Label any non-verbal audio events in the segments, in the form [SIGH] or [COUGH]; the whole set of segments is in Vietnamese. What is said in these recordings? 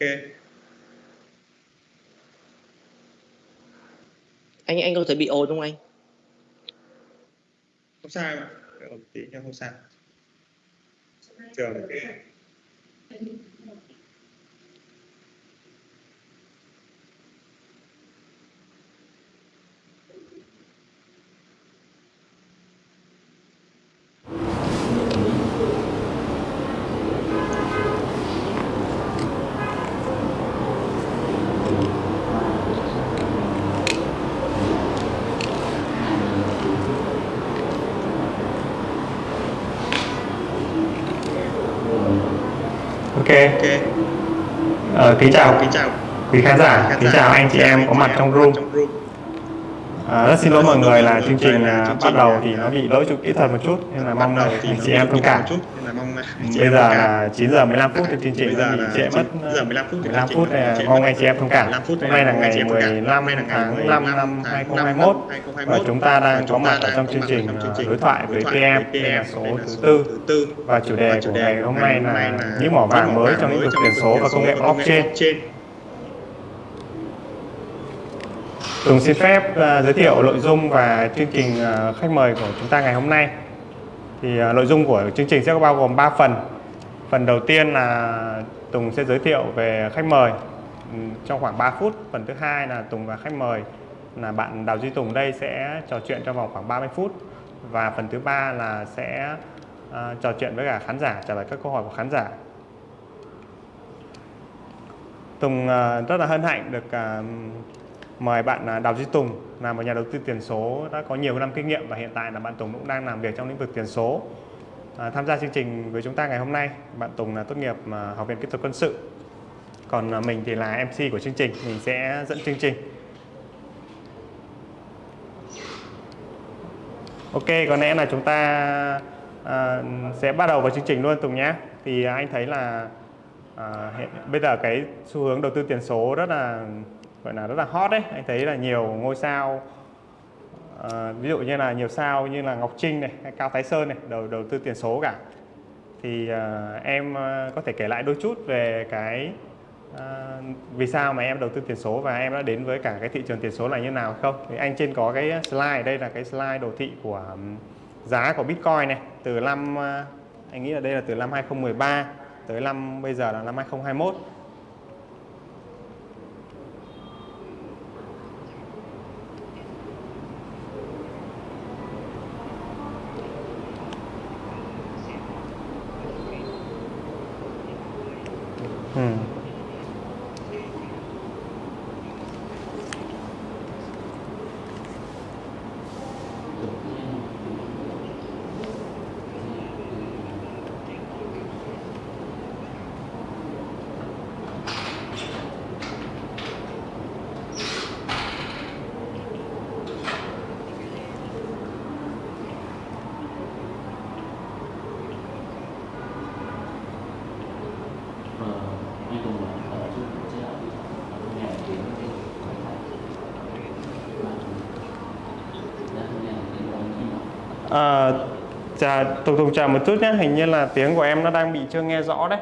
ok. Anh anh có thể bị ồn không anh? Không sao Đợi một tí nha không sao. Trường Ok, ok. Ờ, kính chào. Kính chào. Quý khán giả, kính chào anh chị em có mặt trong room. À, rất xin lỗi mọi người là chương trình à, bắt đầu thì nó bị lỗi chút kỹ thuật một chút nên là mong anh chị em thông cảm. Bây giờ là 9 giờ 15 phút thì chương trình Bây giờ bị trễ mất 9 giờ 15 phút thì 15 chương phút này mong anh chị em thông cảm. 15 phút Hôm nay là ngày em thông cảm. 15 Hôm nay là ngày tháng 15 5 năm tháng 2021 và chúng ta đang có mặt ở trong đang chương trình à, đối thoại với PM đây là số thứ tư và chủ đề của đề ngày hôm nay là những mỏ vàng mới trong lĩnh vực tiền số và công nghệ blockchain. Tùng xin phép uh, giới thiệu nội dung và chương trình uh, khách mời của chúng ta ngày hôm nay. Thì uh, nội dung của chương trình sẽ bao gồm 3 phần. Phần đầu tiên là Tùng sẽ giới thiệu về khách mời ừ, trong khoảng 3 phút. Phần thứ hai là Tùng và khách mời là bạn Đào Duy Tùng đây sẽ trò chuyện trong vòng khoảng 30 phút. Và phần thứ ba là sẽ uh, trò chuyện với cả khán giả, trả lời các câu hỏi của khán giả. Tùng uh, rất là hân hạnh được uh, mời bạn à, Đào Duy Tùng là một nhà đầu tư tiền số đã có nhiều năm kinh nghiệm và hiện tại là bạn Tùng cũng đang làm việc trong lĩnh vực tiền số. À, tham gia chương trình với chúng ta ngày hôm nay, bạn Tùng là tốt nghiệp à, Học viện Kỹ thuật Quân sự. Còn à, mình thì là MC của chương trình, mình sẽ dẫn chương trình. Ok, có lẽ là chúng ta à, sẽ bắt đầu vào chương trình luôn Tùng nhé. Thì à, anh thấy là à, hiện bây giờ cái xu hướng đầu tư tiền số rất là gọi là rất là hot đấy. Anh thấy là nhiều ngôi sao à, ví dụ như là nhiều sao như là Ngọc Trinh này hay Cao Thái Sơn này đầu đầu tư tiền số cả. Thì à, em ờ, có thể kể lại đôi chút về cái à, vì sao mà em đầu tư tiền số và em đã đến với cả cái thị trường tiền số là như nào không? Thì anh trên có cái slide đây là cái slide đồ thị của um, giá của Bitcoin này. Từ năm anh nghĩ là đây là từ năm 2013 tới năm bây giờ là năm 2021 Ừ. À, chà, Tùng Tùng chào một chút nhé, hình như là tiếng của em nó đang bị chưa nghe rõ đấy.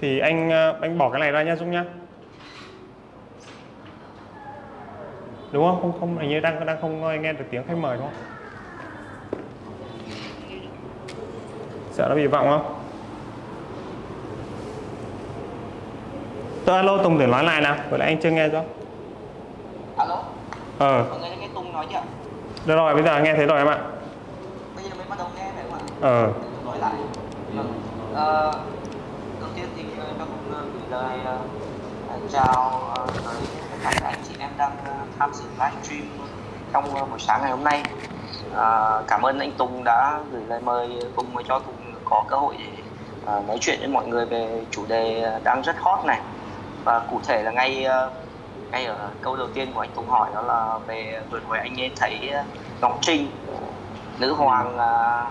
Thì anh ờ, anh bỏ cái này ra nhá Dũng nhá. Đúng không? Không không hình như đang đang không nghe được tiếng khách mời đúng không? Sợ nó bị vọng không? Tôi alo Tùng để nói lại nào, vừa nãy anh chưa nghe rõ. Alo, Ờ, mọi người nghe Tùng nói chưa? được rồi, bây giờ nghe thấy rồi em ạ. Bây giờ mới bắt đầu nghe phải không ạ? Ờ, Nói lại. Vâng. Ờ, đầu tiên thì ờ, tôi cũng ờ, gửi lời ờ, à, chào tới tất cả các anh chị em đang tham dự livestream trong buổi sáng ngày hôm nay. à, cảm ơn anh Tùng đã gửi lời mời cùng cho Tùng có cơ hội để à, nói chuyện với mọi người về chủ đề đang rất hot này và cụ thể là ngay ngay ở câu đầu tiên của anh Tùng hỏi đó là về vừa rồi anh ấy thấy Ngọc Trinh nữ hoàng à,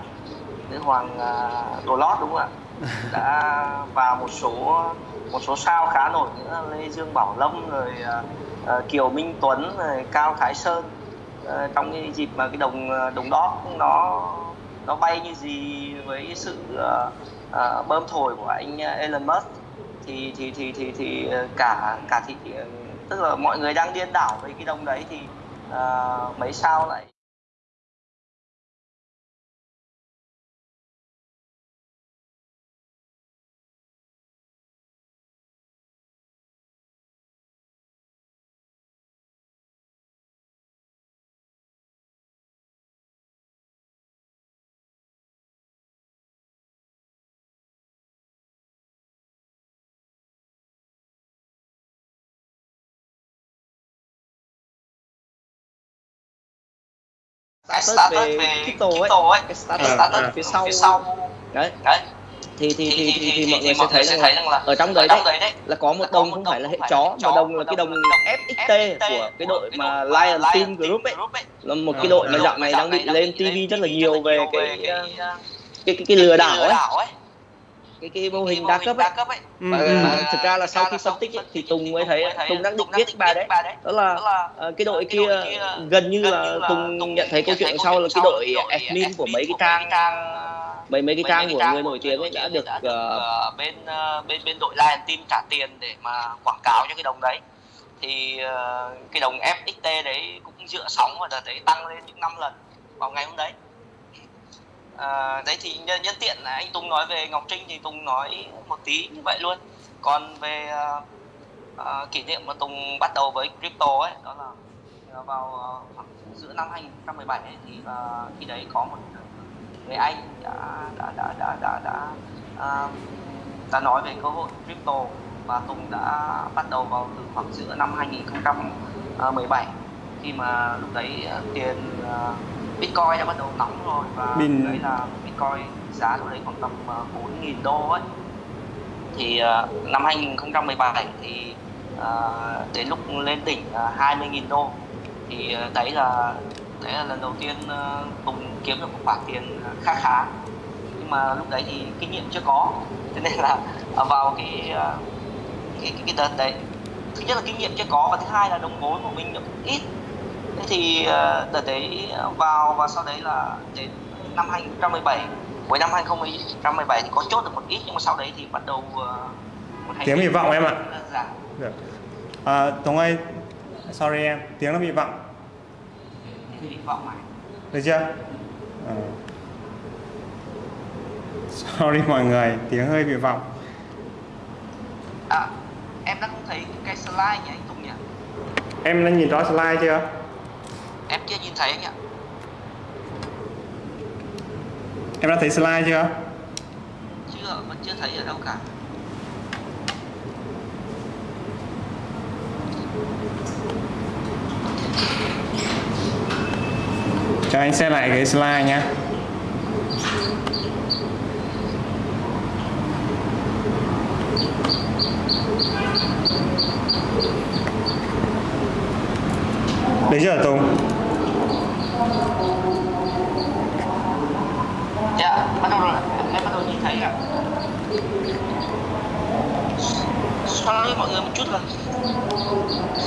nữ hoàng à, đồ lót đúng không ạ? [LAUGHS] Đã vào một số một số sao khá nổi nữa Lê Dương Bảo Lâm rồi à, Kiều Minh Tuấn rồi Cao Thái Sơn. À, trong cái dịp mà cái đồng đồng đót nó nó bay như gì với sự bơm thổi của anh Elon Musk thì thì thì thì thì ờ, cả cả thị tức là mọi người đang điên đảo với cái đồng đấy thì uh, mấy sao lại startup về crypto ấy, ấy cái startup, Ờ, startup ờ. phía sau. Phía sau. Đấy. Đấy. Thì thì thì thì thì, thì mọi người sẽ thấy rằng thấy là rằng là ở trong đấy đấy đấy là có một đồng không phải là hệ chó mà đồng là cái đồng FXT của cái đội mà Lion Team Group ấy. Là một cái Ờ, đội mà dạo này đang bị lên TV rất là nhiều về cái cái cái, cái lừa đảo ấy cái cái mô hình đa cấp ấy. ấy. Ừ, và, ừ. và thực ra là sau khi phân tích ấy, thì Tùng mới thấy Tùng đang định viết bài đấy. đó là ờ, cái đội kia gần như là Tùng nhận thấy câu chuyện sau là cái đội admin của mấy cái trang mấy mấy cái trang của người nổi tiếng ấy đã được ờ, ờ, bên ờ, bên bên đội Lion Team trả tiền để mà quảng cáo cho cái đồng đấy. Thì ờ, cái đồng FXT đấy cũng dựa sóng và đợt đấy tăng lên những năm lần vào ngày hôm đấy à, đấy thì nhân, nhân tiện là anh Tùng nói về Ngọc Trinh thì Tùng nói một tí như vậy luôn. Còn về à, à, kỷ niệm mà Tùng bắt đầu với crypto ấy đó là à, vào à, khoảng giữa năm 2017 ấy, thì à, khi đấy có một người anh đã đã đã đã đã đã, à, đã nói về cơ hội crypto và Tùng đã bắt đầu vào từ khoảng giữa năm 2017 khi mà lúc đấy à, tiền à, Bitcoin đã bắt đầu nóng rồi và Bin- đấy là Bitcoin giá lúc đấy khoảng tầm à, 4.000 đô ấy. Thì à, năm 2017 thì à, đến lúc lên đỉnh là 20.000 đô. Thì à, đấy là đấy là lần đầu tiên Tùng kiếm được một khoản tiền khá khá. Nhưng mà lúc đấy thì kinh nghiệm chưa có. Cho nên là [LAUGHS] à, vào cái à, cái, cái, cái đợt đấy thứ nhất là kinh nghiệm chưa có và thứ hai là đồng vốn của mình được ít thế thì à, đợt đấy vào và sau đấy là đến năm 2017 cuối năm 2017 thì có chốt được một ít nhưng mà sau đấy thì bắt đầu à, hành Tiếng hy vọng em ạ. Được. À, Tùng ơi, sorry em, tiếng nó bị vọng. hy vọng này Được chưa? Ờ. Sorry mọi người, tiếng hơi bị vọng. à em đã không thấy cái slide nhỉ anh Tùng nhỉ Em đã nhìn rõ slide chưa? Em chưa nhìn thấy anh ạ Em đã thấy slide chưa? chưa vẫn chưa thấy ở đâu cả Cho anh xem lại cái slide nhé. Đấy chưa Tùng? Dạ bắt đầu rồi em, bắt đầu nhìn thấy ạ sorry mọi người một chút là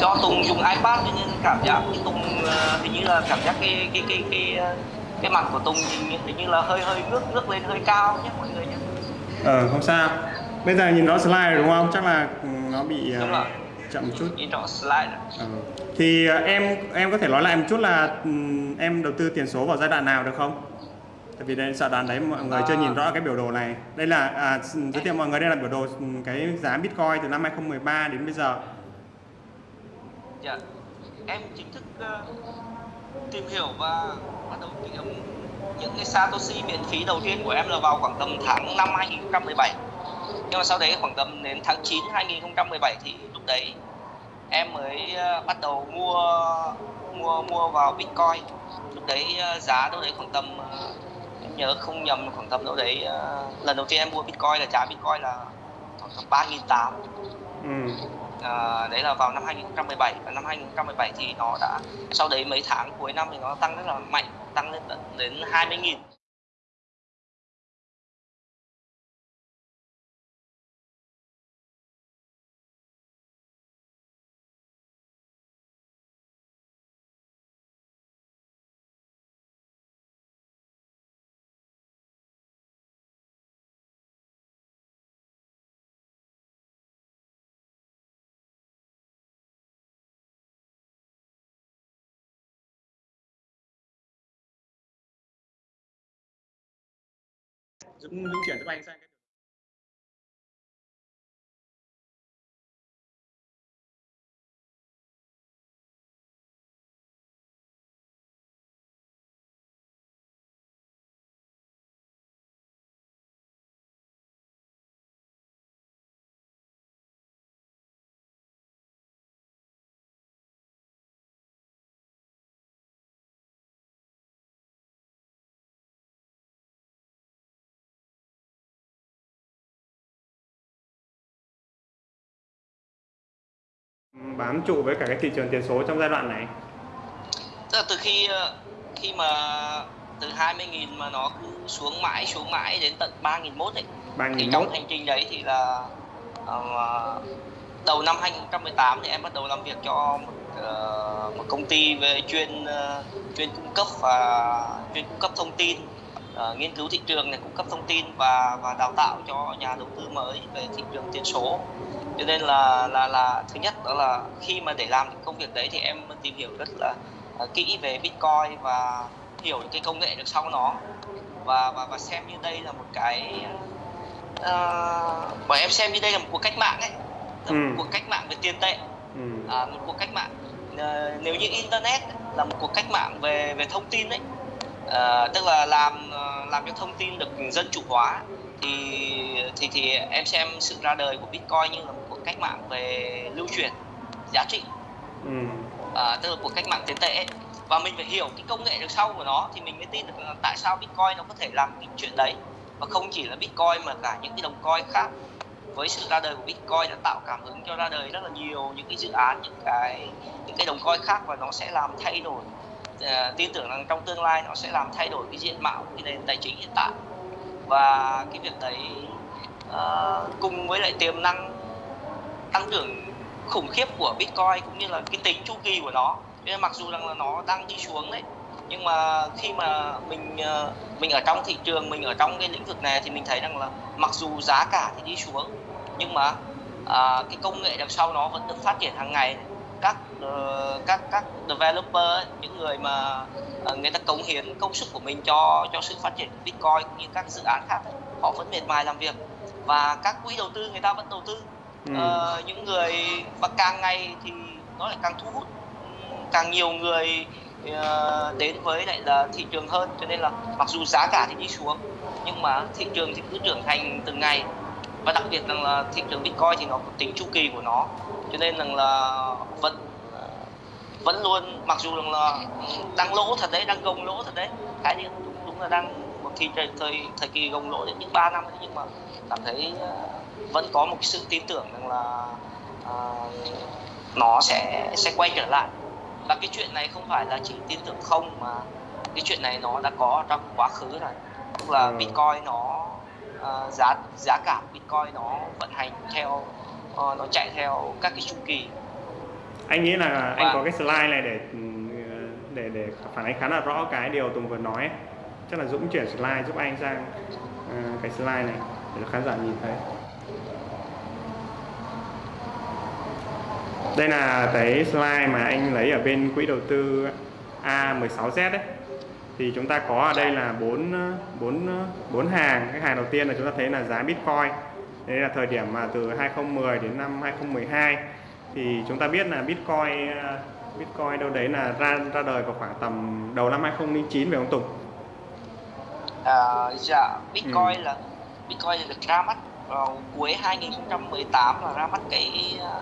do Tùng dùng iPad cho nên cảm giác cái Tùng ờ, hình như là cảm giác cái cái cái cái ờ, cái mặt của Tùng hình, như- hình như là hơi hơi ngước ngước lên hơi cao nhé mọi người nhé Ờ, không sao. Bây giờ nhìn rõ slide rồi đúng không? Chắc là ừ, nó bị ờ, Đúng rồi. Chậm một chút. Ờ. Thì ờ, em em có thể nói lại một chút là ừm, em đầu tư tiền số vào giai đoạn nào được không? Tại vì đây giai đoạn đấy mọi người chưa À. nhìn rõ cái biểu đồ này. Đây là à, giới thiệu mọi người đây là biểu đồ ừm, cái giá Bitcoin từ năm 2013 đến bây giờ. Dạ. Em chính thức ờ, tìm hiểu và bắt đầu tìm những cái Satoshi miễn phí đầu tiên của em là vào khoảng tầm tháng 5 2017. Nhưng mà sau đấy khoảng tầm đến tháng 9 2017 thì lúc đấy em mới ờ, bắt đầu mua mua mua vào Bitcoin. Lúc đấy ờ, giá đâu đấy khoảng tầm ờ, em nhớ không nhầm khoảng tầm đâu đấy lần đầu tiên em mua Bitcoin là giá Bitcoin là khoảng tầm 3.800 Ừ. À, đấy là vào năm 2017 và năm 2017 thì nó đã sau đấy mấy tháng cuối năm thì nó tăng rất là mạnh tăng lên đến 20.000 Dũng Dũng chuyển giúp anh sang cái bám trụ với cả cái thị trường tiền số trong giai đoạn này? Tức là từ khi ờ, khi mà từ 20.000 mà nó cứ xuống mãi xuống mãi đến tận 3.001 ấy ba thì nghìn trong hành trình đấy thì là ờ, đầu năm 2018 thì em bắt đầu làm việc cho một, ờ, một công ty về chuyên ờ, chuyên cung cấp và chuyên cung cấp thông tin ờ, nghiên cứu thị trường này cung cấp thông tin và và đào tạo cho nhà đầu tư mới về thị trường tiền số cho nên là là là thứ nhất đó là khi mà để làm công việc đấy thì em tìm hiểu rất là ờ, kỹ về Bitcoin và hiểu cái công nghệ được sau nó và và và xem như đây là một cái uh, bọn em xem như đây là một cuộc cách mạng ấy là một Ừ. cuộc cách mạng về tiền tệ ừ. à, một cuộc cách mạng Ờ, nếu như internet là một cuộc cách mạng về về thông tin đấy Ờ, tức là làm ờ, làm cho thông tin được dân chủ hóa thì thì thì em xem sự ra đời của Bitcoin như là một cuộc cách mạng về lưu truyền giá trị Ừ. à, tức là cuộc cách mạng tiền tệ ấy. và mình phải hiểu cái công nghệ được sau của nó thì mình mới tin được tại sao Bitcoin nó có thể làm cái chuyện đấy và không chỉ là Bitcoin mà cả những cái đồng coin khác với sự ra đời của Bitcoin đã tạo cảm hứng cho ra đời rất là nhiều những cái dự án những cái những cái đồng coin khác và nó sẽ làm thay đổi uh, tin tưởng rằng trong tương lai nó sẽ làm thay đổi cái diện mạo của cái nền tài chính hiện tại. Và cái việc đấy uh, cùng với lại tiềm năng tăng trưởng khủng khiếp của Bitcoin cũng như là cái tính chu kỳ của nó. Nên mặc dù rằng là nó đang đi xuống đấy nhưng mà khi mà mình ờ, mình ở trong thị trường mình ở trong cái lĩnh vực này thì mình thấy rằng là mặc dù giá cả thì đi xuống nhưng mà à, cái công nghệ đằng sau nó vẫn được phát triển hàng ngày các ờ, các các developer ấy, những người mà ờ, người ta cống hiến công sức của mình cho cho sự phát triển của Bitcoin cũng như các dự án khác ấy, họ vẫn miệt mài làm việc. Và các quỹ đầu tư người ta vẫn đầu tư. Ừ. Ờ, những người và càng ngày thì nó lại càng thu hút. Càng nhiều người ờ, đến với lại là thị trường hơn cho nên là mặc dù giá cả thì đi xuống nhưng mà thị trường thì cứ trưởng thành từng ngày. Và đặc biệt rằng là thị trường Bitcoin thì nó có tính chu kỳ của nó cho nên rằng là vẫn vẫn luôn mặc dù rằng là đang lỗ thật đấy đang gồng lỗ thật đấy cái thì đúng, đúng là đang một thời thời thời, thời kỳ gồng lỗ đến những 3 năm đấy nhưng mà cảm thấy ờ, vẫn có một sự tin tưởng rằng là ờ, nó sẽ sẽ quay trở lại và cái chuyện này không phải là chỉ tin tưởng không mà cái chuyện này nó đã có trong quá khứ rồi tức là Ừ. bitcoin nó ờ, giá giá cả bitcoin nó vận hành theo ờ, nó chạy theo các cái chu kỳ. Anh nghĩ là anh Và- có cái slide này để ừ, để để phản ánh khá là rõ cái điều Tùng vừa nói chắc là Dũng chuyển slide giúp anh sang ờ, cái slide này để cho khán giả nhìn thấy. Đây là cái slide mà anh lấy ở bên quỹ đầu tư A16Z đấy thì chúng ta có ở đây là bốn bốn bốn hàng. Cái hàng đầu tiên là chúng ta thấy là giá Bitcoin đây là thời điểm mà từ 2010 đến năm 2012 thì chúng ta biết là Bitcoin ờ, Bitcoin đâu đấy là ra ra đời vào khoảng tầm đầu năm 2009 phải không Tùng? à, dạ bitcoin Ừ. là bitcoin được ra mắt vào cuối 2018 là ra mắt cái ờ,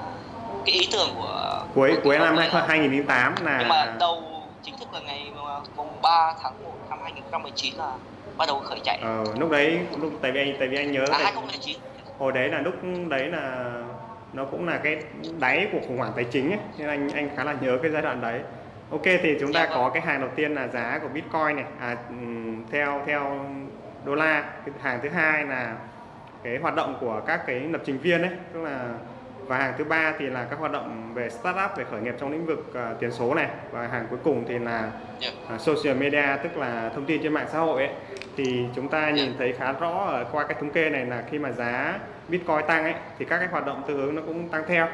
cái ý tưởng của Cuối của cuối năm công nghệ đó. 2008 là nhưng mà đầu chính thức là ngày mà mùng 3 tháng 1 năm 2019 là bắt đầu khởi chạy ờ, lúc đấy lúc tại vì anh tại vì anh nhớ à tại- 2009 hồi đấy là lúc đấy là nó cũng là cái đáy của khủng hoảng tài chính ấy nên anh anh khá là nhớ cái giai đoạn đấy. Ok thì chúng ta có cái hàng đầu tiên là giá của bitcoin này à, theo theo đô la. Cái hàng thứ hai là cái hoạt động của các cái lập trình viên ấy tức là và hàng thứ ba thì là các hoạt động về startup về khởi nghiệp trong lĩnh vực à, tiền số này. Và hàng cuối cùng thì là à, social media tức là thông tin trên mạng xã hội ấy. Thì chúng ta nhìn thấy khá rõ ở qua cái thống kê này là khi mà giá Bitcoin tăng ấy thì các cái hoạt động tương ứng nó cũng tăng theo.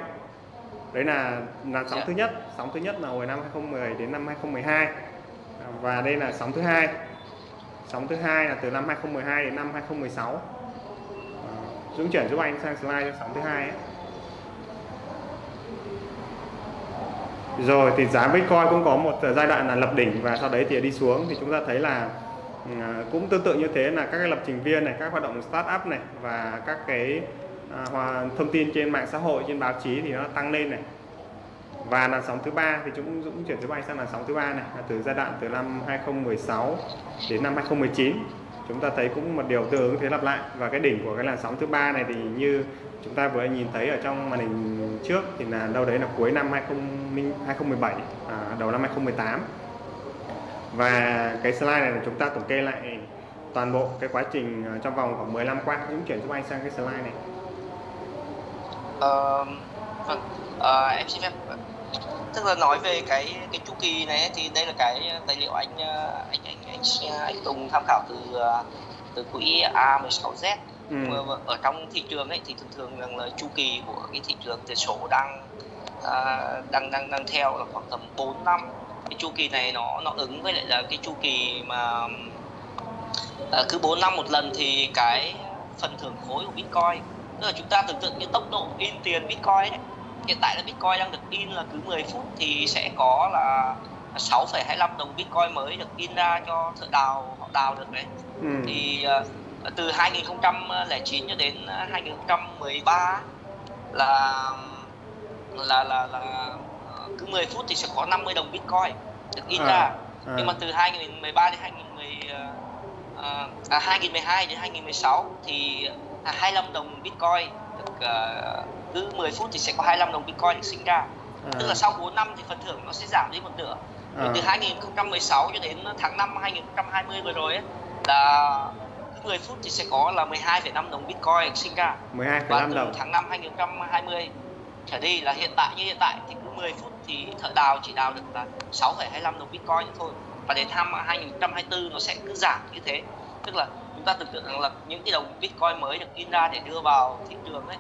Đấy là là sóng Dạ. thứ nhất. Sóng thứ nhất là hồi năm 2010 đến năm 2012 À, và đây là sóng thứ hai. Sóng thứ hai là từ năm 2012 đến năm 2016 à, Dũng chuyển giúp anh sang slide cho sóng thứ hai ấy. rồi thì giá Bitcoin cũng có một giai đoạn là lập đỉnh và sau đấy thì đi xuống. Thì chúng ta thấy là Ờ, cũng tương tự như thế là các cái lập trình viên này các hoạt động startup này và các cái à, thông tin trên mạng xã hội trên báo chí thì nó tăng lên này. Và làn sóng thứ ba thì chúng cũng chuyển thứ bay sang làn sóng thứ ba này là từ giai đoạn từ năm 2016 đến năm 2019 chúng ta thấy cũng một điều tương ứng thế lặp lại. Và cái đỉnh của cái làn sóng thứ ba này thì như chúng ta vừa nhìn thấy ở trong màn hình trước thì là đâu đấy là cuối năm 2017 à, đầu năm 2018 và cái slide này là chúng ta tổng kê lại toàn bộ cái quá trình à, trong vòng khoảng 10 năm qua cũng chuyển giúp anh sang cái slide này. Uh, vâng uh, em xin phép tức là nói về cái cái chu kỳ này thì đây là cái tài liệu anh anh anh anh, anh Tùng tham khảo từ từ quỹ A16Z ừ. ở trong thị trường ấy thì thường thường rằng là chu kỳ của cái thị trường tiền số đang à, đang đang đang theo là khoảng tầm 4 năm cái chu kỳ này nó nó ứng với lại là cái chu kỳ mà à, cứ 4 năm một lần thì cái phần thưởng khối của Bitcoin tức là chúng ta tưởng tượng như tốc độ in tiền Bitcoin ấy hiện tại là Bitcoin đang được in là cứ 10 phút thì sẽ có là 6,25 đồng Bitcoin mới được in ra cho thợ đào họ đào được đấy ừ. thì uh, từ 2009 cho đến 2013 là là là là cứ 10 phút thì sẽ có 50 đồng Bitcoin được in à, ra à. nhưng mà từ 2013 đến 2010 uh, à, 2012 đến 2016 thì 25 đồng Bitcoin được uh, cứ 10 phút thì sẽ có 25 đồng Bitcoin được sinh ra à. tức là sau 4 năm thì phần thưởng nó sẽ giảm đi một nửa à. từ 2016 cho đến tháng 5 2020 vừa rồi ấy, là cứ 10 phút thì sẽ có là 12,5 đồng Bitcoin sinh ra 12,5 và từ đồng tháng 5 2020 trở đi là hiện tại như hiện tại thì cứ 10 phút thì thợ đào chỉ đào được là 6,25 đồng Bitcoin thôi. Và đến năm 2024 nó sẽ cứ giảm như thế. Tức là chúng ta tưởng tượng rằng là những cái đồng Bitcoin mới được in ra để đưa vào thị trường ấy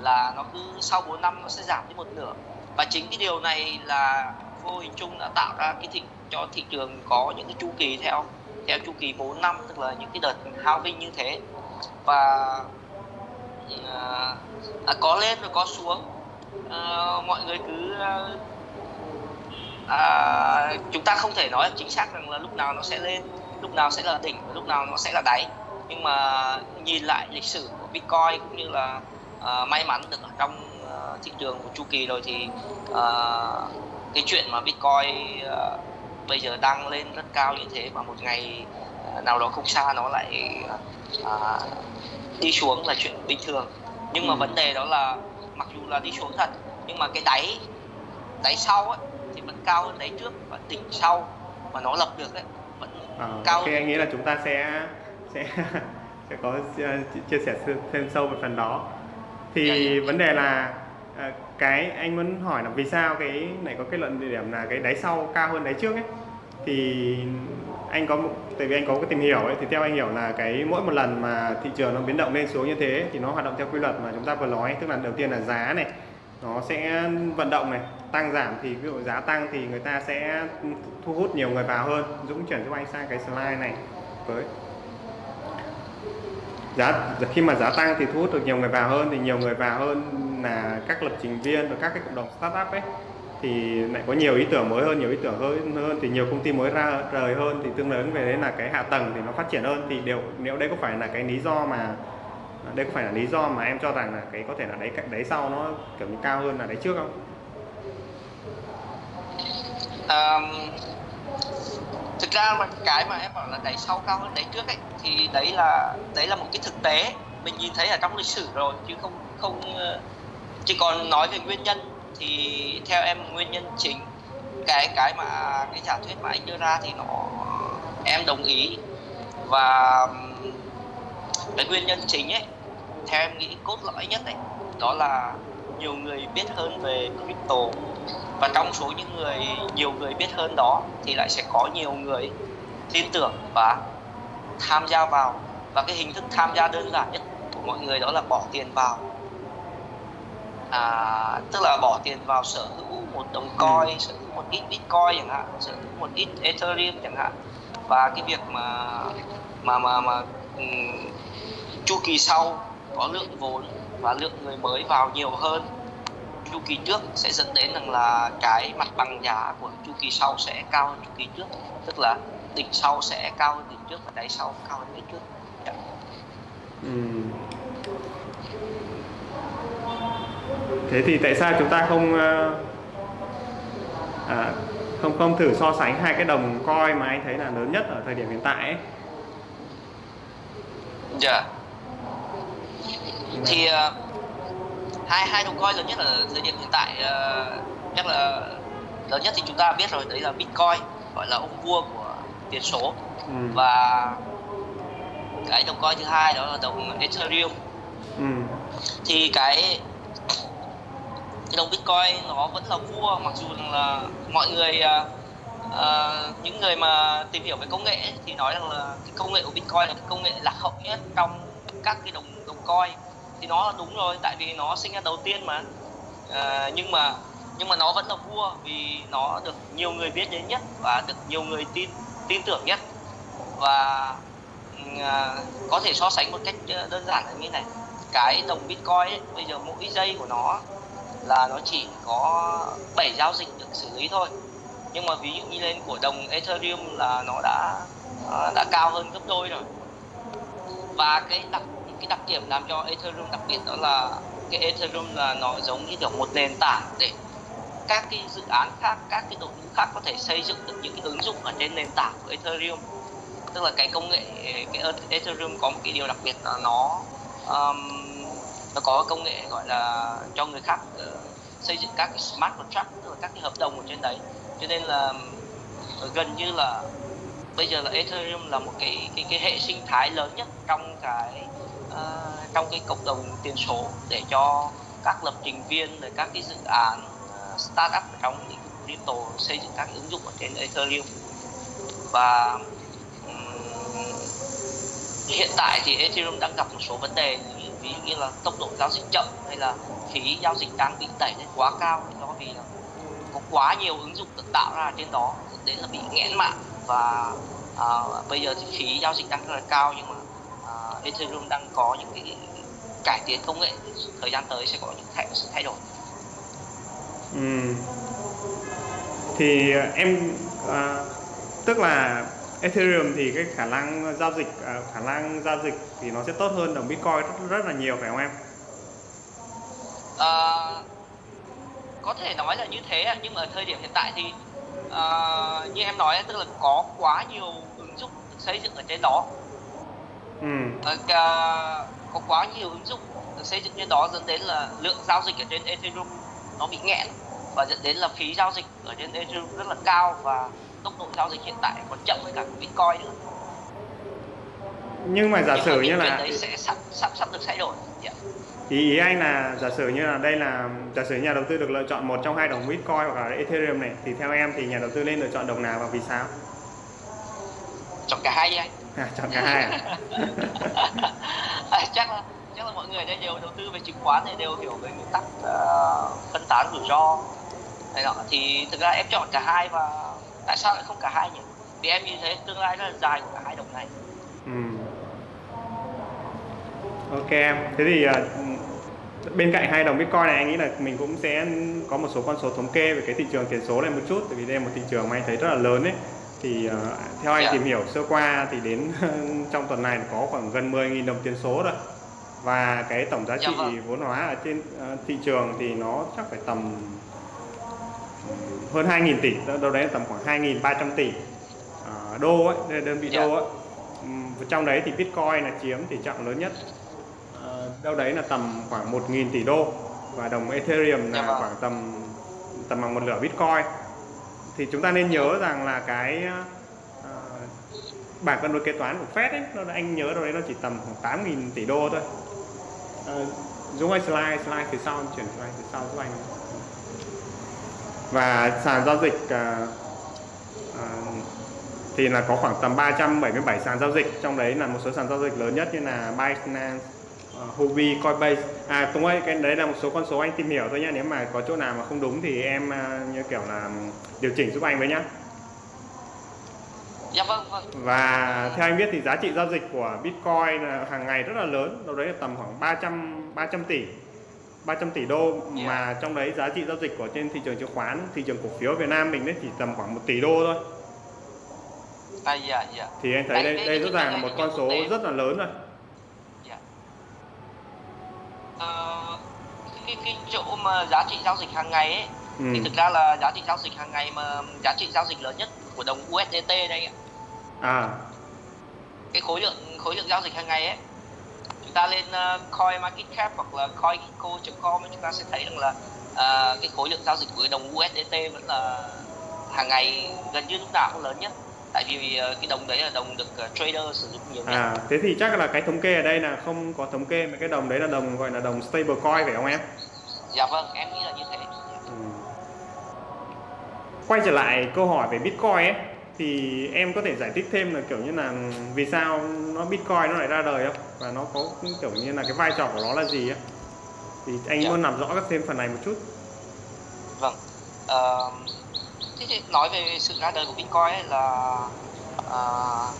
là nó cứ sau 4 năm nó sẽ giảm đi một nửa. Và chính cái điều này là vô hình chung đã tạo ra cái thị cho thị trường có những cái chu kỳ theo theo chu kỳ 4 năm tức là những cái đợt halving như thế. Và uh, à, có lên rồi có xuống. À, mọi người cứ à, chúng ta không thể nói chính xác rằng là lúc nào nó sẽ lên lúc nào sẽ là đỉnh và lúc nào nó sẽ là đáy nhưng mà nhìn lại lịch sử của Bitcoin cũng như là uh, may mắn được ở trong uh, thị trường của chu kỳ rồi thì uh, cái chuyện mà Bitcoin uh, bây giờ đang lên rất cao như thế mà một ngày uh, nào đó không xa nó lại uh, đi xuống là chuyện bình thường nhưng mà ừ. vấn đề đó là mặc dù là đi xuống thật nhưng mà cái đáy đáy sau ấy, thì vẫn cao đáy trước và đỉnh sau mà nó lập được ấy vẫn à, cao okay, anh nghĩ là chúng ta sẽ sẽ [LAUGHS] sẽ có chia sẻ thêm sâu về phần đó thì dạ, dạ. vấn đề là à, cái anh muốn hỏi là vì sao cái này có kết luận địa điểm là cái đáy sau cao hơn đáy trước ấy thì anh có tại vì anh có cái tìm hiểu ấy thì theo anh hiểu là cái mỗi một lần mà thị trường nó biến động lên xuống như thế thì nó hoạt động theo quy luật mà chúng ta vừa nói tức là đầu tiên là giá này nó sẽ vận động này tăng giảm thì ví dụ giá tăng thì người ta sẽ thu hút nhiều người vào hơn. Dũng chuyển cho anh sang cái slide này với. Giá, khi mà giá tăng thì thu hút được nhiều người vào hơn, thì nhiều người vào hơn là các lập trình viên và các cái cộng đồng startup ấy. Thì lại có nhiều ý tưởng mới hơn, nhiều ý tưởng hơn hơn thì nhiều công ty mới ra rời hơn thì tương ứng về đấy là cái hạ tầng thì nó phát triển hơn. Thì đều, nếu đây có phải là cái lý do mà, đây có phải là lý do mà em cho rằng là cái có thể là đấy đấy sau nó kiểu như cao hơn là đấy trước không? Um, thực ra mà cái mà em bảo là đáy sau cao hơn đáy trước ấy thì đấy là đấy là một cái thực tế. Mình nhìn thấy ở trong lịch sử rồi chứ không không ờ, chỉ còn nói về nguyên nhân thì theo em nguyên nhân chính cái cái mà cái giả thuyết mà anh đưa ra thì nó em đồng ý. Và cái nguyên nhân chính ấy theo em nghĩ cốt lõi nhất ấy đó là nhiều người biết hơn về crypto và trong số những người nhiều người biết hơn đó thì lại sẽ có nhiều người tin tưởng và tham gia vào. Và cái hình thức tham gia đơn giản nhất của mọi người đó là bỏ tiền vào. À, tức là bỏ tiền vào sở hữu một đồng coin sở hữu một ít bitcoin chẳng hạn sở hữu một ít ethereum chẳng hạn. Và cái việc mà mà mà mà um, chu kỳ sau có lượng vốn và lượng người mới vào nhiều hơn chu kỳ trước sẽ dẫn đến rằng là cái mặt bằng giá của chu kỳ sau sẽ cao hơn chu kỳ trước tức là đỉnh sau sẽ cao hơn đỉnh trước và đáy sau cao hơn đáy trước dạ. Ừm. Thế thì tại sao chúng ta không ờ, à, không không thử so sánh hai cái đồng coin mà anh thấy là lớn nhất ở thời điểm hiện tại ấy? Dạ. Thì uh, hai hai đồng coin lớn nhất ở thời điểm hiện tại uh, chắc là lớn nhất thì chúng ta biết rồi đấy là Bitcoin gọi là ông vua của tiền số Ừ. và cái đồng coin thứ hai đó là đồng Ethereum Ừ. thì cái cái đồng Bitcoin nó vẫn là vua mặc dù là mọi người à, à, những người mà tìm hiểu về công nghệ ấy, thì nói rằng là cái công nghệ của Bitcoin là cái công nghệ lạc hậu nhất trong các cái đồng đồng coin thì nó là đúng rồi tại vì nó sinh ra đầu tiên mà. À, nhưng mà nhưng mà nó vẫn là vua vì nó được nhiều người biết đến nhất và được nhiều người tin tin tưởng nhất. Và ừ, à, có thể so sánh một cách ờ, đơn giản là như này. Cái đồng bitcoin ấy, bây giờ mỗi giây của nó là nó chỉ có 7 giao dịch được xử lý thôi. Nhưng mà ví dụ như lên của đồng ethereum là nó đã ờ, đã cao hơn gấp đôi rồi. Và cái đặc cái đặc điểm làm cho ethereum đặc biệt đó là cái ethereum là nó giống như kiểu một nền tảng để các cái dự án khác các cái đội ngũ khác có thể xây dựng được những cái ứng dụng ở trên nền tảng của ethereum. Tức là cái công nghệ cái ethereum có một cái điều đặc biệt là nó um, nó có công nghệ gọi là cho người khác uh, xây dựng các cái smart contract tức là các cái hợp đồng ở trên đấy. Cho nên là ờ, gần như là bây giờ là ethereum là một cái cái cái hệ sinh thái lớn nhất trong cái uh, trong cái cộng đồng tiền số để cho các lập trình viên rồi các cái dự án uh, startup trong lĩnh vực crypto xây dựng các ứng dụng ở trên ethereum. Và um, hiện tại thì Ethereum đang gặp một số vấn đề như ví dụ như là tốc độ giao dịch chậm hay là phí giao dịch đang bị đẩy lên quá cao do vì là có quá nhiều ứng dụng được tạo ra trên đó dẫn đến là bị nghẽn mạng. Và à, bây giờ thì phí giao dịch đang rất là cao nhưng mà à, Ethereum đang có những cái cải tiến công nghệ thời gian tới sẽ có những thay, sự thay đổi Ừ. Thì ờ, em à, tức là Ethereum thì cái khả năng giao dịch à, khả năng giao dịch thì nó sẽ tốt hơn đồng Bitcoin rất, rất là nhiều phải không em? Ờ, có thể nói là như thế nhưng mà ở thời điểm hiện tại thì ờ, như em nói tức là có quá nhiều ứng dụng được xây dựng ở trên đó. Ờ, có quá nhiều ứng dụng được xây dựng trên đó dẫn đến là lượng giao dịch ở trên Ethereum nó bị nghẽn và dẫn đến là phí giao dịch ở trên Ethereum rất là cao và tốc độ giao dịch hiện tại còn chậm hơn cả Bitcoin nữa. Nhưng mà giả Nhưng sử mà như là đấy sẽ sắp sắp sắp được thay đổi. Dạ. ý, ý anh là giả sử như là đây là giả sử nhà đầu tư được lựa chọn một trong hai đồng Bitcoin hoặc là Ethereum này thì theo em thì nhà đầu tư nên lựa chọn đồng nào và vì sao? Chọn cả hai đi anh. À, chọn cả hai à? À, [LAUGHS] chắc là chắc là mọi người đã đều đầu tư về chứng khoán thì đều hiểu về nguyên tắc ờ, phân tán rủi ro này nọ thì thực ra em chọn cả hai và tại sao lại không cả hai nhỉ vì em nhìn thấy tương lai rất là dài của cả hai đồng này Ừ. Ok em. Thế thì à, bên cạnh hai đồng Bitcoin này anh nghĩ là mình cũng sẽ có một số con số thống kê về cái thị trường tiền số này một chút tại vì đây là một thị trường mà anh thấy rất là lớn ấy. Thì à, theo anh Dạ. tìm hiểu sơ qua thì đến [LAUGHS] trong tuần này có khoảng gần 10.000 đồng tiền số rồi. Và cái tổng giá Dạ trị vâng. vốn hóa ở trên à, thị trường thì nó chắc phải tầm hơn 2.000 tỷ, đâu đấy tầm khoảng 2.300 tỷ à, đô ấy, đơn vị Dạ. đô ấy. Ừm, trong đấy thì Bitcoin là chiếm tỷ trọng lớn nhất đâu đấy là tầm khoảng 1.000 tỷ đô và đồng Ethereum là Dạ vâng. khoảng tầm tầm bằng một nửa Bitcoin thì chúng ta nên nhớ rằng là cái ờ, bảng cân đối kế toán của Fed ấy, nó anh nhớ đâu đấy nó chỉ tầm khoảng 8.000 tỷ đô thôi. Ờ, Dũng ơi slide slide phía sau chuyển slide phía sau giúp anh. Và sàn giao dịch à, à, thì là có khoảng tầm 377 sàn giao dịch trong đấy là một số sàn giao dịch lớn nhất như là Binance, Huobi, Coinbase. À Tùng ơi cái đấy là một số con số anh tìm hiểu thôi nhé nếu mà có chỗ nào mà không đúng thì em à, như kiểu là điều chỉnh giúp anh với nhá. Dạ vâng vâng. Và theo anh biết thì giá trị giao dịch của Bitcoin là hàng ngày rất là lớn. Đâu đấy là tầm khoảng 300 300 tỷ 300 tỷ đô. Mà trong đấy giá trị giao dịch của trên thị trường chứng khoán thị trường cổ phiếu Việt Nam mình đấy chỉ tầm khoảng 1 tỷ đô thôi. À dạ dạ. Thì anh thấy đây cái- đây cái rõ ràng là một con số rất là lớn rồi dạ ờ, cái cái chỗ mà giá trị giao dịch hàng ngày ấy ừ. thì thực ra là giá trị giao dịch hàng ngày mà giá trị giao dịch lớn nhất của đồng USDT đây ạ. À. Cái khối lượng khối lượng giao dịch hàng ngày ấy chúng ta lên uh, coin market cap hoặc là coinco.com chúng ta sẽ thấy rằng là ờ, cái khối lượng giao dịch của đồng USDT vẫn là hàng ngày gần như lúc nào cũng lớn nhất tại vì ờ, cái đồng đấy là đồng được ờ, trader sử dụng nhiều nhất. À thế thì chắc là cái thống kê ở đây là không có thống kê mà cái đồng đấy là đồng gọi là đồng stable coin phải không em? Dạ vâng em nghĩ là như thế. Ừ. Quay trở lại câu hỏi về Bitcoin ấy thì em có thể giải thích thêm là kiểu như là vì sao nó Bitcoin nó lại ra đời không? Và nó có kiểu như là cái vai trò của nó là gì á thì anh Dạ. muốn làm rõ các thêm phần này một chút. Vâng thì nói về sự ra đời của bitcoin ấy là ờ,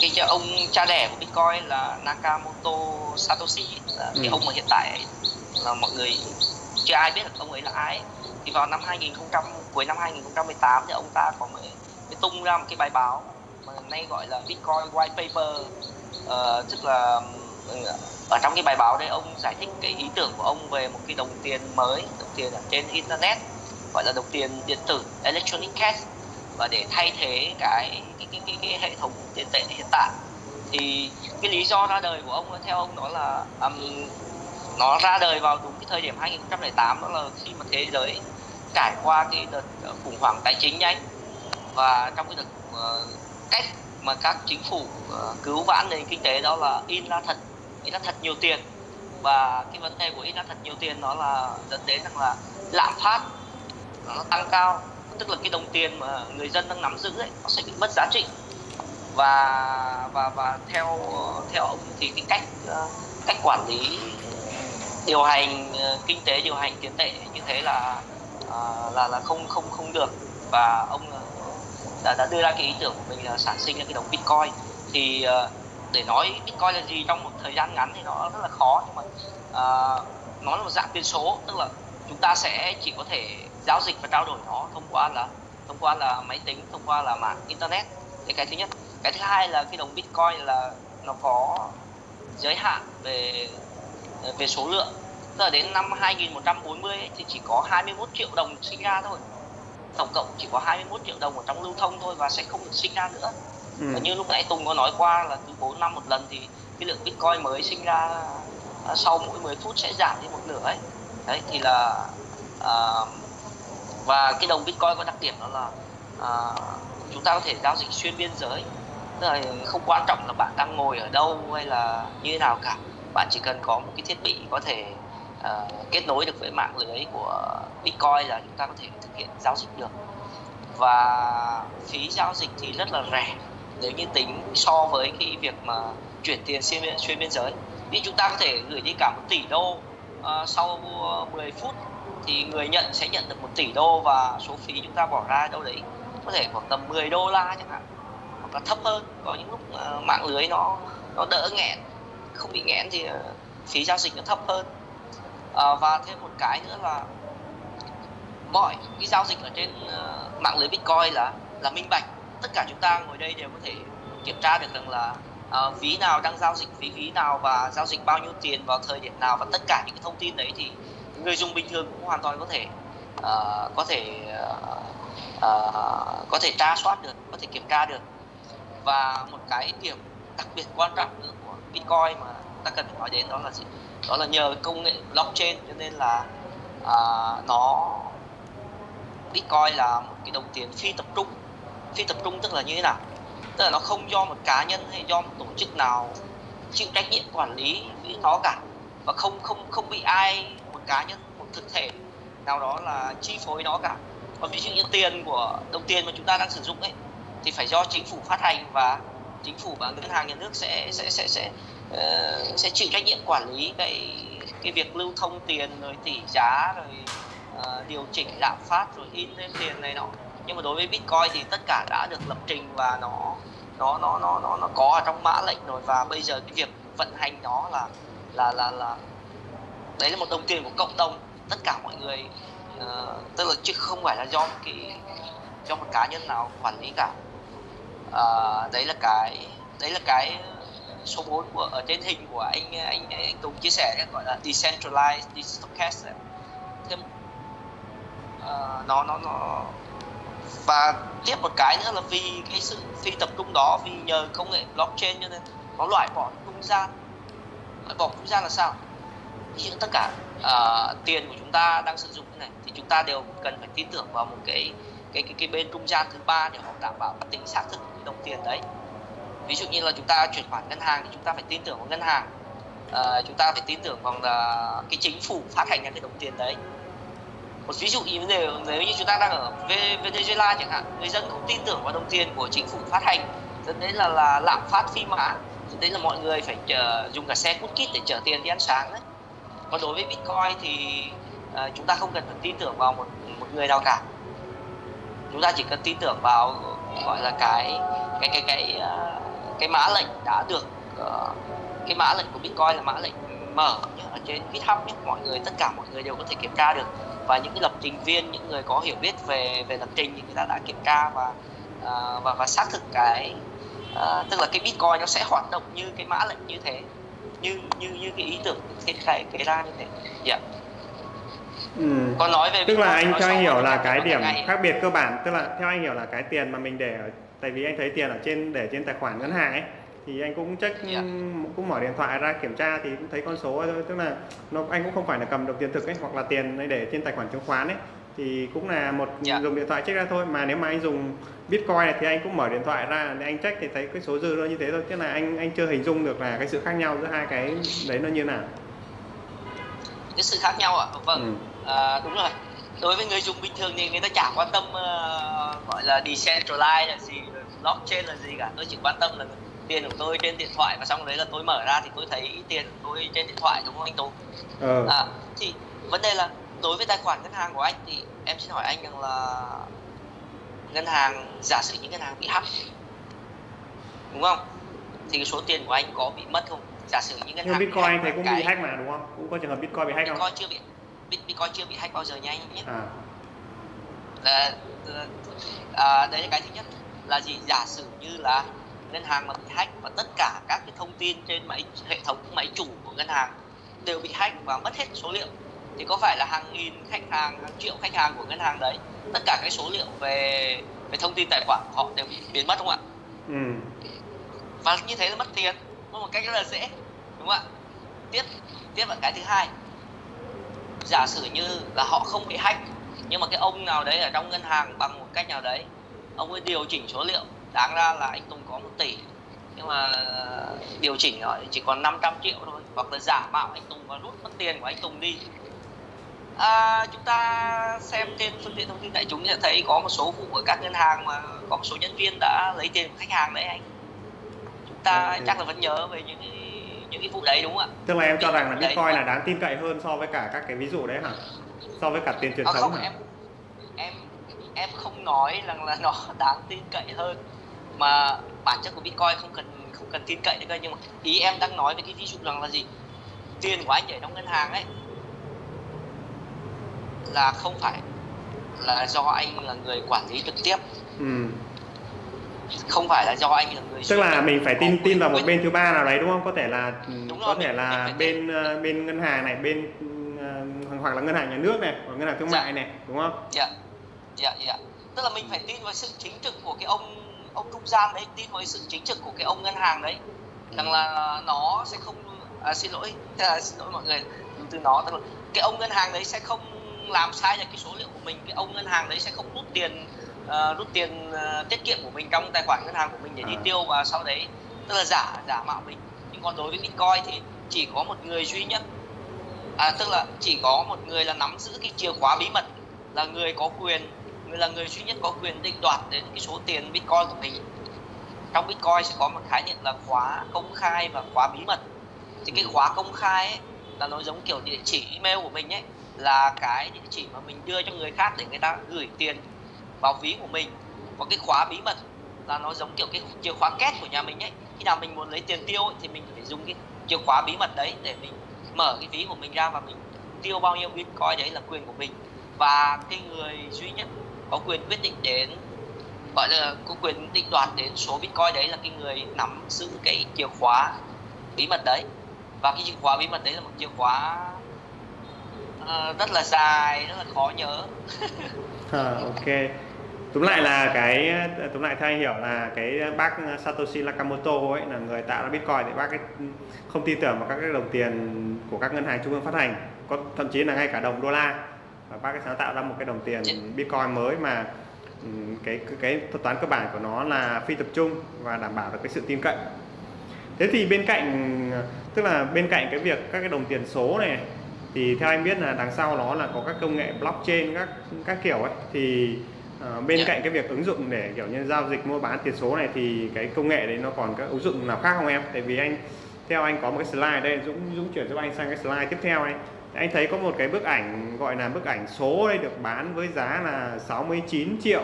cái ông cha đẻ của bitcoin là nakamoto satoshi là cái Ừ. ông mà hiện tại ấy, là mọi người chưa ai biết được ông ấy là ai. Thì vào năm 2000 cuối năm 2018 thì ông ta có mới, mới tung ra một cái bài báo mà nay gọi là bitcoin white paper. Ờ, tức là ừ, ở trong cái bài báo đấy ông giải thích cái ý tưởng của ông về một cái đồng tiền mới đồng tiền ở trên internet gọi là đồng tiền điện tử electronic cash. Và để thay thế cái cái cái, cái, cái hệ thống tiền tệ hiện tại thì cái lý do ra đời của ông theo ông đó là um, nó ra đời vào đúng cái thời điểm 2008 đó là khi mà thế giới trải qua cái đợt ờ, khủng hoảng tài chính nhanh. Và trong cái đợt uh, cách mà các chính phủ uh, cứu vãn nền kinh tế đó là in ra thật in ra thật nhiều tiền. Và cái vấn đề của in ra thật nhiều tiền đó là dẫn đến rằng là lạm phát nó tăng cao. Tức là cái đồng tiền mà người dân đang nắm giữ ấy nó sẽ bị mất giá trị. Và và và theo theo ông thì cái cách cách quản lý điều hành kinh tế điều hành tiền tệ như thế là à, là là không không không được. Và ông đã, đã đưa ra cái ý tưởng của mình là sản sinh ra cái đồng bitcoin. Thì à, để nói bitcoin là gì trong một thời gian ngắn thì nó rất là khó nhưng mà uh, nó là một dạng tiền số. Tức là chúng ta sẽ chỉ có thể giao dịch và trao đổi nó thông qua là thông qua là máy tính thông qua là mạng internet. Đấy cái thứ nhất. Cái thứ hai là cái đồng bitcoin là nó có giới hạn về về số lượng. Tức là đến năm 2140 ấy, thì chỉ có 21 triệu đồng sinh ra thôi. Tổng cộng chỉ có 21 triệu đồng ở trong lưu thông thôi và sẽ không được sinh ra nữa. Ừ. và như lúc nãy Tùng có nói qua là cứ 4 năm một lần thì cái lượng Bitcoin mới sinh ra à, sau mỗi 10 phút sẽ giảm đi một nửa ấy. Đấy thì là à, và cái đồng Bitcoin có đặc điểm đó là à, chúng ta có thể giao dịch xuyên biên giới. Tức là không quan trọng là bạn đang ngồi ở đâu hay là như thế nào cả. Bạn chỉ cần có một cái thiết bị có thể à, kết nối được với mạng lưới của Bitcoin là chúng ta có thể thực hiện giao dịch được. Và phí giao dịch thì rất là rẻ. Nếu như tính so với cái việc mà chuyển tiền xuyên biên, xuyên biên giới. Thì chúng ta có thể gửi đi cả một tỷ đô uh, sau 10 phút thì người nhận sẽ nhận được một tỷ đô và số phí chúng ta bỏ ra đâu đấy có thể khoảng tầm 10 đô la chẳng hạn hoặc là thấp hơn có những lúc ờ, mạng lưới nó nó đỡ nghẹn không bị nghẽn thì ờ, phí giao dịch nó thấp hơn. À, và thêm một cái nữa là mọi cái giao dịch ở trên mạng lưới Bitcoin là là minh bạch. Tất cả chúng ta ngồi đây đều có thể kiểm tra được rằng là uh, ví nào đang giao dịch phí ví nào và giao dịch bao nhiêu tiền vào thời điểm nào và tất cả những cái thông tin đấy thì người dùng bình thường cũng hoàn toàn có thể uh, có thể uh, uh, có thể tra soát được có thể kiểm tra được. Và một cái điểm đặc biệt quan trọng nữa của Bitcoin mà ta cần phải nói đến đó là gì? Đó là nhờ công nghệ blockchain cho nên là uh, nó Bitcoin là một cái đồng tiền phi tập trung. Phi tập trung tức là như thế nào? Tức là nó không do một cá nhân hay do một tổ chức nào chịu trách nhiệm quản lý với nó cả. Và không không không bị ai cá nhân một thực thể nào đó là chi phối nó cả. Còn ví dụ như tiền của đồng tiền mà chúng ta đang sử dụng ấy thì phải do chính phủ phát hành và chính phủ và ngân hàng nhà nước sẽ sẽ sẽ sẽ uh, sẽ chịu trách nhiệm quản lý cái cái việc lưu thông tiền rồi tỷ giá rồi uh, điều chỉnh lạm phát rồi in lên tiền này nọ. Nhưng mà đối với bitcoin thì tất cả đã được lập trình và nó nó nó nó nó nó có ở trong mã lệnh rồi. Và bây giờ cái việc vận hành nó là là là là đấy là một đồng tiền của cộng đồng. Tất cả mọi người uh, tức là chứ không phải là do một cái do một cá nhân nào quản lý cả. Uh, đấy là cái đấy là cái số 4 của ở trên hình của anh anh anh Tùng chia sẻ gọi là decentralized digital cash thêm uh, nó nó nó và tiếp một cái nữa là vì cái sự phi tập trung đó vì nhờ công nghệ blockchain cho nên nó loại bỏ trung gian. Loại bỏ trung gian là sao? Ví dụ tất cả uh, tiền của chúng ta đang sử dụng này thì chúng ta đều cần phải tin tưởng vào một cái cái cái, cái bên trung gian thứ ba để họ đảm bảo tính xác thực của đồng tiền đấy. Ví dụ như là chúng ta chuyển khoản ngân hàng thì chúng ta phải tin tưởng vào ngân hàng à, chúng ta phải tin tưởng vào là cái chính phủ phát hành ra cái đồng tiền đấy. Một ví dụ như nếu, nếu như chúng ta đang ở Venezuela chẳng hạn người dân không tin tưởng vào đồng tiền của chính phủ phát hành dẫn đến là là lạm phát phi mã dẫn đến là mọi người phải chờ, dùng cả xe cút kít để chở tiền đi ăn sáng đấy còn đối với Bitcoin thì uh, chúng ta không cần phải tin tưởng vào một một người nào cả. Chúng ta chỉ cần tin tưởng vào gọi là cái cái cái cái uh, cái mã lệnh đã được uh, cái mã lệnh của Bitcoin là mã lệnh mở ở trên GitHub nhé. mọi người tất cả mọi người đều có thể kiểm tra được. Và những lập trình viên những người có hiểu biết về về lập trình thì người ta đã kiểm tra và uh, và và xác thực cái uh, tức là cái Bitcoin nó sẽ hoạt động như cái mã lệnh như thế như như như cái ý tưởng thiết khai cái ra như thế yeah. Dạ. Ừ. Còn nói về tức là anh theo anh hiểu là cái điểm khác biệt cơ bản tức là theo anh hiểu là cái tiền mà mình để ở tại vì anh thấy tiền ở trên để trên tài khoản ngân hàng ấy thì anh cũng check yeah. Dạ. cũng mở điện thoại ra kiểm tra thì cũng thấy con số thôi tức là nó anh cũng không phải là cầm được tiền thực ấy hoặc là tiền để trên tài khoản chứng khoán ấy thì cũng là một yeah. Dạ. dùng điện thoại check ra thôi mà nếu mà anh dùng bitcoin này thì anh cũng mở điện thoại ra để anh check thì thấy cái số dư nó như thế thôi tức là anh anh chưa hình dung được là cái sự khác nhau giữa hai cái đấy nó như nào cái sự khác nhau ạ à? vâng ừ. à, đúng rồi đối với người dùng bình thường thì người ta chả quan tâm uh, gọi là decentralized là gì blockchain là gì cả tôi chỉ quan tâm là tiền của tôi trên điện thoại và xong đấy là tôi mở ra thì tôi thấy tiền của tôi trên điện thoại đúng không anh tú ừ. à, thì vấn đề là đối với tài khoản ngân hàng của anh thì em xin hỏi anh rằng là ngân hàng giả sử những ngân hàng bị hack đúng không? Thì cái số tiền của anh có bị mất không? Giả sử những ngân hàng bitcoin thì cũng cái... bị hack mà đúng không? Cũng có trường hợp bitcoin bị hack bitcoin không? chưa bị bitcoin chưa bị hack bao giờ nha anh nhé. À. là, à, đấy là cái thứ nhất. Là gì? Giả sử như là ngân hàng mà bị hack và tất cả các cái thông tin trên máy hệ thống máy chủ của ngân hàng đều bị hack và mất hết số liệu thì có phải là hàng nghìn khách hàng hàng triệu khách hàng của ngân hàng đấy tất cả cái số liệu về về thông tin tài khoản của họ đều bị biến mất không ạ? Ừ. và như thế là mất tiền một cách rất là dễ đúng không ạ? Tiếp tiếp là cái thứ hai. Giả sử như là họ không bị hack nhưng mà cái ông nào đấy ở trong ngân hàng bằng một cách nào đấy ông ấy điều chỉnh số liệu đáng ra là anh Tùng có một tỷ nhưng mà điều chỉnh rồi chỉ còn 500 triệu thôi hoặc là giả mạo anh Tùng và rút mất tiền của anh Tùng đi à, chúng ta xem trên phương tiện thông tin đại chúng sẽ thấy có một số vụ ở các ngân hàng mà có một số nhân viên đã lấy tiền của khách hàng đấy anh. Chúng ta ừ. chắc là vẫn nhớ về những những cái vụ đấy đúng không ạ? Tức là em cho rằng là bitcoin là đáng tin cậy hơn so với cả các cái ví dụ đấy hả? So với cả tiền truyền à, thống không, hả? em em em không nói rằng là nó [LAUGHS] đáng tin cậy hơn. Mà bản chất của bitcoin không cần không cần tin cậy nữa nhưng mà ý em đang nói về cái ví dụ rằng là gì? Tiền của anh để trong ngân hàng ấy là không phải là do anh là người quản lý trực tiếp. Ừ. không phải là do anh là người tức là mình phải tin tin vào một bên thứ ba nào đấy đúng không? Có thể là đúng có rồi, thể mình, là mình bên uh, bên ngân hàng này bên uh, hoặc là ngân hàng nhà nước này hoặc ngân hàng thương dạ. mại này đúng không? Dạ. Dạ dạ. Tức là mình phải tin vào sự chính trực của cái ông ông trung gian đấy tin vào sự chính trực của cái ông ngân hàng đấy. Rằng là nó sẽ không à, xin lỗi à, [LAUGHS] xin lỗi mọi người từ nó tức là cái ông ngân hàng đấy sẽ không làm sai được cái số liệu của mình cái ông ngân hàng đấy sẽ không rút tiền uh, rút tiền uh, tiết kiệm của mình trong tài khoản ngân hàng của mình để đi à. tiêu và sau đấy tức là giả giả mạo mình. Nhưng còn đối với bitcoin thì chỉ có một người duy nhất à, tức là chỉ có một người là nắm giữ cái chìa khóa bí mật là người có quyền người là người duy nhất có quyền định đoạt đến cái số tiền bitcoin của mình. Trong bitcoin sẽ có một khái niệm là khóa công khai và khóa bí mật. Thì cái khóa công khai ấy, là nó giống kiểu địa chỉ email của mình ấy là cái địa chỉ mà mình đưa cho người khác để người ta gửi tiền vào ví của mình. Có cái khóa bí mật là nó giống kiểu cái chìa khóa két của nhà mình ấy. Khi nào mình muốn lấy tiền tiêu ấy, thì mình phải dùng cái chìa khóa bí mật đấy để mình mở cái ví của mình ra và mình tiêu bao nhiêu bitcoin đấy là quyền của mình. Và cái người duy nhất có quyền quyết định đến gọi là có quyền định đoạt đến số bitcoin đấy là cái người nắm giữ cái chìa khóa bí mật đấy. Và cái chìa khóa bí mật đấy là một chìa khóa uh, rất là dài rất là khó nhớ. À, [LAUGHS] ok. Túm lại là cái túm lại theo anh hiểu là cái bác Satoshi Nakamoto ấy là người tạo ra Bitcoin để bác ấy không tin tưởng vào các cái đồng tiền của các ngân hàng trung ương phát hành. Có thậm chí là ngay cả đồng đô la. Và bác ấy sáng tạo ra một cái đồng tiền Bitcoin mới mà cái cái, cái thuật toán cơ bản của nó là phi tập trung và đảm bảo được cái sự tin cậy. Thế thì bên cạnh tức là bên cạnh cái việc các cái đồng tiền số này thì theo anh biết là đằng sau nó là có các công nghệ blockchain các các kiểu ấy. Thì uh, bên yeah. cạnh cái việc ứng dụng để kiểu như giao dịch mua bán tiền số này thì cái công nghệ đấy nó còn các ứng dụng nào khác không em? Tại vì anh theo anh có một cái slide đây Dũng Dũng chuyển giúp anh sang cái slide tiếp theo này. Anh thấy có một cái bức ảnh gọi là bức ảnh số đây được bán với giá là 69 triệu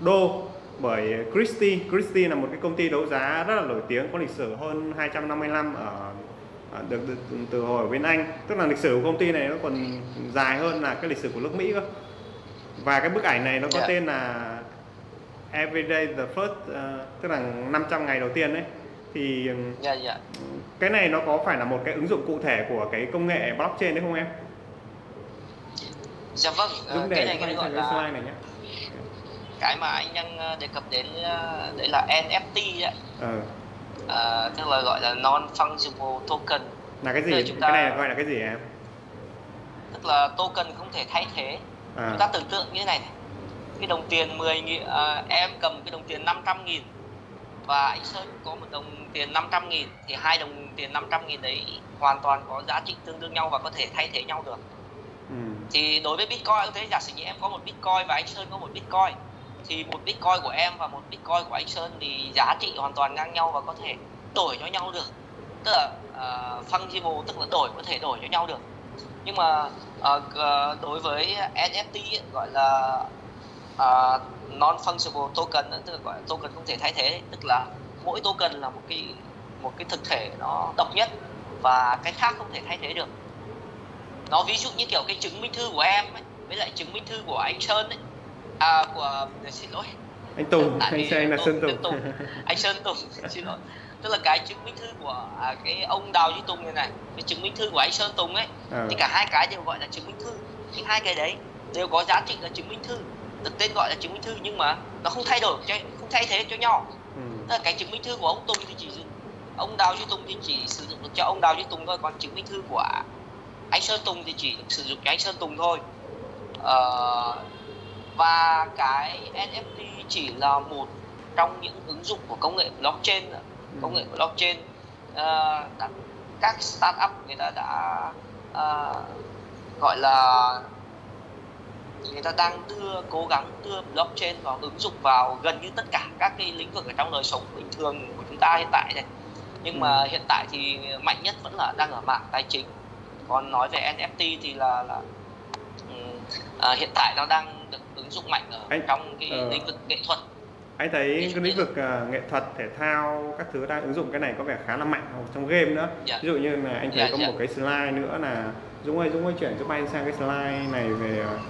đô. Bởi Christie Christie là một cái công ty đấu giá rất là nổi tiếng có lịch sử hơn 250 năm ở được, được từ hồi ở bên Anh tức là lịch sử của công ty này nó còn dài hơn là cái lịch sử của nước Mỹ cơ và cái bức ảnh này nó có yeah. Dạ. tên là Everyday the First uh, tức là 500 ngày đầu tiên đấy thì yeah, yeah. Dạ. cái này nó có phải là một cái ứng dụng cụ thể của cái công nghệ blockchain đấy không em? Dạ vâng, Dũng cái này cái gọi là slide này nhé. Cái mà anh đang ờ, đề cập đến ờ, đấy là NFT ấy. Ừ. À, tức là gọi là non fungible token. Là cái gì? Chúng ta... Cái này gọi là cái gì em? Tức là token không thể thay thế. À. Chúng ta tưởng tượng như thế này, này. cái đồng tiền 10 nghìn, à, em cầm cái đồng tiền 500 nghìn và anh Sơn có một đồng tiền 500 nghìn thì hai đồng tiền 500 nghìn đấy hoàn toàn có giá trị tương đương nhau và có thể thay thế nhau được ừ. thì đối với Bitcoin cũng thế giả sử như em có một Bitcoin và anh Sơn có một Bitcoin thì một Bitcoin của em và một Bitcoin của anh Sơn thì giá trị hoàn toàn ngang nhau và có thể đổi cho nhau được. Tức là uh, fungible tức là đổi có thể đổi cho nhau được. Nhưng mà uh, đối với NFT ấy, gọi là uh, non fungible token tức là gọi là token không thể thay thế tức là mỗi token là một cái một cái thực thể nó độc nhất và cái khác không thể thay thế được. Nó ví dụ như kiểu cái chứng minh thư của em ấy, với lại chứng minh thư của anh Sơn ấy à của xin lỗi. Anh Tùng anh Sơn là Sơn Tùng. Tùng. Anh Sơn Tùng [LAUGHS] xin lỗi. Tức là cái chứng minh thư của à, cái ông Đào Duy Tùng này này cái chứng minh thư của anh Sơn Tùng ấy à. thì cả hai cái đều gọi là chứng minh thư. Thì hai cái đấy đều có giá trị là chứng minh thư. Được tên gọi là chứng minh thư nhưng mà nó không thay đổi cho không thay thế cho nhau. Ừ. tức là cái chứng minh thư của ông Tùng thì chỉ ông Đào Duy Tùng thì chỉ sử dụng được cho ông Đào Duy Tùng thôi còn chứng minh thư của anh Sơn Tùng thì chỉ sử dụng cho anh Sơn Tùng thôi. Ờ, và cái NFT chỉ là một trong những ứng dụng của công nghệ blockchain công nghệ blockchain uh, các startup người ta đã uh, gọi là người ta đang đưa cố gắng đưa blockchain vào ứng dụng vào gần như tất cả các cái lĩnh vực ở trong đời sống bình thường của chúng ta hiện tại này. Nhưng mà ừ. hiện tại thì mạnh nhất vẫn là đang ở mạng tài chính. Còn nói về NFT thì là là uh, hiện tại nó đang được ứng dụng mạnh ở anh, trong cái uh, lĩnh vực nghệ thuật anh thấy cái lĩnh vực uh, nghệ thuật thể thao các thứ đang ứng dụng cái này có vẻ khá là mạnh trong game nữa dạ. ví dụ như là anh thấy dạ, có dạ. một cái slide nữa là Dũng ơi Dũng ơi chuyển giúp anh sang cái slide này về uh,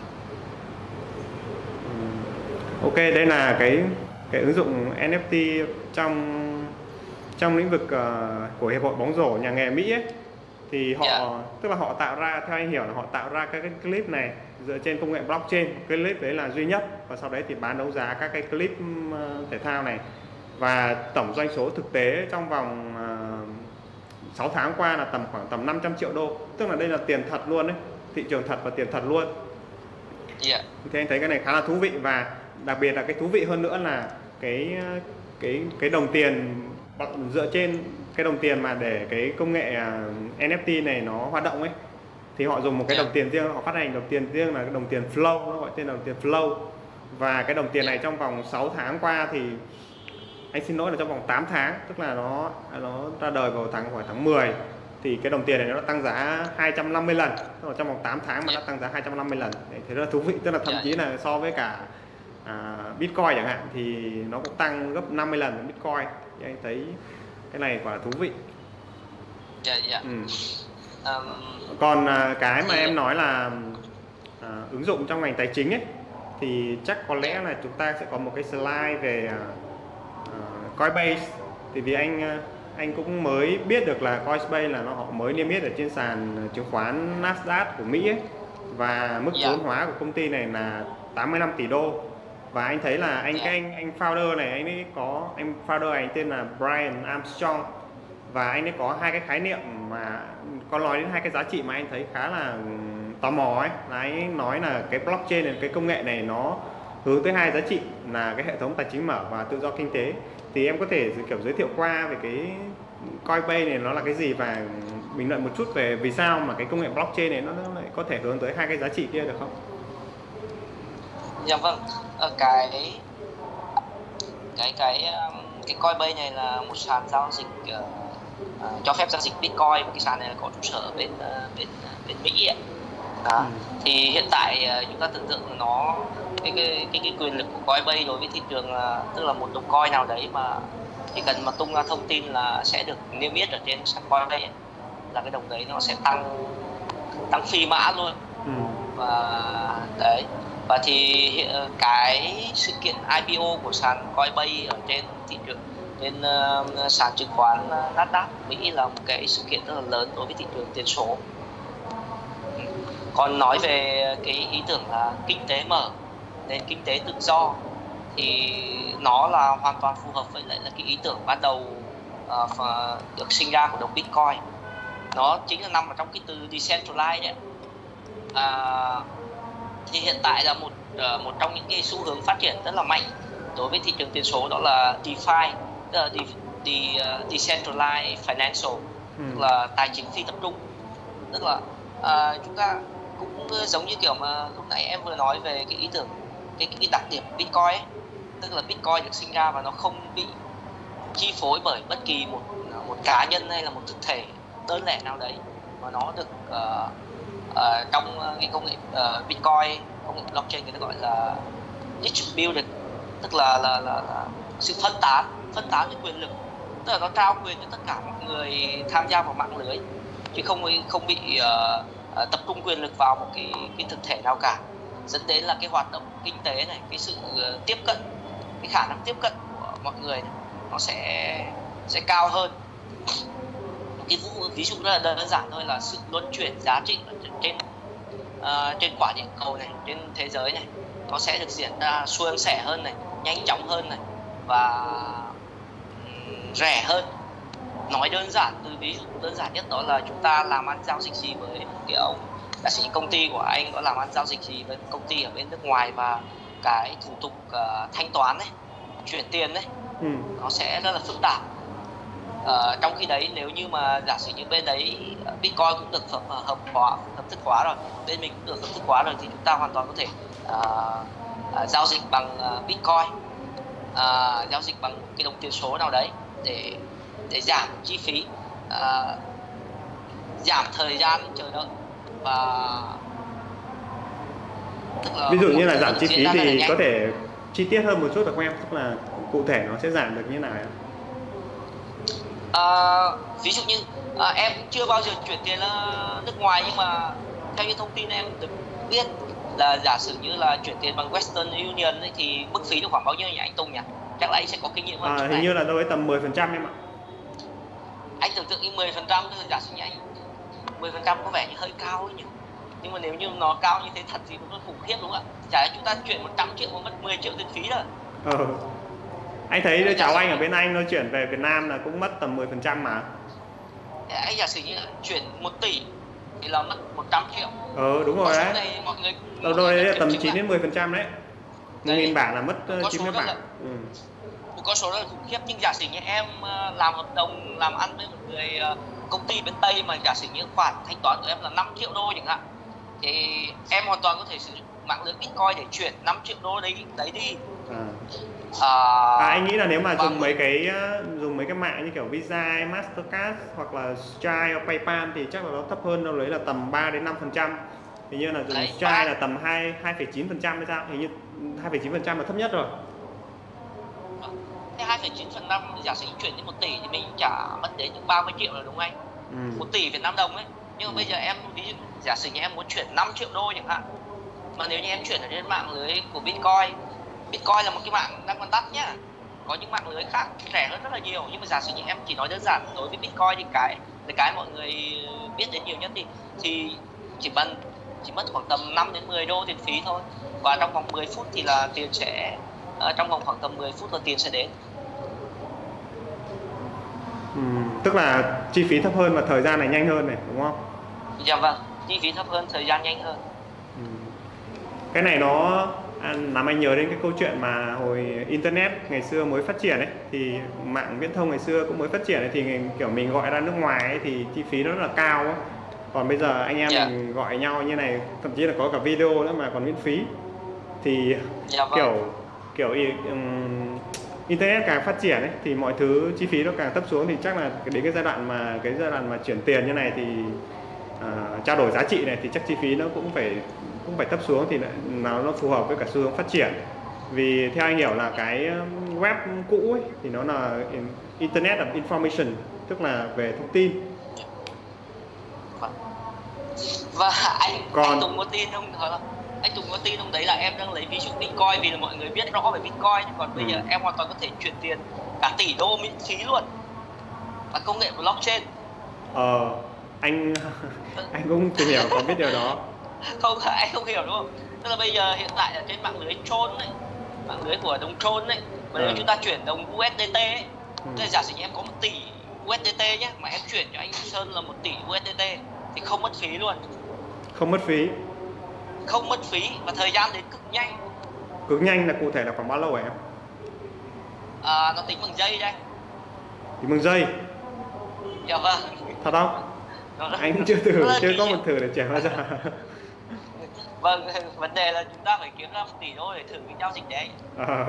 ok đây là cái cái ứng dụng NFT trong trong lĩnh vực uh, của hiệp hội bóng rổ nhà nghề Mỹ ấy, thì họ yeah. Tức là họ tạo ra theo anh hiểu là họ tạo ra các cái clip này dựa trên công nghệ blockchain. Cái clip đấy là duy nhất. Và sau đấy thì bán đấu giá các cái clip uh, thể thao này. Và tổng doanh số thực tế trong vòng uh, 6 tháng qua là tầm khoảng tầm 500 triệu đô. Tức là đây là tiền thật luôn đấy thị trường thật và tiền thật luôn. Yeah. Dạ. thì anh thấy cái này khá là thú vị. Và đặc biệt là cái thú vị hơn nữa là cái cái cái đồng tiền dựa trên cái đồng tiền mà để cái công nghệ à, NFT này nó hoạt động ấy thì họ dùng một cái đồng tiền riêng họ phát hành đồng tiền riêng là cái đồng tiền flow nó gọi tên là đồng tiền flow. Và cái đồng tiền này trong vòng 6 tháng qua thì anh xin lỗi là trong vòng 8 tháng tức là nó nó ra đời vào tháng khoảng tháng 10 thì cái đồng tiền này nó tăng giá 250 lần. Trong vòng 8 tháng mà nó tăng giá 250 lần. Thế rất là thú vị tức là thậm chí là so với cả à, Bitcoin chẳng hạn thì nó cũng tăng gấp 50 lần Bitcoin. Thì anh thấy cái này quả là thú vị. Dạ dạ. Ừ. Còn à, cái mà em nói là à, ứng dụng trong ngành tài chính ấy thì chắc có lẽ là chúng ta sẽ có một cái slide về à, à, Coinbase thì vì anh à, anh cũng mới biết được là Coinbase là nó họ mới niêm yết ở trên sàn chứng khoán Nasdaq của Mỹ ấy và mức Dạ. vốn hóa của công ty này là 85 tỷ đô và anh thấy là anh Dạ. cái anh anh founder này anh ấy có anh founder này tên là Brian Armstrong và anh ấy có hai cái khái niệm mà có nói đến hai cái giá trị mà anh thấy khá là tò mò ấy. Là anh nói là cái blockchain này cái công nghệ này nó hướng tới hai giá trị là cái hệ thống tài chính mở và tự do kinh tế. Thì em có thể kiểu giới thiệu qua về cái Coinbase này nó là cái gì và bình luận một chút về vì sao mà cái công nghệ blockchain này nó, lại có thể hướng tới hai cái giá trị kia được không? Dạ vâng, ở cái cái cái um, cái Coinbase này là một sàn giao dịch ờ, ờ, cho phép giao dịch Bitcoin cái sàn này có trụ sở bên ờ, bên ờ, bên Mỹ ạ. Đó. Ừ. Thì hiện tại ờ, chúng ta tưởng tượng nó cái cái cái, cái quyền lực của Coinbase đối với thị trường là tức là một đồng coin nào đấy mà chỉ cần mà tung ra thông tin là sẽ được niêm yết ở trên sàn Coinbase ấy, là cái đồng đấy nó sẽ tăng tăng phi mã luôn Ừ. và đấy và thì cái sự kiện IPO của sàn Coinbase ở trên thị trường bên uh, ờ, ờ, sàn chứng khoán ờ, Nasdaq Mỹ là một cái sự kiện rất là lớn đối với thị trường tiền số. Còn nói về cái ý tưởng là kinh tế mở nền kinh tế tự do thì nó là hoàn toàn phù hợp với lại là cái ý tưởng ban đầu uh, được sinh ra của đồng Bitcoin. Nó chính là nằm ở trong cái từ decentralized đấy uh, à, thì hiện tại là một uh, một trong những cái xu hướng phát triển rất là mạnh đối với thị trường tiền số đó là DeFi tức là de, de, ờ, decentralized financial Ừ. tức là tài chính phi tập trung tức là à, chúng ta cũng giống như kiểu mà lúc nãy em vừa nói về cái ý tưởng cái cái đặc điểm Bitcoin ấy. tức là Bitcoin được sinh ra và nó không bị chi phối bởi bất kỳ một một cá nhân hay là một thực thể đơn lẻ nào đấy mà nó được ờ, ờ, trong ờ, cái công nghệ ờ, Bitcoin công nghệ blockchain người ta gọi là distributed tức là là, là, là sự phân tán phân tán cái quyền lực tức là nó trao quyền cho tất cả mọi người tham gia vào mạng lưới chứ không không bị uh, tập trung quyền lực vào một cái cái thực thể nào cả. Dẫn đến là cái hoạt động kinh tế này cái sự ờ, tiếp cận cái khả năng tiếp cận của mọi người này, nó sẽ sẽ cao hơn. Cái ví, ví dụ rất là đơn giản thôi là sự luân chuyển giá trị ở trên trên, trên quả địa cầu này trên thế giới này nó sẽ được diễn ra suôn sẻ hơn này nhanh chóng hơn này và rẻ hơn. Nói đơn giản từ ví dụ đơn giản nhất đó là chúng ta làm ăn giao dịch gì với một cái ông giả sử như công ty của anh có làm ăn giao dịch gì với công ty ở bên nước ngoài và cái thủ tục ờ, thanh toán này chuyển tiền đấy Ừ. nó sẽ rất là phức tạp. Ờ, trong khi đấy nếu như mà giả sử như bên đấy ờ, Bitcoin cũng được hợp hợp hóa hợp thức hóa rồi bên mình cũng được hợp thức hóa rồi thì chúng ta hoàn toàn có thể ờ, ờ, giao dịch bằng ờ, Bitcoin ờ, giao dịch bằng cái đồng tiền số nào đấy để để giảm chi phí ờ, giảm thời gian chờ đợi và Ví dụ như là giảm chi phí thì có thể chi tiết hơn một chút được không em? Tức là cụ thể nó sẽ giảm được như nào ạ? Ờ, ví dụ như à, em chưa bao giờ chuyển tiền nước ngoài nhưng mà theo như thông tin em được biết là giả sử như là chuyển tiền bằng Western Union ấy, thì mức phí được khoảng bao nhiêu nhỉ anh Tùng nhỉ? Chắc là anh sẽ có kinh nghiệm hơn À, hình này. như là đâu đấy tầm 10% em ạ. Anh tưởng tượng như 10 phần trăm giả sử như anh 10 phần trăm có vẻ như hơi cao ấy nhỉ? Nhưng mà nếu như nó cao như thế thật thì cũng khủng khiếp đúng không ạ? Chả lẽ chúng ta chuyển 100 triệu mà mất 10 triệu tiền phí rồi. Ờ. Anh thấy đứa cháu anh ở bên Anh nó chuyển về Việt Nam là cũng mất tầm 10% mà. Thế Anh giả sử như là chuyển 1 tỷ thì là mất 100 triệu. Ờ đúng rồi đấy. này mọi người Đâu đâu đấy là tầm chứng 9 lại. đến 10% đấy. Một Đấy. nghìn bảng là mất ờ, Con số 90 rất bảng. là- Ừ. một con số rất là khủng khiếp nhưng giả sử như em ờ, làm hợp đồng làm ăn với một người ờ, công ty bên tây mà giả sử như khoản thanh toán của em là 5 triệu đô chẳng hạn thì em hoàn toàn có thể sử dụng mạng lưới bitcoin để chuyển 5 triệu đô đấy đấy đi. À. à, À, anh nghĩ là nếu mà vâng. dùng mấy cái ờ, dùng mấy cái mạng như kiểu Visa, Mastercard hoặc là Stripe hoặc PayPal thì chắc là nó thấp hơn đâu đấy là tầm 3 đến 5% hình như là dùng Đấy, ba- là tầm 2 2,9 phần trăm hay sao? Hình như 2,9 phần trăm là thấp nhất rồi thế 2,9 phần năm giả sử chuyển đi 1 tỷ thì mình trả mất đến những 30 triệu rồi đúng không anh? Ừ. 1 tỷ Việt Nam đồng ấy. Nhưng mà bây giờ em ví dụ giả sử như em muốn chuyển 5 triệu đô chẳng hạn mà nếu như em chuyển ở trên mạng lưới của Bitcoin Bitcoin là một cái mạng đang còn đắt nhá. Có những mạng lưới khác rẻ hơn rất là nhiều nhưng mà giả sử như em chỉ nói đơn giản đối với Bitcoin thì cái là cái mọi người biết đến nhiều nhất thì thì chỉ bằng chỉ mất khoảng tầm 5 đến 10 đô tiền phí thôi. Và trong vòng 10 phút thì là tiền sẽ ờ, trong vòng khoảng tầm 10 phút là tiền sẽ đến Ừ. tức là chi phí thấp hơn và thời gian này nhanh hơn này đúng không dạ vâng chi phí thấp hơn thời gian nhanh hơn Ừ. cái này nó à, làm anh nhớ đến cái câu chuyện mà hồi internet ngày xưa mới phát triển ấy thì mạng viễn thông ngày xưa cũng mới phát triển ấy, thì kiểu mình gọi ra nước ngoài ấy, thì chi phí nó rất là cao ấy. còn bây giờ anh em Dạ. mình gọi nhau như này thậm chí là có cả video nữa mà còn miễn phí thì dạ vâng kiểu kiểu ừm, internet càng phát triển ấy thì mọi thứ chi phí nó càng thấp xuống thì chắc là đến cái giai đoạn mà cái giai đoạn mà chuyển tiền như này thì à, trao đổi giá trị này thì chắc chi phí nó cũng phải cũng phải thấp xuống thì nó nó phù hợp với cả xu hướng phát triển vì theo anh hiểu là cái um, web cũ ấy thì nó là in- internet of information tức là về thông tin Vâng. và anh Còn- anh Tùng có tin không Hả? Anh Tùng có tin không đấy là em đang lấy ví dụ Bitcoin vì là mọi người biết rõ về Bitcoin còn bây Ừ. giờ em hoàn toàn có thể chuyển tiền cả tỷ đô miễn phí luôn và công nghệ blockchain ờ anh [LAUGHS] anh cũng tìm hiểu có biết điều đó [LAUGHS] không anh không hiểu đúng không tức là bây giờ hiện tại ở trên mạng lưới trôn ấy mạng lưới của đồng trôn ấy mà nếu Ừ. chúng ta chuyển đồng USDT ấy Ừ. tức là giả sử em có một tỷ USDT nhé mà em chuyển cho anh Sơn là một tỷ USDT thì không mất phí luôn không mất phí không mất phí và thời gian đến cực nhanh. Cực nhanh là cụ thể là khoảng bao lâu hả em? À, nó tính bằng giây đây. Thì mừng giây? Dạ vâng. Thật không? Anh chưa thử chưa có một thử để chuyển bao giờ vâng vấn đề là chúng ta phải kiếm ra một tỷ đô để thử cái giao dịch đấy. Ờ.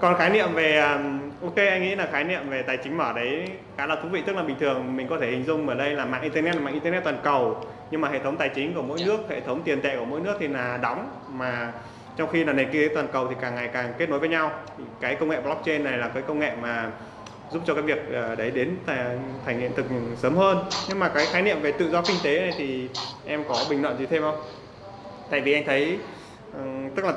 còn khái niệm về um, ok anh nghĩ là khái niệm về tài chính mở đấy khá là thú vị. Tức là bình thường mình có thể hình dung ở đây là mạng internet là mạng internet toàn cầu. Nhưng mà hệ thống tài chính của mỗi Dạ. nước hệ thống tiền tệ của mỗi nước thì là đóng. Mà trong khi là nền kinh tế toàn cầu thì càng ngày càng kết nối với nhau. Cái công nghệ blockchain này là cái công nghệ mà giúp cho cái việc ờ, đấy đến thành, hiện thực sớm hơn. Nhưng mà cái khái niệm về tự do kinh tế này thì em có bình luận gì thêm không? Tại vì anh thấy tức là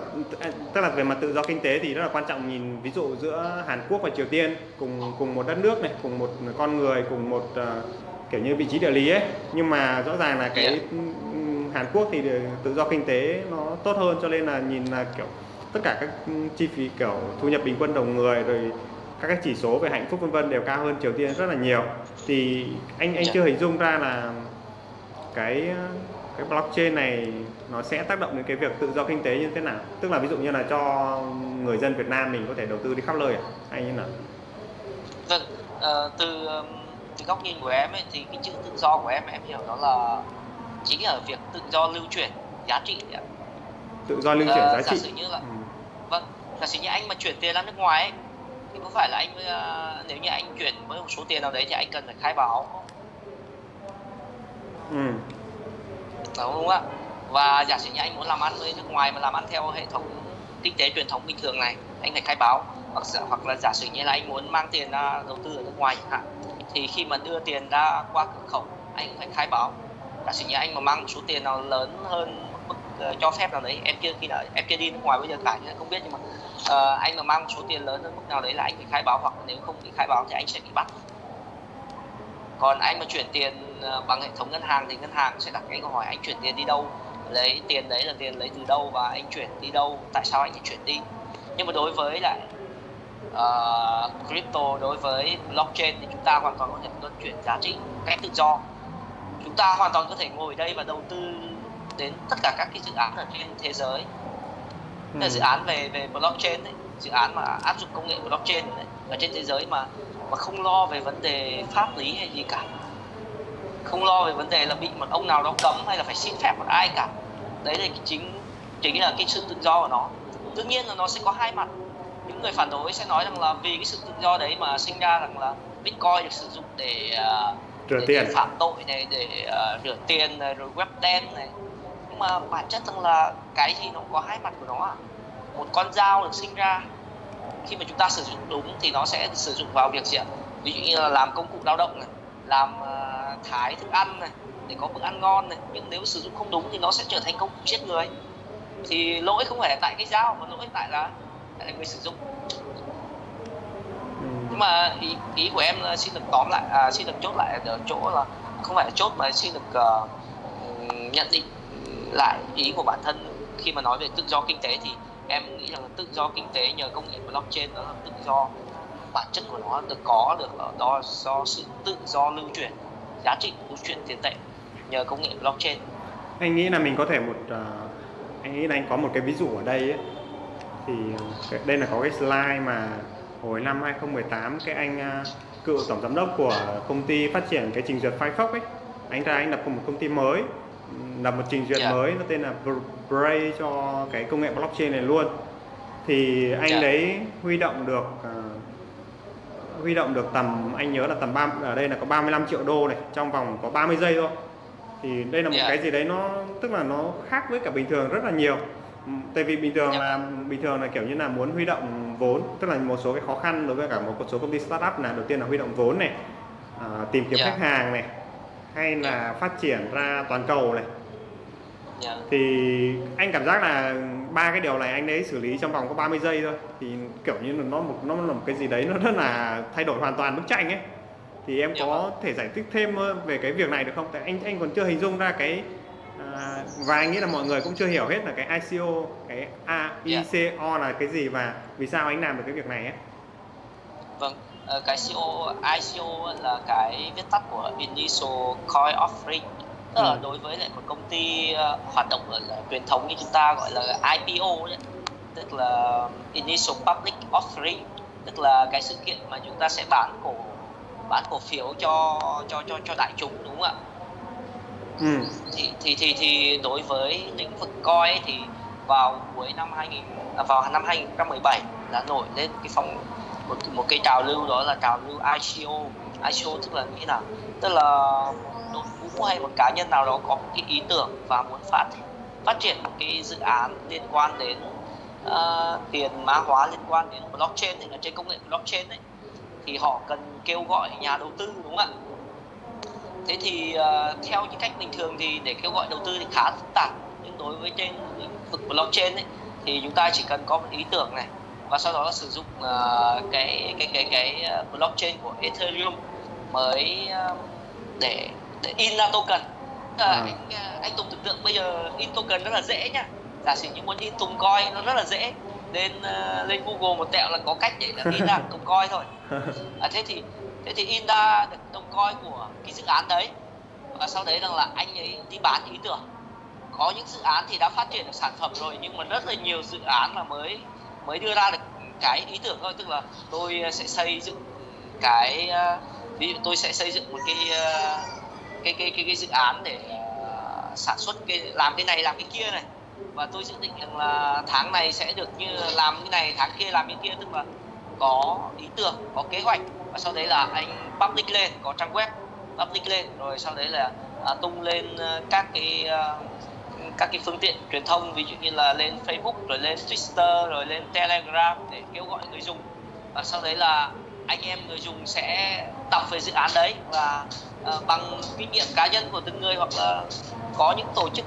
tức là về mặt tự do kinh tế thì rất là quan trọng nhìn ví dụ giữa Hàn Quốc và Triều Tiên cùng cùng một đất nước này cùng một con người cùng một ờ, kiểu như vị trí địa lý ấy nhưng mà rõ ràng là cái Yeah. ừm, Hàn Quốc thì tự do kinh tế nó tốt hơn cho nên là nhìn là kiểu tất cả các chi phí kiểu thu nhập bình quân đầu người rồi các cái chỉ số về hạnh phúc vân vân đều cao hơn Triều Tiên rất là nhiều thì anh anh Dạ. chưa hình dung ra là cái cái blockchain này nó sẽ tác động đến cái việc tự do kinh tế như thế nào tức là ví dụ như là cho người dân Việt Nam mình có thể đầu tư đi khắp nơi à? hay như nào vâng ờ, từ từ góc nhìn của em ấy thì cái chữ tự do của em em hiểu đó là chính là việc tự do lưu chuyển giá trị đấy ạ. tự do lưu chuyển Ờ, giá giả trị sử như là ừ. vâng giả sử như anh mà chuyển tiền ra nước ngoài ấy, thì có phải là anh ờ, nếu như anh chuyển với một số tiền nào đấy thì anh cần phải khai báo không? Ừ đúng không ạ? Và giả sử như anh muốn làm ăn với nước ngoài mà làm ăn theo hệ thống kinh tế truyền thống bình thường này anh phải khai báo. Hoặc hoặc là giả sử như là anh muốn mang tiền ra đầu tư ở nước ngoài chẳng hạn thì khi mà đưa tiền ra qua cửa khẩu anh cũng phải khai báo. Giả sử như anh mà mang một số tiền nào lớn hơn mức ờ, cho phép nào đấy em chưa khi nào em chưa đi nước ngoài bây giờ cả nhưng không biết nhưng mà uh, anh mà mang một số tiền lớn hơn mức nào đấy là anh phải khai báo hoặc nếu không bị khai báo thì anh sẽ bị bắt còn anh mà chuyển tiền ờ, bằng hệ thống ngân hàng thì ngân hàng sẽ đặt cái câu hỏi anh chuyển tiền đi đâu? Lấy tiền đấy là tiền lấy từ đâu và anh chuyển đi đâu? Tại sao anh lại chuyển đi? Nhưng mà đối với lại ờ, crypto đối với blockchain thì chúng ta hoàn toàn có thể luân chuyển giá trị một cách tự do. Chúng ta hoàn toàn có thể ngồi đây và đầu tư đến tất cả các cái dự án ở trên thế giới. Tức là Ừ. dự án về về blockchain đấy dự án mà áp dụng công nghệ blockchain đấy, ở trên thế giới mà mà không lo về vấn đề pháp lý hay gì cả. Không lo về vấn đề là bị một ông nào đó cấm hay là phải xin phép một ai cả. Đấy là chính chính là cái sự tự do của nó. Đương nhiên là nó sẽ có hai mặt. Những người phản đối sẽ nói rằng là vì cái sự tự do đấy mà sinh ra rằng là bitcoin được sử dụng để à, rửa để, tiền. để phạm tội này để uh, rửa tiền này rồi web đen này. Nhưng mà bản chất rằng là cái gì nó có hai mặt của nó à một con dao được sinh ra khi mà chúng ta sử dụng đúng thì nó sẽ sử dụng vào việc gì ạ? Ví dụ như là làm công cụ lao động này làm uh, thái thức ăn này để có bữa ăn ngon này. Nhưng nếu sử dụng không đúng thì nó sẽ trở thành công cụ giết người. Thì lỗi không phải tại cái dao mà lỗi tại là tại là người sử dụng. Ừ. nhưng mà ý, ý của em là xin được tóm lại à, xin được chốt lại ở chỗ là không phải là chốt mà xin được uh, nhận định lại ý của bản thân khi mà nói về tự do kinh tế thì em nghĩ rằng là tự do kinh tế nhờ công nghệ blockchain đó là tự do. Bản chất của nó được có được ở đó do sự tự do lưu chuyển giá trị lưu chuyển tiền tệ nhờ công nghệ blockchain. Anh nghĩ là mình có thể một uh, anh nghĩ là anh có một cái ví dụ ở đây ấy. thì à, đây là có cái slide mà hồi năm 2018 cái anh uh, cựu tổng giám đốc của công ty phát triển cái trình duyệt Firefox ấy. Anh ra anh lập một công ty mới lập một trình duyệt Yeah. mới nó tên là Bray cho cái công nghệ blockchain này luôn thì anh Yeah. đấy huy động được ờ, huy động được tầm anh nhớ là tầm ba ở đây là có 35 triệu đô này trong vòng có 30 giây thôi thì đây là một Yeah. cái gì đấy nó tức là nó khác với cả bình thường rất là nhiều Ừ, tại vì bình thường Yeah. là bình thường là kiểu như là muốn huy động vốn tức là một số cái khó khăn đối với cả một số công ty startup là đầu tiên là huy động vốn này à, tìm kiếm Yeah. khách hàng này hay là phát triển ra toàn cầu này yeah. thì anh cảm giác là ba cái điều này anh đấy xử lý trong vòng có 30 giây thôi thì kiểu như là nó một nó là một cái gì đấy nó rất là thay đổi hoàn toàn bức tranh ấy thì em Dạ có vâng. thể giải thích thêm ờ, về cái việc này được không? Tại anh anh còn chưa hình dung ra cái à, và anh nghĩ là mọi người cũng chưa hiểu hết là cái ICO cái A, Dạ. ICO là cái gì và vì sao anh làm được cái việc này ấy. Vâng, cái CO, ICO là cái viết tắt của Initial Coin Offering Tức là Ừ. đối với lại một công ty ờ, hoạt động ở truyền thống như chúng ta gọi là IPO đấy Tức là Initial Public Offering Tức là cái sự kiện mà chúng ta sẽ bán cổ bán cổ phiếu cho cho cho cho đại chúng đúng không ạ? Ừ. thì thì thì thì đối với lĩnh vực coi ấy, thì vào cuối năm 2000 à, vào năm 2017 là nổi lên cái phong một một cái trào lưu đó là trào lưu ICO ICO tức là nghĩa là tức là đội ngũ hay một cá nhân nào đó có một cái ý tưởng và muốn phát phát triển một cái dự án liên quan đến uh, tiền mã hóa liên quan đến blockchain thì là trên công nghệ blockchain đấy thì họ cần kêu gọi nhà đầu tư đúng không ạ? Thế thì uh, theo những cách bình thường thì để kêu gọi đầu tư thì khá phức tạp nhưng đối với trên lĩnh vực blockchain ấy, thì chúng ta chỉ cần có một ý tưởng này và sau đó là sử dụng ờ, cái cái cái cái ờ, blockchain của Ethereum mới ờ, để để in ra token. À. anh anh Tùng tưởng tượng bây giờ in token rất là dễ nhá. Giả sử như muốn in Tùng coin nó rất là dễ. Lên ờ, lên Google một tẹo là có cách để là in ra [LAUGHS] Tùng coin thôi. À, thế thì thế thì in ra được đồng coin của cái dự án đấy. Và sau đấy rằng là anh ấy đi bán ý tưởng. Có những dự án thì đã phát triển được sản phẩm rồi nhưng mà rất là nhiều dự án là mới mới đưa ra được cái ý tưởng thôi. Tức là tôi ờ, sẽ xây dựng cái ờ, ví dụ tôi sẽ xây dựng một cái ờ, cái cái cái, cái dự án để sản xuất cái làm cái này làm cái kia này. Và tôi dự định rằng là tháng này sẽ được như làm cái này tháng kia làm cái kia. Tức là có ý tưởng có kế hoạch. Và sau đấy là anh public lên có trang web public lên. Rồi sau đấy là à, tung lên các cái các cái phương tiện truyền thông ví dụ như là lên Facebook rồi lên Twitter rồi lên Telegram để kêu gọi người dùng. Và sau đấy là anh em người dùng sẽ đọc về dự án đấy và uh, bằng kinh nghiệm cá nhân của từng người hoặc là có những tổ chức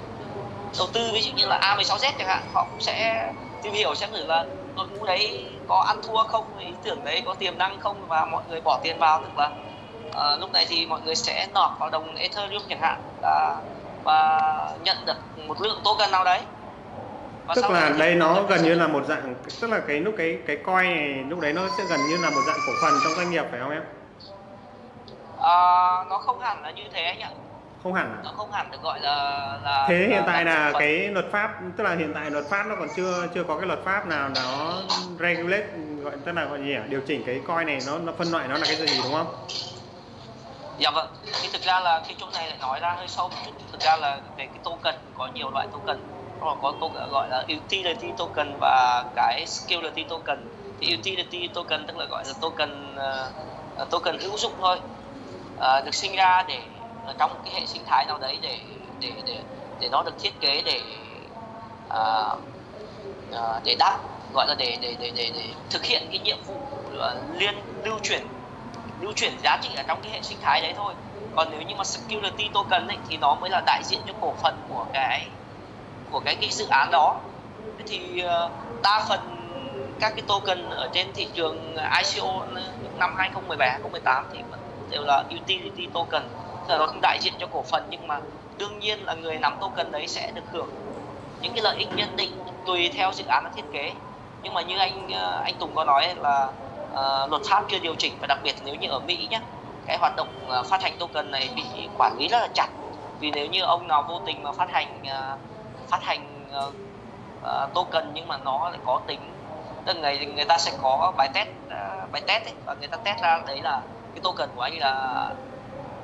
đầu tư ví dụ như là A16Z chẳng hạn họ cũng sẽ tìm hiểu xem thử là đội ngũ đấy có ăn thua không ý tưởng đấy có tiềm năng không và mọi người bỏ tiền vào tức là uh, lúc này thì mọi người sẽ nọt vào đồng Ethereum chẳng hạn. Và và nhận được một lượng token nào đấy Và tức là đây nó gần như là một dạng tức là cái lúc cái cái coin này lúc đấy nó sẽ gần như là một dạng cổ phần trong doanh nghiệp phải không em? Ờ, nó không hẳn là như thế anh ạ Không hẳn à? nó không hẳn được gọi là là Thế hiện là- tại là phần. cái luật pháp tức là hiện tại luật pháp nó còn chưa chưa có cái luật pháp nào nó regulate gọi tức là gọi gì nhỉ? điều chỉnh cái coin này nó nó phân loại nó là cái gì đúng không? Dạ vâng, thì thực ra là cái chỗ này lại nói ra hơi sâu một chút. Thực ra là về cái token, có nhiều loại token. Có, có gọi là utility token và cái security token. Thì utility token tức là gọi là token uh, token hữu dụng thôi. Uh, được sinh ra để ở trong cái hệ sinh thái nào đấy để để để để nó được thiết kế để uh, uh, để đáp gọi là để để để để, để thực hiện cái nhiệm vụ uh, liên lưu chuyển lưu chuyển giá trị ở trong cái hệ sinh thái đấy thôi. Còn nếu như mà security token ấy, thì nó mới là đại diện cho cổ phần của cái của cái cái dự án đó. Thì ờ, đa phần các cái token ở trên thị trường ICO năm 2017 2018 thì vẫn đều là utility token. Tức là nó không đại diện cho cổ phần nhưng mà đương nhiên là người nắm token đấy sẽ được hưởng những cái lợi ích nhất định tùy theo dự án nó thiết kế. Nhưng mà như anh ờ, anh Tùng có nói là uh, luật pháp chưa điều chỉnh và đặc biệt nếu như ở Mỹ nhé cái hoạt động uh, phát hành token này bị quản lý rất là chặt. Vì nếu như ông nào vô tình mà phát hành uh, phát hành uh, uh, token nhưng mà nó lại có tính tức người người ta sẽ có bài test uh, bài test ấy, và người ta test ra đấy là cái token của anh là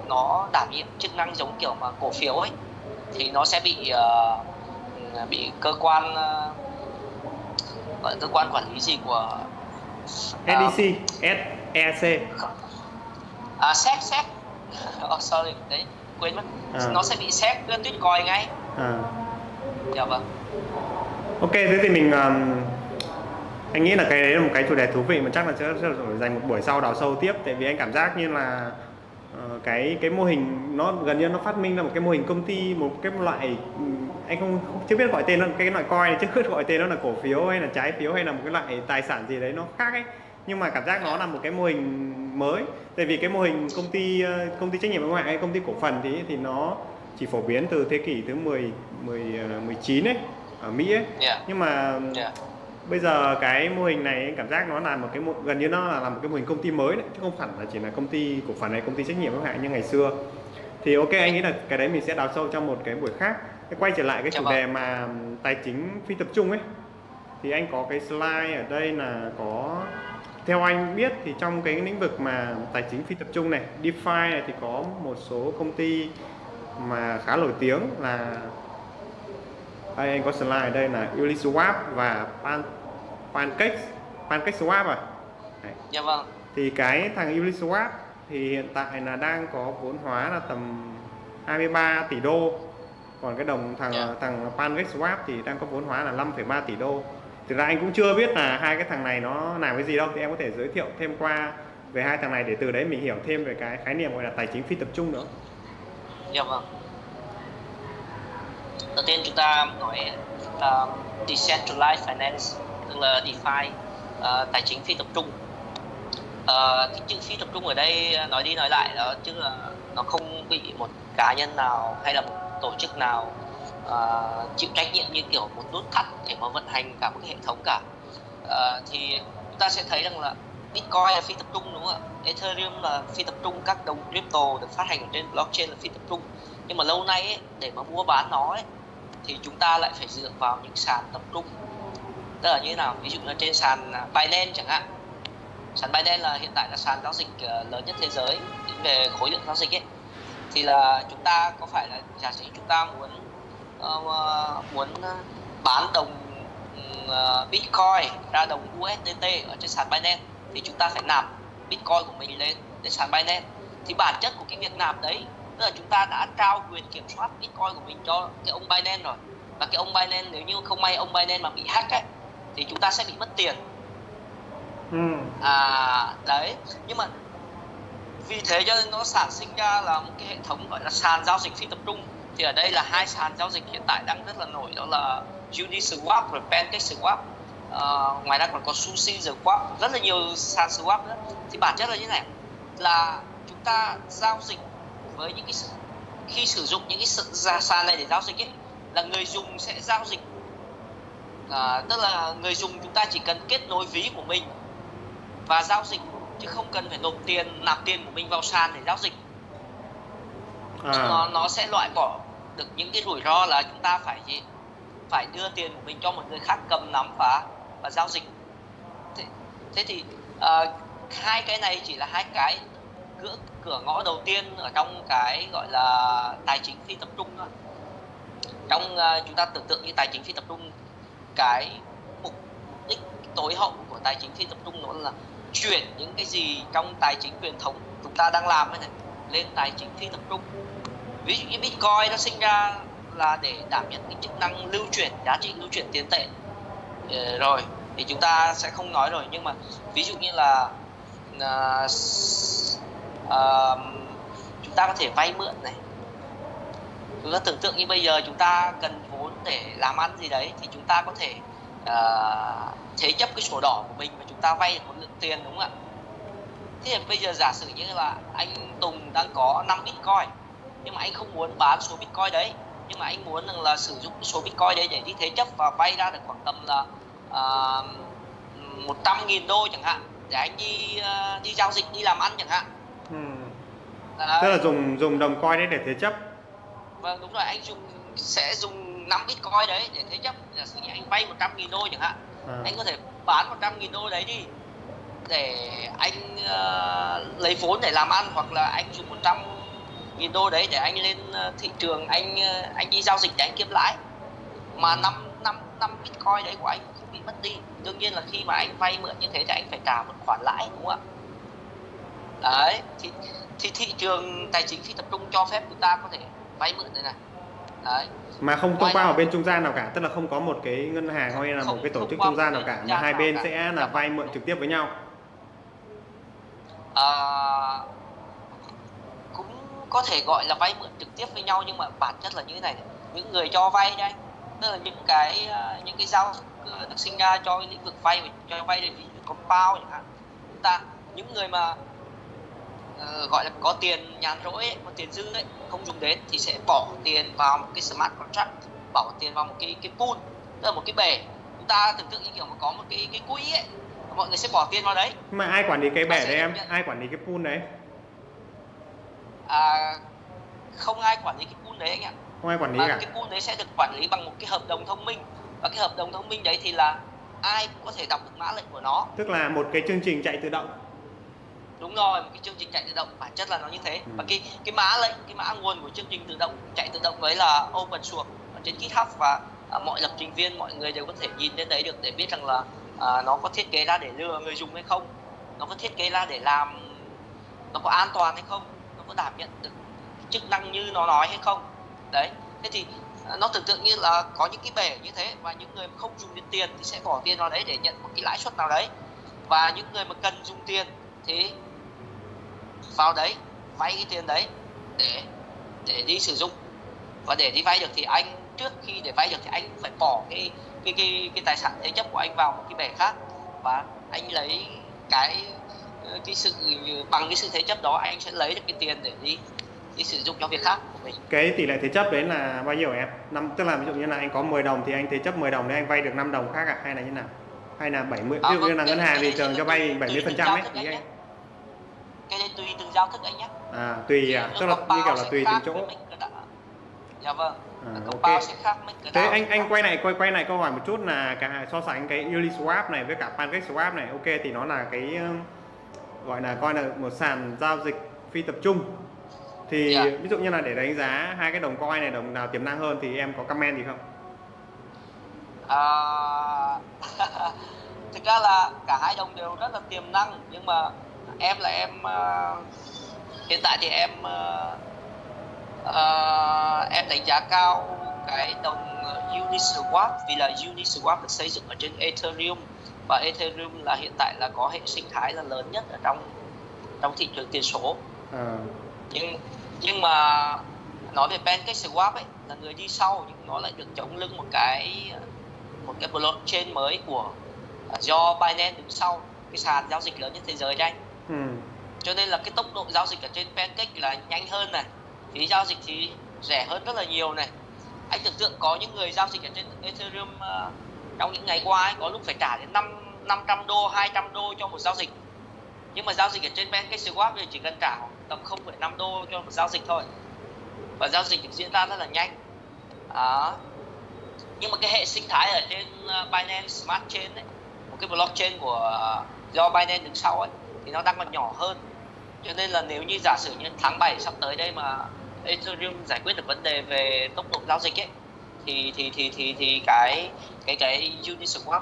nó đảm nhiệm chức năng giống kiểu mà cổ phiếu ấy thì nó sẽ bị uh, bị cơ quan uh, gọi cơ quan quản lý gì của SEC SEC à SEC SEC oh, sorry đấy quên mất. À. nó sẽ bị SEC tuyết coi ngay. À. dạ vâng. Ok thế thì mình um, anh nghĩ là cái đấy là một cái chủ đề thú vị mà chắc là sẽ, sẽ dành một buổi sau đào sâu tiếp. Tại vì anh cảm giác như là cái cái mô hình nó gần như nó phát minh ra một cái mô hình công ty một cái loại anh không, không chưa biết gọi tên nó cái loại coin này [LAUGHS] chứ không gọi tên nó là cổ phiếu hay là trái phiếu hay là một cái loại tài sản gì đấy nó khác ấy nhưng mà cảm giác nó là một cái mô hình mới tại vì cái mô hình công ty ờ, công ty trách nhiệm hữu hạn hay công ty cổ phần thì thì nó chỉ phổ biến từ thế kỷ thứ 10 10 19 ấy ở Mỹ ấy. Yeah. Nhưng mà yeah. Bây giờ cái mô hình này cảm giác nó là một cái gần như nó là, là một cái mô hình công ty mới đấy chứ không phải là chỉ là công ty cổ phần hay công ty trách nhiệm hữu hạn như ngày xưa. Thì ok anh nghĩ là cái đấy mình sẽ đào sâu trong một cái buổi khác. Quay trở lại cái chủ đề mà tài chính phi tập trung ấy thì anh có cái slide ở đây là có theo anh biết thì trong cái lĩnh vực mà tài chính phi tập trung này DeFi này thì có một số công ty mà khá nổi tiếng là đây anh có slide ở đây là Uniswap và Pan Pancake Pancake Swap à? Đấy. dạ vâng. Thì cái thằng Uniswap thì hiện tại là đang có vốn hóa là tầm 23 tỷ đô. Còn cái đồng thằng yeah. Dạ. thằng Pancake Swap thì đang có vốn hóa là 5,3 tỷ đô. Thực ra anh cũng chưa biết là hai cái thằng này nó làm cái gì đâu. Thì em có thể giới thiệu thêm qua về hai thằng này để từ đấy mình hiểu thêm về cái khái niệm gọi là tài chính phi tập trung nữa. Dạ vâng. Đầu tiên chúng ta nói uh, decentralized finance tức là DeFi uh, tài chính phi tập trung uh, cái chữ phi tập trung ở đây ờ, nói đi nói lại đó chứ là nó không bị một cá nhân nào hay là một tổ chức nào uh, chịu trách nhiệm như kiểu một nút thắt để mà vận hành cả một cái hệ thống cả uh, thì chúng ta sẽ thấy rằng là Bitcoin là phi tập trung đúng không ạ? Ethereum là phi tập trung, các đồng crypto được phát hành trên blockchain là phi tập trung. Nhưng mà lâu nay ấy, để mà mua bán nó ấy, thì chúng ta lại phải dựa vào những sàn tập trung. Tức là như thế nào? Ví dụ như trên sàn à, Binance chẳng hạn. Sàn Binance là hiện tại là sàn giao dịch à, lớn nhất thế giới về khối lượng giao dịch ấy. Thì là chúng ta có phải là giả sử chúng ta muốn uh, muốn à, bán đồng uh, Bitcoin ra đồng USDT ở trên sàn Binance thì chúng ta phải nạp Bitcoin của mình lên lên sàn Binance thì bản chất của cái việc nạp đấy tức là chúng ta đã trao quyền kiểm soát Bitcoin của mình cho cái ông Binance rồi và cái ông Binance nếu như không may ông Binance mà bị hack ấy thì chúng ta sẽ bị mất tiền. Ừ. à đấy nhưng mà vì thế cho nên nó sản sinh ra là một cái hệ thống gọi là sàn giao dịch phi tập trung. Thì ở đây là hai sàn giao dịch hiện tại đang rất là nổi đó là Uniswap và PancakeSwap uh, ngoài ra còn có Sushi Swap rất là nhiều sàn swap nữa. Thì bản chất là như này là chúng ta giao dịch với những cái khi sử dụng những cái sàn này để giao dịch ấy là người dùng sẽ giao dịch à, tức là người dùng chúng ta chỉ cần kết nối ví của mình và giao dịch chứ không cần phải nộp tiền nạp tiền của mình vào sàn để giao dịch. À. nó nó sẽ loại bỏ được những cái rủi ro là chúng ta phải gì? Phải đưa tiền của mình cho một người khác cầm nắm và và giao dịch. Thế, thế thì uh, hai cái này chỉ là hai cái cửa cửa ngõ đầu tiên ở trong cái gọi là tài chính phi tập trung thôi. Trong uh, chúng ta tưởng tượng như tài chính phi tập trung cái mục đích tối hậu của tài chính phi tập trung nó là chuyển những cái gì trong tài chính truyền thống chúng ta đang làm ấy này lên tài chính phi tập trung. Ví dụ như bitcoin nó sinh ra là để đảm nhận cái chức năng lưu chuyển giá trị lưu chuyển tiền tệ. Ừ, rồi thì chúng ta sẽ không nói rồi nhưng mà ví dụ như là uh, uh, chúng ta có thể vay mượn này. Chúng ta tưởng tượng như bây giờ chúng ta cần để làm ăn gì đấy thì chúng ta có thể à, thế chấp cái sổ đỏ của mình và chúng ta vay được một lượng tiền đúng không ạ thế thì bây giờ giả sử như là anh Tùng đang có 5 bitcoin nhưng mà anh không muốn bán số bitcoin đấy nhưng mà anh muốn rằng là sử dụng số bitcoin đấy để đi thế chấp và vay ra được khoảng tầm là uh, 100 nghìn đô chẳng hạn để anh đi ờ, đi giao dịch đi làm ăn chẳng hạn Ừ. Đấy. Tức là dùng dùng đồng coin đấy để thế chấp. Vâng đúng rồi anh dùng sẽ dùng 5 bitcoin đấy để thế chấp giả sử như anh vay 100 nghìn đô chẳng hạn À. anh có thể bán 100 nghìn đô đấy đi để anh ờ, lấy vốn để làm ăn hoặc là anh dùng 100 nghìn đô đấy để anh lên ờ, thị trường anh ờ, anh đi giao dịch để anh kiếm lãi. Mà năm năm năm bitcoin đấy của anh không bị mất đi. Đương nhiên là khi mà anh vay mượn như thế thì anh phải trả một khoản lãi đúng không ạ? Đấy thì thì thị trường tài chính phi tập trung cho phép chúng ta có thể vay mượn đây này đấy Mà không thông qua một bên trung gian nào cả, tức là không có một cái ngân hàng hay là một cái tổ chức trung gian nào cả mà hai bên cả. sẽ là vay mượn trực tiếp với nhau. à, cũng có thể gọi là vay mượn trực tiếp với nhau nhưng mà bản chất là như thế này những người cho vay đây tức là những cái ờ, những cái giao ờ, được sinh ra cho lĩnh vực vay cho vay ví dụ compound chẳng hạn chúng ta những người mà ờ, gọi là có tiền nhàn rỗi ấy, có tiền dư ấy không dùng đến thì sẽ bỏ tiền vào một cái smart contract bỏ tiền vào một cái cái pool tức là một cái bể chúng ta tưởng tượng như kiểu mà có một cái cái quỹ ấy mọi người sẽ bỏ tiền vào đấy mà ai quản lý cái bể đấy em? nhận- Ai quản lý cái pool đấy? à, không ai quản lý cái pool đấy anh ạ Không ai quản lý mà cả. cái pool đấy sẽ được quản lý bằng một cái hợp đồng thông minh và cái hợp đồng thông minh đấy thì là ai cũng có thể đọc được mã lệnh của nó Tức là một cái chương trình chạy tự động. Đúng rồi một cái chương trình chạy tự động bản chất là nó như thế. Ừ. và cái cái mã lệnh cái mã nguồn của chương trình tự động chạy tự động đấy là open source ở trên GitHub. Và à, mọi lập trình viên mọi người đều có thể nhìn đến đấy được để biết rằng là à, nó có thiết kế ra để lừa người dùng hay không nó có thiết kế ra để làm nó có an toàn hay không nó có đảm nhận được chức năng như nó nói hay không. Đấy thế thì à, nó tưởng tượng như là có những cái bể như thế và những người không dùng đến tiền thì sẽ bỏ tiền vào đấy để nhận một cái lãi suất nào đấy. Và những người mà cần dùng tiền thì vào đấy vay cái tiền đấy để để đi sử dụng và để đi vay được thì anh trước khi để vay được thì anh phải bỏ cái cái cái cái tài sản thế chấp của anh vào một cái bể khác và anh lấy cái cái sự bằng cái sự thế chấp đó anh sẽ lấy được cái tiền để đi đi sử dụng cho việc khác của mình Cái tỷ lệ thế chấp đấy là bao nhiêu em? Năm tức là ví dụ như là anh có 10 đồng thì anh thế chấp 10 đồng để anh vay được 5 đồng khác à hay là như nào? Hay là 70 À, ví dụ như vâng, là ngân hàng thì thường cho vay tùy 70% từng ấy ý anh anh. Cái đấy tùy từng giao thức anh nhé À tùy à, tức là như kiểu là tùy từng chỗ. dạ vâng À, ok. Thế anh anh quay lại quay quay lại câu hỏi một chút là cả so sánh cái Uniswap này với cả PancakeSwap này, ok thì nó là cái um, gọi là coi là một sàn giao dịch phi tập trung. Thì Dạ. ví dụ như là để đánh giá hai cái đồng coin này đồng nào tiềm năng hơn thì em có comment gì không? à, [LAUGHS] thực ra là cả hai đồng đều rất là tiềm năng nhưng mà em là em à, hiện tại thì em à, à, em đánh giá cao cái đồng Uniswap vì là Uniswap được xây dựng ở trên Ethereum và Ethereum là hiện tại là có hệ sinh thái là lớn nhất ở trong trong thị trường tiền số À, nhưng nhưng mà nói về PancakeSwap ấy là người đi sau nhưng nó lại được chống lưng một cái một cái blockchain mới của do Binance đứng sau cái sàn giao dịch lớn nhất thế giới đấy anh cho nên là cái tốc độ giao dịch ở trên Pancake là nhanh hơn này. Phí giao dịch thì rẻ hơn rất là nhiều này. Anh tưởng tượng có những người giao dịch ở trên Ethereum uh, trong những ngày qua ấy, có lúc phải trả đến 5 500 đô 200 đô cho một giao dịch. Nhưng mà giao dịch ở trên PancakeSwap thì chỉ cần trả khoảng tầm 0,5 đô cho một giao dịch thôi. Và giao dịch được diễn ra rất là nhanh. Đó. Nhưng mà cái hệ sinh thái ở trên ờ, Binance Smart Chain ấy một cái blockchain của ờ, do Binance đứng sau ấy thì nó đang còn nhỏ hơn cho nên là nếu như giả sử như tháng 7 sắp tới đây mà Ethereum giải quyết được vấn đề về tốc độ giao dịch ấy thì thì thì thì thì cái cái cái Uniswap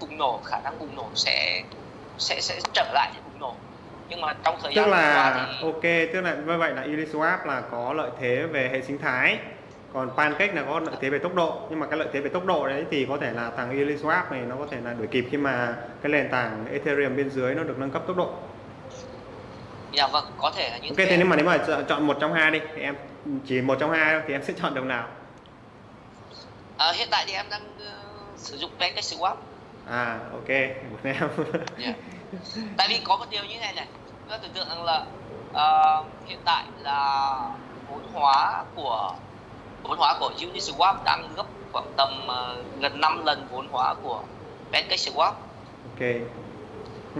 bùng nổ khả năng bùng nổ sẽ sẽ sẽ trở lại để bùng nổ. Nhưng mà trong thời tức gian vừa là thì ok tức là như vậy là Uniswap là có lợi thế về hệ sinh thái còn Pancake là có lợi thế về tốc độ. Nhưng mà cái lợi thế về tốc độ đấy thì có thể là thằng Uniswap này nó có thể là đuổi kịp khi mà cái nền tảng Ethereum bên dưới nó được nâng cấp tốc độ dạ vâng có thể là như ok thế. thế nếu mà nếu mà chọn- một trong hai đi thì em chỉ một trong hai thì em sẽ chọn đồng nào? Ờ, hiện tại thì em đang ờ, sử dụng Pancake Swap. À ok một em. Dạ. tại vì có một điều như thế này này chúng ta tưởng tượng rằng là ờ, hiện tại là vốn hóa của vốn hóa của Uniswap đang gấp khoảng tầm ờ, gần 5 lần vốn hóa của Pancake Swap. Ok.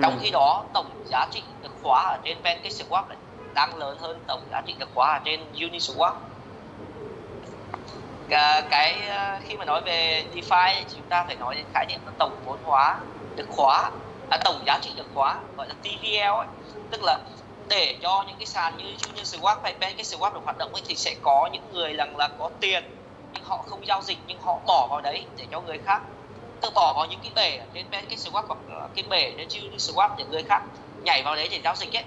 Trong khi đó tổng giá trị được khóa ở trên Pancake Swap đang lớn hơn tổng giá trị được khóa ở trên Uniswap cái, cái ờ, khi mà nói về DeFi chúng ta phải nói đến khái niệm là tổng vốn hóa được khóa à, tổng giá trị được khóa gọi là TVL ấy. tức là để cho những cái sàn như Uniswap hay PancakeSwap được hoạt động ấy, thì sẽ có những người rằng là có tiền nhưng họ không giao dịch nhưng họ bỏ vào đấy để cho người khác tự bỏ vào những cái bể trên PancakeSwap hoặc là cái bể trên Uniswap để người khác nhảy vào đấy để giao dịch ấy.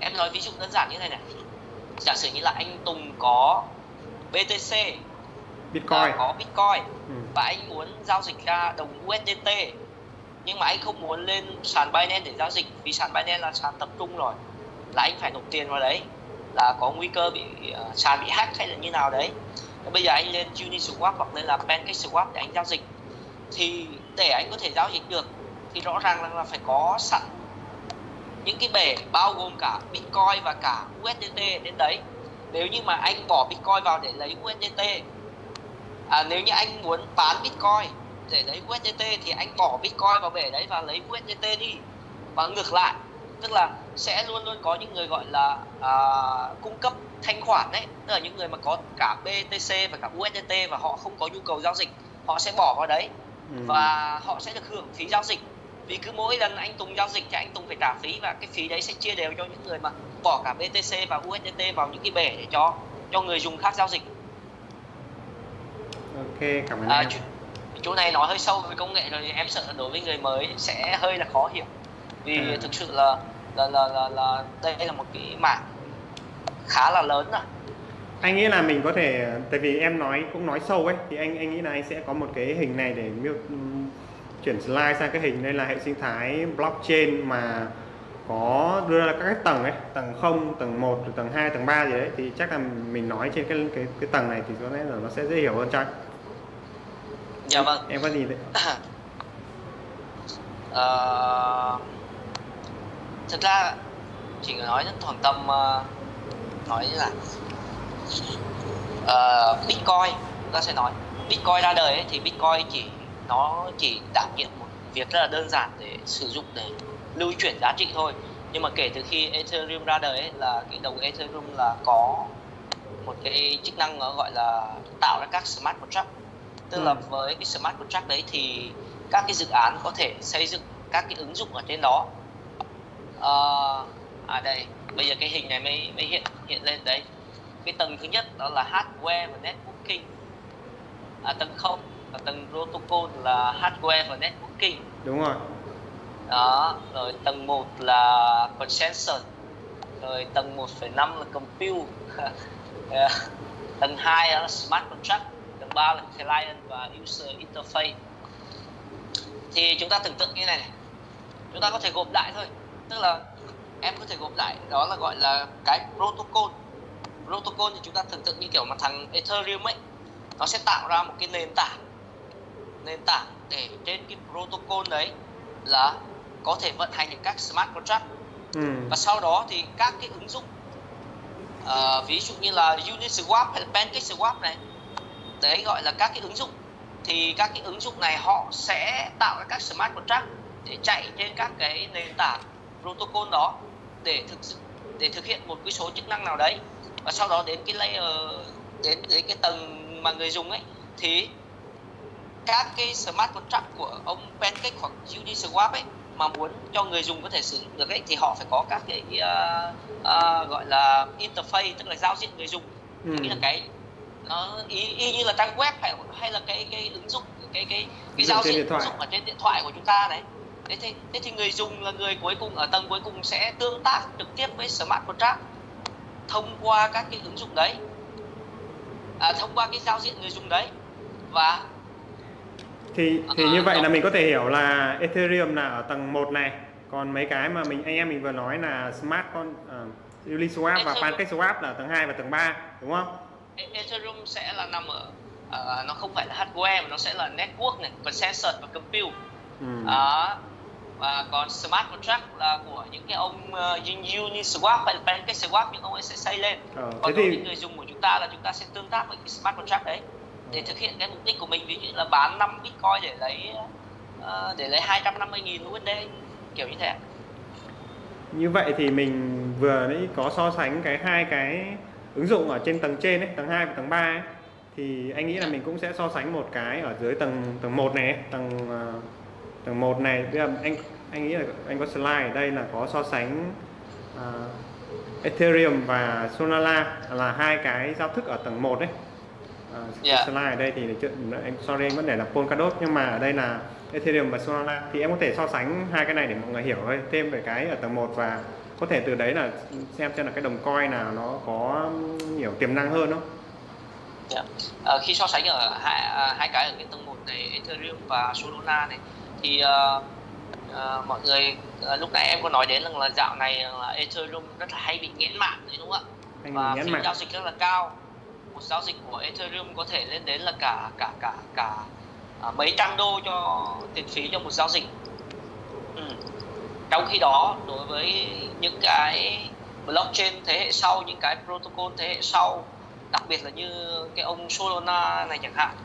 Em nói ví dụ đơn giản như này này. Giả sử như là anh Tùng có BTC Bitcoin. và có Bitcoin ừ. và anh muốn giao dịch ra đồng USDT nhưng mà anh không muốn lên sàn Binance để giao dịch vì sàn Binance là sàn tập trung rồi là anh phải nộp tiền vào đấy là có nguy cơ bị uh, sàn bị hack hay là như nào đấy. Thế bây giờ anh lên Uniswap hoặc lên là PancakeSwap để anh giao dịch thì để anh có thể giao dịch được thì rõ ràng là, là phải có sẵn những cái bể bao gồm cả Bitcoin và cả USDT đến đấy. Nếu như mà anh bỏ Bitcoin vào để lấy USDT à, nếu như anh muốn bán Bitcoin để lấy USDT thì anh bỏ Bitcoin vào bể đấy và lấy USDT đi. Và ngược lại tức là sẽ luôn luôn có những người gọi là à, cung cấp thanh khoản đấy. Tức là những người mà có cả BTC và cả USDT và họ không có nhu cầu giao dịch họ sẽ bỏ vào đấy và họ sẽ được hưởng phí giao dịch. Vì cứ mỗi lần anh Tùng giao dịch thì anh Tùng phải trả phí và cái phí đấy sẽ chia đều cho những người mà bỏ cả BTC và USDT vào những cái bể để cho cho người dùng khác giao dịch. Ok cảm ơn à, em. chỗ, chỗ này nói hơi sâu về công nghệ rồi em sợ đối với người mới sẽ hơi là khó hiểu. Vì À. thực sự là là, là là là đây là một cái mảng khá là lớn rồi anh nghĩ là mình có thể tại vì em nói cũng nói sâu ấy thì anh anh nghĩ là anh sẽ có một cái hình này để miêu chuyển slide sang cái hình đây là hệ sinh thái blockchain mà có đưa ra các cái tầng ấy tầng 0, tầng 1, rồi tầng 2, tầng 3 gì đấy thì chắc là mình nói trên cái cái cái tầng này thì có lẽ là nó sẽ dễ hiểu hơn cho anh. Dạ vâng. Em có gì đấy? [COUGHS] Ờ, thực ra chỉ nói đến khoảng tầm ờ, nói như là ờ, Bitcoin chúng ta sẽ nói. Bitcoin ra đời ấy, thì Bitcoin chỉ nó chỉ đảm nhiệm một việc rất là đơn giản để sử dụng để lưu chuyển giá trị thôi. Nhưng mà kể từ khi Ethereum ra đời ấy, là cái đồng Ethereum là có một cái chức năng gọi là tạo ra các smart contract. Tức là Ừ. với cái smart contract đấy thì các cái dự án có thể xây dựng các cái ứng dụng ở trên đó. Ờ, à đây bây giờ cái hình này mới mới hiện hiện lên đấy cái tầng thứ nhất đó là hardware và networking. À, tầng không và tầng protocol là hardware và networking. Đúng rồi. Đó rồi tầng 1 là consensus rồi tầng 1,5 là compute. Ờ, [LAUGHS] tầng 2 là smart contract tầng 3 là client và user interface. Thì chúng ta tưởng tượng như này, này chúng ta có thể gộp lại thôi. Tức là em có thể gộp lại đó là gọi là cái protocol protocol thì chúng ta tưởng tượng như kiểu mà thằng Ethereum ấy nó sẽ tạo ra một cái nền tảng nền tảng để trên cái protocol đấy là có thể vận hành được các smart contract. Ừ. và sau đó thì các cái ứng dụng ờ, ví dụ như là Uniswap hay là PancakeSwap này đấy gọi là các cái ứng dụng. Thì các cái ứng dụng này họ sẽ tạo ra các smart contract để chạy trên các cái nền tảng protocol đó để thực để thực hiện một cái số chức năng nào đấy và sau đó đến cái layer đến đến cái tầng mà người dùng ấy thì các cái smart contract của ông Pancake hoặc Uniswap ấy mà muốn cho người dùng có thể sử dụng được ấy thì họ phải có các cái uh, uh, gọi là interface tức là giao diện người dùng. Ừ. nghĩa là cái nó y, y như là trang web hay hay là cái cái ứng dụng cái cái cái giao diện ứng dụng ở trên điện thoại của chúng ta đấy. Thế thì, thế thì người dùng là người cuối cùng ở tầng cuối cùng sẽ tương tác trực tiếp với smart contract thông qua các cái ứng dụng đấy à, thông qua cái giao diện người dùng đấy và thì thì như vậy là mình có thể hiểu là Ethereum là ở tầng 1 này còn mấy cái mà mình anh em mình vừa nói là Smart con uh, Uniswap và Ethereum. PancakeSwap là tầng 2 và tầng 3 đúng không? E- Ethereum sẽ là nằm ở ờ, nó không phải là hardware mà nó sẽ là network này consensus và compute Ừ. đó và còn smart contract là của những cái ông uh, Uniswap hay là PancakeSwap những ông ấy sẽ xây lên. Ờ, còn đối thì với người dùng của chúng ta là chúng ta sẽ tương tác với cái smart contract đấy để thực hiện cái mục đích của mình. Ví dụ như là bán 5 bitcoin để lấy ờ, để lấy 250.000 USD kiểu như thế như vậy thì mình vừa nãy có so sánh cái hai cái ứng dụng ở trên tầng trên ấy, tầng 2 và tầng 3 ấy. Thì anh nghĩ là mình cũng sẽ so sánh một cái ở dưới tầng tầng 1 này, tầng ờ, tầng 1 này. Bây giờ anh anh nghĩ là anh có slide ở đây là có so sánh ờ, Ethereum và Solana là hai cái giao thức ở tầng 1 đấy. À, Dạ. slide ở đây thì anh sorry anh vẫn để là Polkadot nhưng mà ở đây là Ethereum và Solana thì em có thể so sánh hai cái này để mọi người hiểu thêm về cái ở tầng 1 và có thể từ đấy là xem xem là cái đồng coin nào nó có nhiều tiềm năng hơn không? Dạ. Ờ, khi so sánh ở hai à, hai cái ở cái tầng một này Ethereum và Solana này thì ờ, ờ, mọi người ờ, lúc nãy em có nói đến rằng là dạo này là Ethereum rất là hay bị nghẽn mạng đấy đúng không ạ? Và phí giao dịch rất là cao một giao dịch của Ethereum có thể lên đến là cả cả cả cả à, mấy trăm đô cho tiền phí cho một giao dịch. Ừ. trong khi đó đối với những cái blockchain thế hệ sau những cái protocol thế hệ sau đặc biệt là như cái ông Solana này chẳng hạn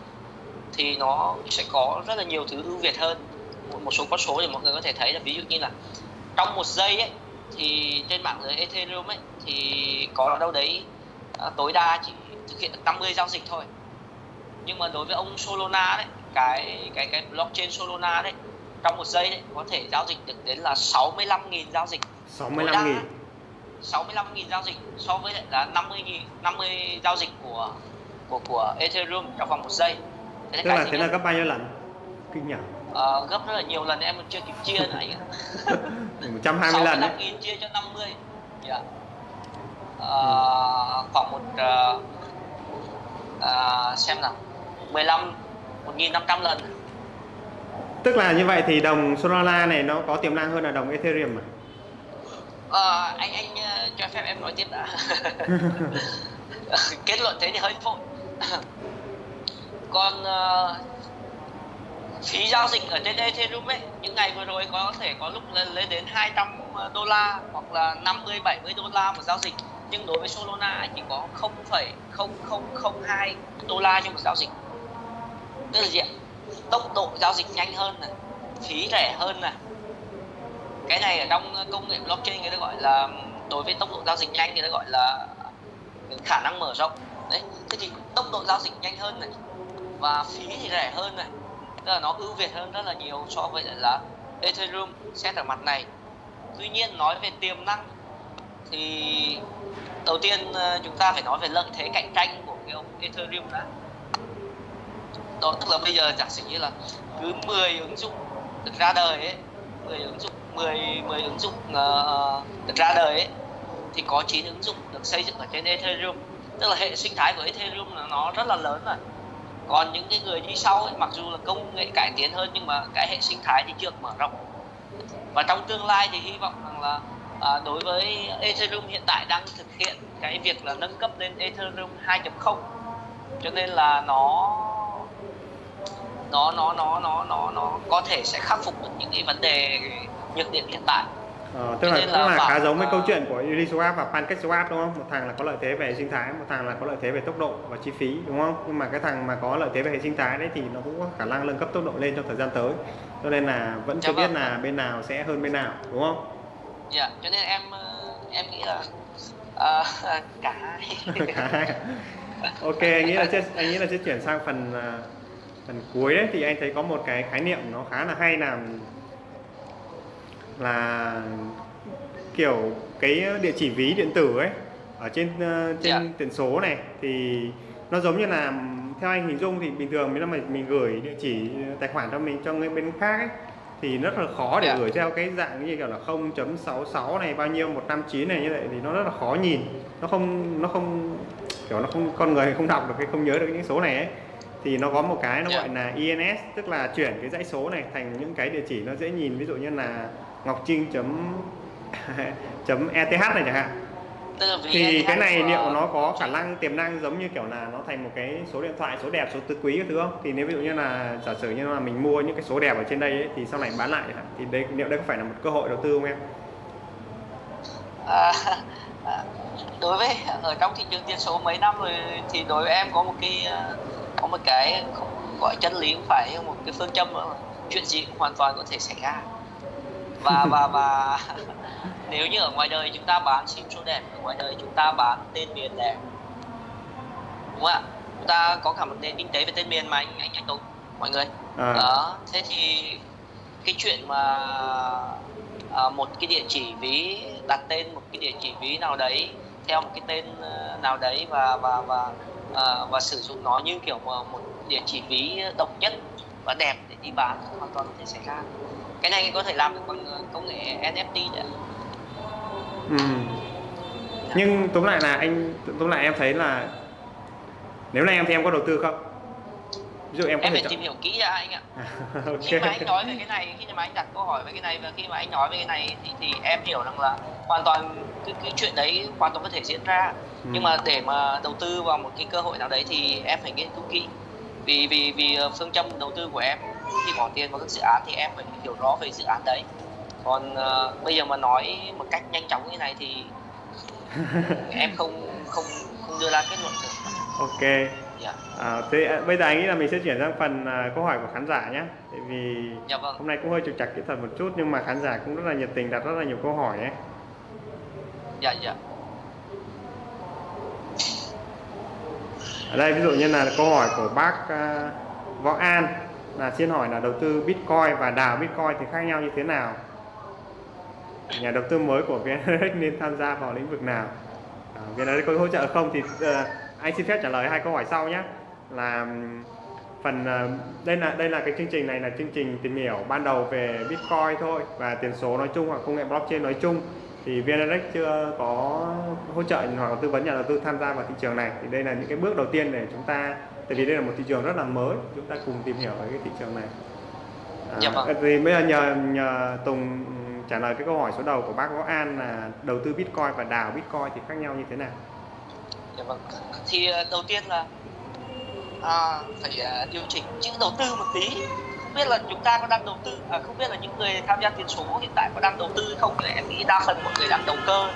thì nó sẽ có rất là nhiều thứ ưu việt hơn một, số con số thì mọi người có thể thấy là ví dụ như là trong một giây ấy thì trên mạng lưới Ethereum ấy thì có đâu đấy à, tối đa chỉ thực hiện được 50 giao dịch thôi. Nhưng mà đối với ông Solana đấy cái cái cái blockchain Solana đấy trong một giây đấy có thể giao dịch được đến là 65.000 giao dịch. 65 nghìn. 65.000 giao dịch so với lại là 50.000 50 giao dịch của của của Ethereum trong vòng một giây. Thế tức là thế là gấp bao nhiêu lần? Kinh nhỉ? Ờ, gấp rất là nhiều lần em còn chưa kịp chia nữa anh ạ. [LAUGHS] 120 lần đấy. 65.000 chia cho 50 dạ. Ờ, khoảng một ờ, ờ, xem nào. 15 1.500 lần. Tức là như vậy thì đồng Solana này nó có tiềm năng hơn là đồng Ethereum à? Ờ, anh anh cho phép em nói tiếp đã. [LAUGHS] [LAUGHS] Kết luận thế thì hơi vội. Còn ờ, phí giao dịch ở trên Ethereum ấy những ngày vừa rồi có thể có lúc lên, lên đến 200 ờ, đô la hoặc là 50 70 đô la một giao dịch. Nhưng đối với Solana chỉ có 0,0002 đô la cho một giao dịch. Tức là gì ạ? Tốc độ giao dịch nhanh hơn này phí rẻ hơn này. Cái này ở trong công nghệ blockchain người ta gọi là đối với tốc độ giao dịch nhanh người ta gọi là khả năng mở rộng. Đấy thế thì tốc độ giao dịch nhanh hơn này và phí thì rẻ hơn này tức là nó ưu việt hơn rất là nhiều so với lại là Ethereum xét ở mặt này. Tuy nhiên nói về tiềm năng thì đầu tiên ờ, chúng ta phải nói về lợi thế cạnh tranh của cái ông Ethereum đã. Đó tức là bây giờ giả sử như là cứ 10 ứng dụng được ra đời ấy 10 ứng dụng 10 10 ứng dụng uh, được ra đời ấy thì có 9 ứng dụng được xây dựng ở trên Ethereum. Tức là hệ sinh thái của Ethereum là nó rất là lớn rồi còn những cái người đi sau ấy, mặc dù là công nghệ cải tiến hơn nhưng mà cái hệ sinh thái thì chưa được mở rộng. Và trong tương lai thì hy vọng rằng là à, đối với Ethereum hiện tại đang thực hiện cái việc là nâng cấp lên Ethereum 2.0 cho nên là nó nó nó nó nó nó nó có thể sẽ khắc phục được những cái vấn đề nhược điểm hiện tại. Ờ, tức là nên cũng là là khá giống với câu chuyện của Uniswap và PancakeSwap đúng không? Một thằng là có lợi thế về hệ sinh thái, một thằng là có lợi thế về tốc độ và chi phí đúng không? Nhưng mà cái thằng mà có lợi thế về hệ sinh thái đấy thì nó cũng có khả năng nâng cấp tốc độ lên trong thời gian tới. Cho nên là vẫn chưa Dạ biết vâng. là bên nào sẽ hơn bên nào đúng không? dạ cho nên em ờ, em nghĩ là ờ, [LAUGHS] cả hai [LAUGHS] Cả hai. ok, anh nghĩ là sẽ anh nghĩ là sẽ chuyển sang phần phần cuối đấy thì anh thấy có một cái khái niệm nó khá là hay là là kiểu cái địa chỉ ví điện tử ấy ở trên ờ, trên Dạ. tiền số này thì nó giống như là theo anh hình dung thì bình thường nếu mà mình gửi địa chỉ tài khoản cho mình cho người bên khác ấy thì rất là khó để Dạ. gửi theo cái dạng như kiểu là 0.66 này bao nhiêu 159 này như vậy thì nó rất là khó nhìn nó không nó không kiểu nó không con người không đọc được cái không nhớ được những số này ấy thì nó có một cái nó Dạ. gọi là INS tức là chuyển cái dãy số này thành những cái địa chỉ nó dễ nhìn ví dụ như là ngọc trinh chấm [LAUGHS] chấm eth này chẳng hạn. Thì em cái này liệu nó có khả năng tiềm năng giống như kiểu là nó thành một cái số điện thoại số đẹp số tứ quý các thứ không? Thì nếu ví dụ như là giả sử như là mình mua những cái số đẹp ở trên đây ấy, thì sau này bán lại thì đây liệu đây có phải là một cơ hội đầu tư không em? À, à, đối với ở trong thị trường tiền số mấy năm rồi thì đối với em có một cái à, có một cái gọi chân lý cũng phải một cái phương châm chuyện gì cũng hoàn toàn có thể xảy ra và và và [LAUGHS] nếu như ở ngoài đời chúng ta bán sim số đẹp ở ngoài đời chúng ta bán tên miền đẹp đúng không ạ? Chúng ta có cả một nền kinh tế về tên miền mà anh anh anh Tùng mọi người. À, đó thế thì cái chuyện mà à, một cái địa chỉ ví đặt tên một cái địa chỉ ví nào đấy theo một cái tên ờ, nào đấy và và và à, và sử dụng nó như kiểu mà một địa chỉ ví độc nhất và đẹp để đi bán hoàn toàn có thể xảy ra cái này có thể làm được bằng ờ, công nghệ NFT đấy ừ. nhưng tóm lại là anh tóm lại em thấy là nếu là em thì em có đầu tư không? Ví dụ em có em thể phải chọn. tìm hiểu kỹ ra anh ạ. [LAUGHS] Ok. Khi mà anh nói về cái này khi mà anh đặt câu hỏi về cái này và khi mà anh nói về cái này thì, thì em hiểu rằng là hoàn toàn cái, cái chuyện đấy hoàn toàn có thể diễn ra. Ừ. nhưng mà để mà đầu tư vào một cái cơ hội nào đấy thì em phải nghiên cứu kỹ. Vì vì vì ờ, phương châm đầu tư của em khi bỏ tiền vào các dự án thì em phải hiểu rõ về dự án đấy. Còn ờ, bây giờ mà nói một cách nhanh chóng như này thì [LAUGHS] em không không không đưa ra kết luận được. Ok. Dạ. À, thế à, bây giờ anh nghĩ là mình sẽ chuyển sang phần à, câu hỏi của khán giả nhé tại vì dạ vâng. hôm nay cũng hơi trục trặc kỹ thuật một chút nhưng mà khán giả cũng rất là nhiệt tình đặt rất là nhiều câu hỏi ấy dạ dạ. Ở đây ví dụ như là câu hỏi của bác à, Võ An là xin hỏi là đầu tư Bitcoin và đào Bitcoin thì khác nhau như thế nào? Nhà đầu tư mới của VNRX [LAUGHS] nên tham gia vào lĩnh vực nào? À, VNRX có hỗ trợ không thì uh, anh xin phép trả lời hai câu hỏi sau nhé. Là phần uh, đây là đây là cái chương trình này là chương trình tìm hiểu ban đầu về Bitcoin thôi và tiền số nói chung hoặc công nghệ blockchain nói chung. Thì VNRX chưa có hỗ trợ hoặc tư vấn nhà đầu tư tham gia vào thị trường này. Thì đây là những cái bước đầu tiên để chúng ta tại vì đây là một thị trường rất là mới chúng ta cùng tìm hiểu về cái thị trường này à, Dạ vâng. thì bây giờ nhờ nhờ Tùng trả lời cái câu hỏi số đầu của bác Võ An là đầu tư Bitcoin và đào Bitcoin thì khác nhau như thế nào Dạ vâng. Thì ờ, đầu tiên là à, phải ờ, điều chỉnh chữ đầu tư một tí. Không biết là chúng ta có đang đầu tư, à, không biết là những người tham gia tiền số hiện tại có đang đầu tư hay không? Thì em nghĩ đa phần mọi người đang đầu cơ.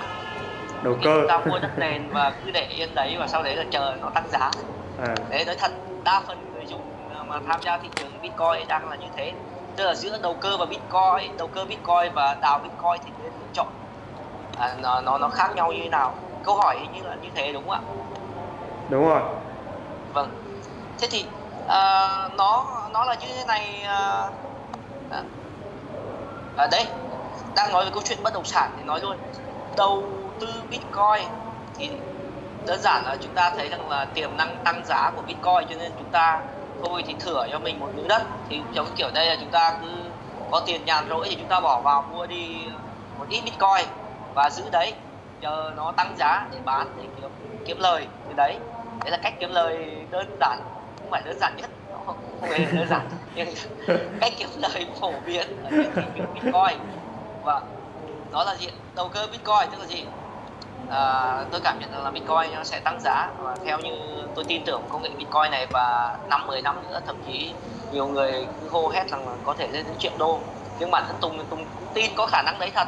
đầu cơ Chúng ta mua đất nền và cứ để yên đấy và sau đấy là chờ nó tăng giá. À, Đấy nói thật, đa phần người dùng ờ, mà tham gia thị trường Bitcoin đang là như thế. Tức là giữa đầu cơ và Bitcoin, đầu cơ Bitcoin và đào Bitcoin thì nên lựa chọn à, nó nó nó khác nhau như thế nào? Câu hỏi hình như là như thế đúng không ạ? đúng rồi vâng thế thì à, nó nó là như thế này à, à, à, đây đang nói về câu chuyện bất động sản thì nói luôn đầu tư bitcoin thì đơn giản là chúng ta thấy rằng là tiềm năng tăng giá của bitcoin cho nên chúng ta thôi thì thửa cho mình một miếng đất. Thì giống kiểu đây là chúng ta cứ có tiền nhàn rỗi thì chúng ta bỏ vào mua đi một ít bitcoin và giữ đấy. Chờ nó tăng giá để bán để kiếm kiếm lời từ đấy. Đấy là cách kiếm lời đơn giản không phải đơn giản nhất. Nó không, không hề đơn giản. [LAUGHS] Nhưng cách kiếm lời phổ biến ở trên thị trường bitcoin. Và đó là gì đầu cơ bitcoin. Tức là gì à, tôi cảm nhận rằng là bitcoin nó sẽ tăng giá. Và theo như tôi tin tưởng công nghệ bitcoin này và năm 10 năm nữa thậm chí nhiều người cứ hô hét rằng là có thể lên đến triệu đô. Nhưng bản thân Tùng Tùng cũng tin có khả năng đấy thật.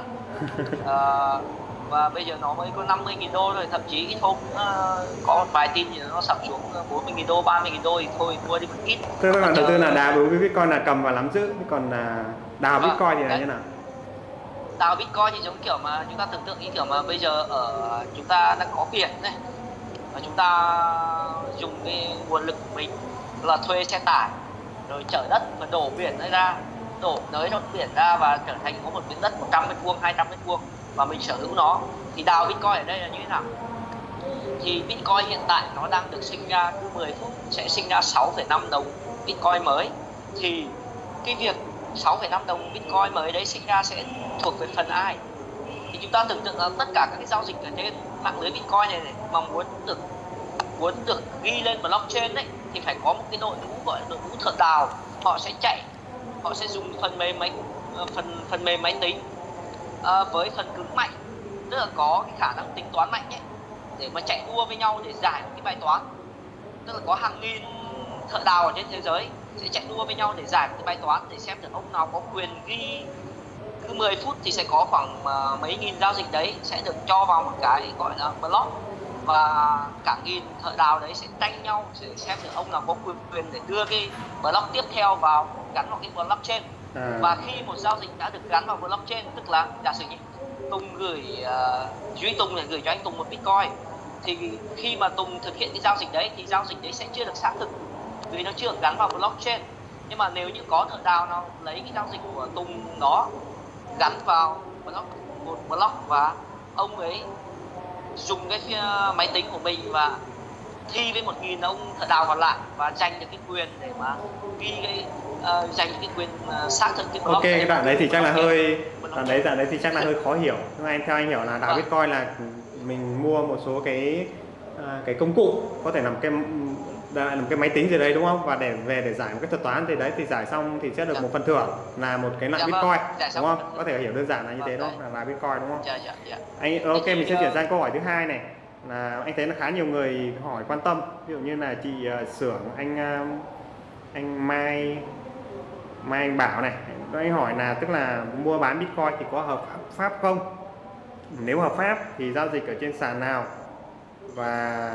À, [LAUGHS] và bây giờ nó mới có 50 nghìn đô rồi thậm chí ít hôm ờ, có một vài tin thì nó sập xuống 40 nghìn đô 30 nghìn đô thì thôi mua đi một ít. Tức là Còn đầu tư là đào đối với Bitcoin là cầm và nắm giữ còn là đào Vâng, Bitcoin thì là như nào đào bitcoin thì giống kiểu mà chúng ta tưởng tượng như kiểu mà bây giờ ở chúng ta đang có biển này và chúng ta dùng cái nguồn lực của mình là thuê xe tải rồi chở đất và đổ biển ra đổ nới trong biển ra và trở thành có một miếng đất 100 mét vuông 200 mét vuông và mình sở hữu nó. Thì đào bitcoin ở đây là như thế nào? Thì bitcoin hiện tại nó đang được sinh ra cứ 10 phút sẽ sinh ra 6,5 đồng bitcoin mới. Thì cái việc 6,5 đồng Bitcoin mới đấy sinh ra sẽ thuộc về phần ai? Thì chúng ta tưởng tượng là tất cả các cái giao dịch ở trên mạng lưới Bitcoin này, này mà muốn được muốn được ghi lên blockchain đấy thì phải có một cái đội ngũ gọi là đội ngũ thợ đào. Họ sẽ chạy họ sẽ dùng phần mềm máy ờ, phần phần mềm máy tính à, với phần cứng mạnh tức là có cái khả năng tính toán mạnh ấy để mà chạy đua với nhau để giải một cái bài toán. Tức là có hàng nghìn thợ đào ở trên thế giới sẽ chạy đua với nhau để giải một cái bài toán để xem được ông nào có quyền ghi. Cứ 10 phút thì sẽ có khoảng uh, mấy nghìn giao dịch đấy sẽ được cho vào một cái gọi là block. Và cả nghìn thợ đào đấy sẽ tranh nhau sẽ xem được ông nào có quyền quyền để đưa cái block tiếp theo vào gắn vào cái blockchain à. và khi một giao dịch đã được gắn vào blockchain tức là giả sử như Tùng gửi uh, Duy Tùng này gửi cho anh Tùng một Bitcoin thì khi mà Tùng thực hiện cái giao dịch đấy thì giao dịch đấy sẽ chưa được xác thực vì nó chưa gắn vào blockchain nhưng mà nếu như có thợ đào nào lấy cái giao dịch của Tùng đó gắn vào block một block và ông ấy dùng cái máy tính của mình và thi với một nghìn ông thợ đào còn lại và giành được cái quyền để mà ghi cái uh, giành cái quyền uh, xác thực cái block ok cái đoạn đấy thì chắc là hơi đoạn đấy đoạn đấy thì chắc là hơi khó hiểu. Nhưng anh theo anh hiểu là đào vâng. bitcoin là mình mua một số cái uh, cái công cụ có thể làm cái làm cái máy tính gì đấy đúng không? Và để về để giải một cái thuật toán thì đấy thì giải xong thì sẽ được dạ. một phần thưởng là một cái loại dạ, bitcoin vâng. đúng không? có thể hiểu đơn giản là như thế đó vâng, là bitcoin đúng không? Dạ, dạ, dạ. anh ok mình sẽ chuyển sang câu hỏi thứ hai này. Là anh thấy là khá nhiều người hỏi quan tâm. Ví dụ như là chị uh, xưởng anh uh, anh Mai Mai anh Bảo này. Anh hỏi là tức là mua bán bitcoin thì có hợp pháp không? Nếu hợp pháp thì giao dịch ở trên sàn nào? Và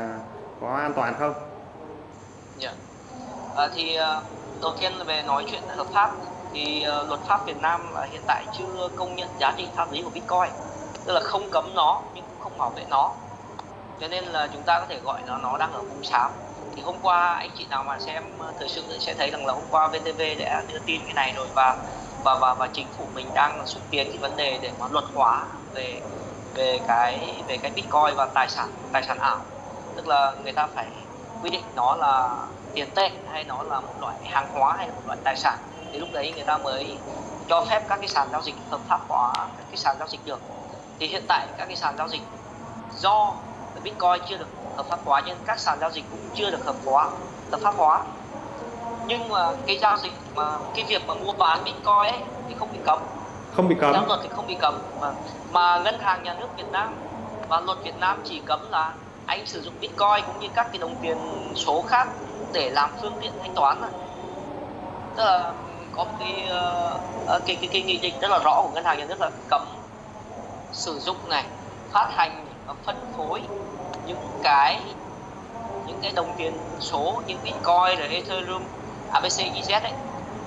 có an toàn không À, thì à, đầu tiên là về nói chuyện hợp pháp. Thì uh, luật pháp Việt Nam uh, hiện tại chưa công nhận giá trị pháp lý của Bitcoin tức là không cấm nó nhưng cũng không bảo vệ nó. Cho nên là chúng ta có thể gọi nó nó đang ở vùng xám. Thì hôm qua anh chị nào mà xem thời sự sẽ thấy rằng là hôm qua VTV đã đưa tin cái này rồi và và và và chính phủ mình đang xúc tiến cái vấn đề để mà luật hóa về về cái về cái bitcoin và tài sản tài sản ảo. Tức là người ta phải quy định nó là tiền tệ hay nó là một loại hàng hóa hay là một loại tài sản thì lúc đấy người ta mới cho phép các cái sàn giao dịch hợp pháp hóa các cái sàn giao dịch được. Thì hiện tại các cái sàn giao dịch do Bitcoin chưa được hợp pháp hóa nhưng các sàn giao dịch cũng chưa được hợp hóa hợp pháp hóa. Nhưng mà cái giao dịch mà cái việc mà mua bán Bitcoin ấy thì không bị cấm. Không bị cấm. Theo luật thì không bị cấm. Mà, mà ngân hàng nhà nước Việt Nam và luật Việt Nam chỉ cấm là anh sử dụng bitcoin cũng như các cái đồng tiền số khác để làm phương tiện thanh toán này. tức là có một cái, uh, cái, cái, cái nghị định rất là rõ của ngân hàng nhà nước là cấm sử dụng này phát hành và phân phối những cái những cái đồng tiền số như bitcoin rồi ethereum abc ez ấy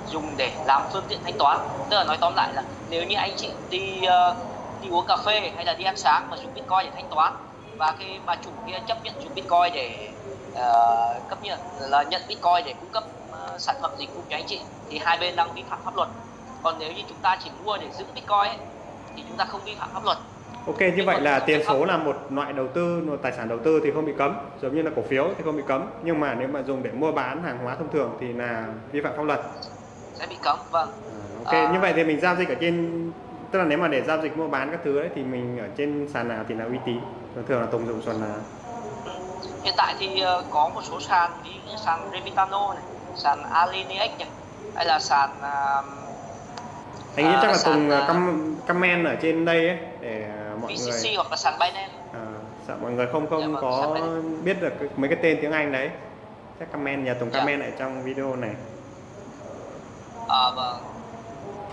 dùng để làm phương tiện thanh toán tức là nói tóm lại là nếu như anh chị đi uh, đi uống cà phê hay là đi ăn sáng mà dùng bitcoin để thanh toán và khi mà chủ kia chấp nhận dùng bitcoin để uh, cấp nhận là nhận bitcoin để cung cấp uh, sản phẩm dịch vụ cho anh chị thì hai bên đang vi phạm pháp luật còn nếu như chúng ta chỉ mua để giữ bitcoin ấy, thì chúng ta không vi phạm pháp luật Ok như vậy là tiền số là một loại đầu tư, một tài sản đầu tư thì không bị cấm, giống như là cổ phiếu thì không bị cấm. Nhưng mà nếu mà dùng để mua bán hàng hóa thông thường thì là vi phạm pháp luật. Sẽ bị cấm, vâng. À, ok, à... như vậy thì mình giao dịch ở trên tức là nếu mà để giao dịch mua bán các thứ đấy thì mình ở trên sàn nào thì là uy tín thường thường là tùng dùng sàn nào hiện tại thì ờ, có một số sàn ví như sàn Remitano này sàn Alinex này hay là sàn uh, anh nghĩ chắc là tùng uh, comment ở trên đây ấy để mọi VCC người hoặc là sàn Binance. À, sợ mọi người không không dạ, vâng, có biết được mấy cái tên tiếng Anh đấy. Chắc comment nhà tùng dạ. comment ở trong video này. À, vâng.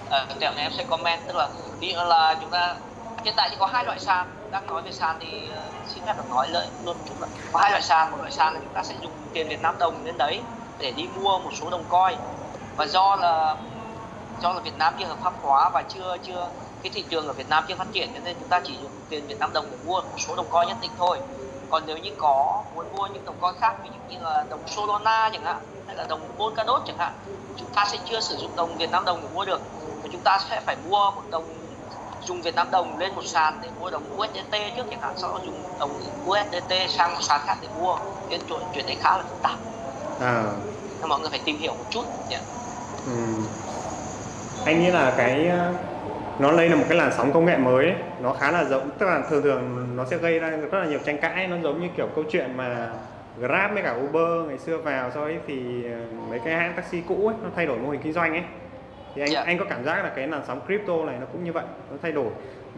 À, này em sẽ comment tức là dụ là chúng ta hiện tại thì có hai loại sàn đang nói về sàn thì ờ, xin phép được nói lợi luôn chúng là có hai loại sàn một loại sàn là chúng ta sẽ dùng tiền Việt Nam đồng đến đấy để đi mua một số đồng coin. Và do là do là Việt Nam chưa hợp pháp hóa và chưa chưa, cái thị trường ở Việt Nam chưa phát triển cho nên chúng ta chỉ dùng tiền Việt Nam đồng để mua một số đồng coin nhất định thôi. Còn nếu như có, muốn mua những đồng coin khác, ví dụ như là đồng Solana chẳng hạn, hay là đồng Polkadot chẳng hạn, chúng ta sẽ chưa sử dụng đồng Việt Nam đồng để mua được. Và chúng ta sẽ phải mua một đồng dùng Việt Nam đồng lên một sàn để mua đồng USDT trước chẳng hạn sau đó dùng đồng USDT sang một sàn khác để mua cái chuyện chuyện đấy khá là phức tạp à. mọi người phải tìm hiểu một chút nhỉ ừ. anh nghĩ là cái ờ, nó đây là một cái làn sóng công nghệ mới ấy. nó khá là giống tức là thường thường nó sẽ gây ra rất là nhiều tranh cãi nó giống như kiểu câu chuyện mà Grab với cả Uber ngày xưa vào sau ấy thì ờ, mấy cái hãng taxi cũ ấy nó thay đổi mô hình kinh doanh ấy thì anh Dạ. anh có cảm giác là cái làn sóng crypto này nó cũng như vậy nó thay đổi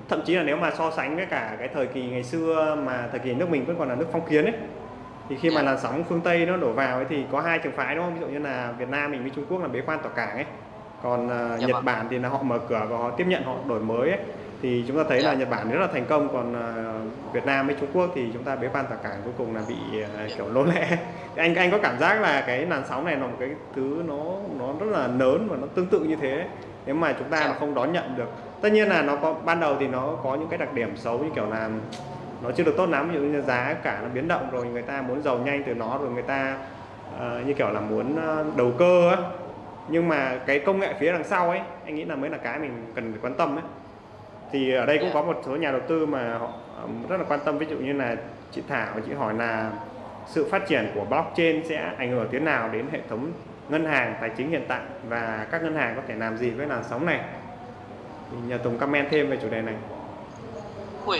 thậm chí là nếu mà so sánh với cả cái thời kỳ ngày xưa mà thời kỳ nước mình vẫn còn là nước phong kiến ấy thì khi mà Dạ. làn sóng phương Tây nó đổ vào ấy thì có hai trường phái đúng không ví dụ như là Việt Nam mình với Trung Quốc là bế quan tỏa cảng ấy còn uh, Dạ Nhật vâng. Bản thì là họ mở cửa và họ tiếp nhận họ đổi mới ấy. Thì chúng ta thấy là Dạ. Nhật Bản rất là thành công còn uh, Việt Nam với Trung Quốc thì chúng ta bế quan tỏa cảng cuối cùng là bị uh, kiểu lỗ lẽ [LAUGHS] anh anh có cảm giác là cái làn sóng này là một cái thứ nó nó rất là lớn và nó tương tự như thế nếu mà chúng ta Dạ. mà không đón nhận được tất nhiên là nó có ban đầu thì nó có những cái đặc điểm xấu như kiểu là nó chưa được tốt lắm ví dụ như giá cả nó biến động rồi người ta muốn giàu nhanh từ nó rồi người ta ờ, như kiểu là muốn ờ, đầu cơ á nhưng mà cái công nghệ phía đằng sau ấy anh nghĩ là mới là cái mình cần phải quan tâm ấy thì ở đây cũng Dạ. có một số nhà đầu tư mà họ ờ, rất là quan tâm. Ví dụ như là chị Thảo chị hỏi là sự phát triển của blockchain sẽ ảnh hưởng thế nào đến hệ thống ngân hàng tài chính hiện tại và các ngân hàng có thể làm gì với làn sóng này? Thì nhờ Tùng comment thêm về chủ đề này. Ui,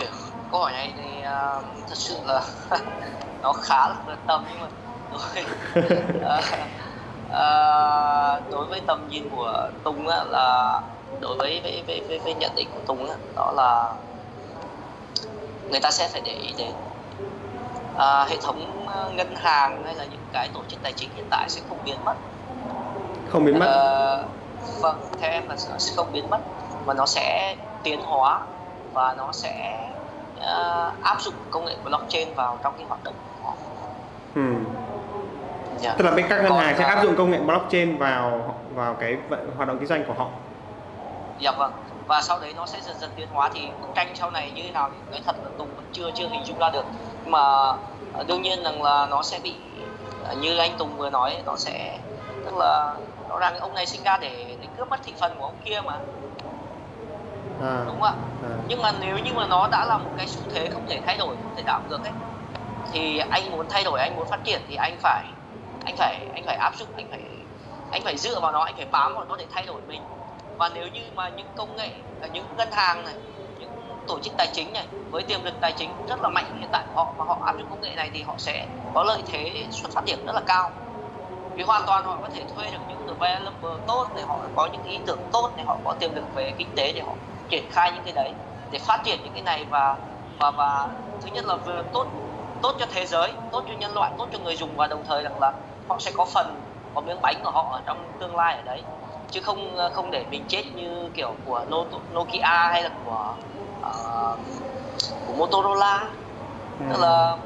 câu hỏi này thì à, thật sự là [LAUGHS] nó khá là vượt tầm nhưng mà đối à, [LAUGHS] à, đối với tầm nhìn của Tùng á, là đối với với, với, với, với nhận định của Tùng á, đó là người ta sẽ phải để ý đến à, hệ thống à, ngân hàng hay là những cái tổ chức tài chính hiện tại sẽ không biến mất. Không biến mất. Ờ, vâng theo em là sẽ không biến mất mà nó sẽ tiến hóa và nó sẽ ờ, áp dụng công nghệ blockchain vào trong cái hoạt động của họ. Ừ. Dạ. tức là bên các ngân hàng sẽ ờ, áp dụng công nghệ blockchain vào vào cái hoạt động kinh doanh của họ. Dạ vâng. Và sau đấy nó sẽ dần dần tiến hóa thì bức tranh sau này như thế nào thì nói thật là Tùng vẫn chưa chưa hình dung ra được. Nhưng mà ờ, đương nhiên rằng là nó sẽ bị ờ, như anh Tùng vừa nói nó sẽ tức là rõ ràng ông này sinh ra để để cướp mất thị phần của ông kia mà. À, đúng không ạ? À. nhưng mà nếu như mà nó đã là một cái xu thế không thể thay đổi không thể đảo ngược ấy thì anh muốn thay đổi anh muốn phát triển thì anh phải anh phải anh phải áp dụng, anh phải anh phải dựa vào nó, anh phải bám vào nó để thay đổi mình. Và nếu như mà những công nghệ à, những ngân hàng này, những tổ chức tài chính này với tiềm lực tài chính rất là mạnh hiện tại của họ mà họ áp dụng công nghệ này thì họ sẽ có lợi thế xuất phát điểm rất là cao. Vì hoàn toàn họ có thể thuê được những developer tốt để họ có những ý tưởng tốt, để họ có tiềm lực về kinh tế để họ triển khai những cái đấy, để phát triển những cái này và và và thứ nhất là vừa tốt tốt cho thế giới, tốt cho nhân loại, tốt cho người dùng và đồng thời rằng là họ sẽ có phần có miếng bánh của họ ở trong tương lai ở đấy. Chứ không không để mình chết như kiểu của No- Nokia hay là của ờ, của Motorola. Tức Ừ. là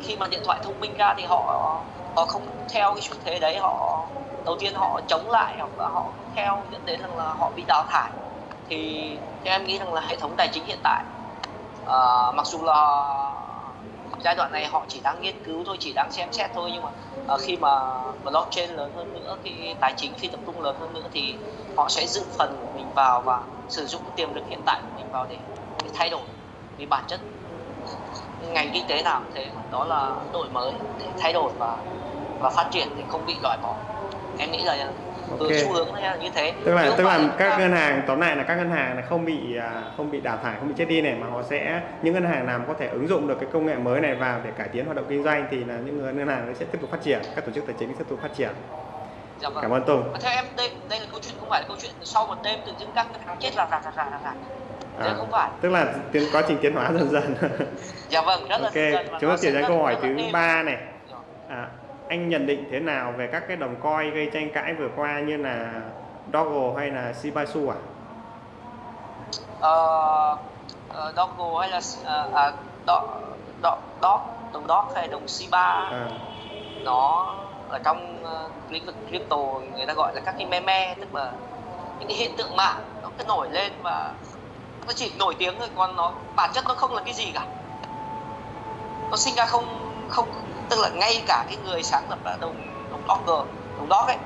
khi mà điện thoại thông minh ra thì họ họ không theo cái xu thế đấy. Họ đầu tiên họ chống lại hoặc là họ theo dẫn đến rằng là họ bị đào thải. Thì theo em nghĩ rằng là hệ thống tài chính hiện tại ờ, mặc dù là giai đoạn này họ chỉ đang nghiên cứu thôi chỉ đang xem xét thôi nhưng mà à, khi mà blockchain lớn hơn nữa cái tài chính phi tập trung lớn hơn nữa thì họ sẽ dự phần của mình vào và sử dụng tiềm lực hiện tại của mình vào để, để thay đổi vì bản chất ngành kinh tế nào cũng thế. Đó là đổi mới để thay đổi và và phát triển thì không bị loại bỏ. Em nghĩ là Ok. xu hướng là như thế. Tức là tức là các ta- ngân hàng tóm lại là các ngân hàng này không bị à, không bị đào thải không bị chết đi này mà họ sẽ những ngân hàng nào có thể ứng dụng được cái công nghệ mới này vào để cải tiến hoạt động kinh doanh thì là những ngân hàng sẽ tiếp tục phát triển các tổ chức tài chính sẽ tiếp tục phát triển. Dạ vâng. cảm ơn Tùng. Và theo em đây đây là câu chuyện không phải là câu chuyện sau một đêm tự dưng các ngân hàng chết là rạc rạc rạc rạc Thế không phải. tức là tiến quá trình tiến hóa dần dần. Dạ vâng rất là ok dần dần. chúng ta chuyển sang câu hỏi là thứ ba này. Rồi. à, anh nhận định thế nào về các cái đồng coin gây tranh cãi vừa qua như là Doggo hay là Shibasu à ờ, ờ, Doggo hay là ờ, à, Dog, Dog, Dog, đồng Dog hay đồng Shiba? À, nó ở trong ờ, lĩnh vực crypto người ta gọi là các cái meme tức là những cái hiện tượng mạng nó cứ nổi lên và nó chỉ nổi tiếng thôi còn nó bản chất nó không là cái gì cả. Nó sinh ra không không tức là ngay cả cái người sáng lập là đồng đồng Docker đồng Doc ấy,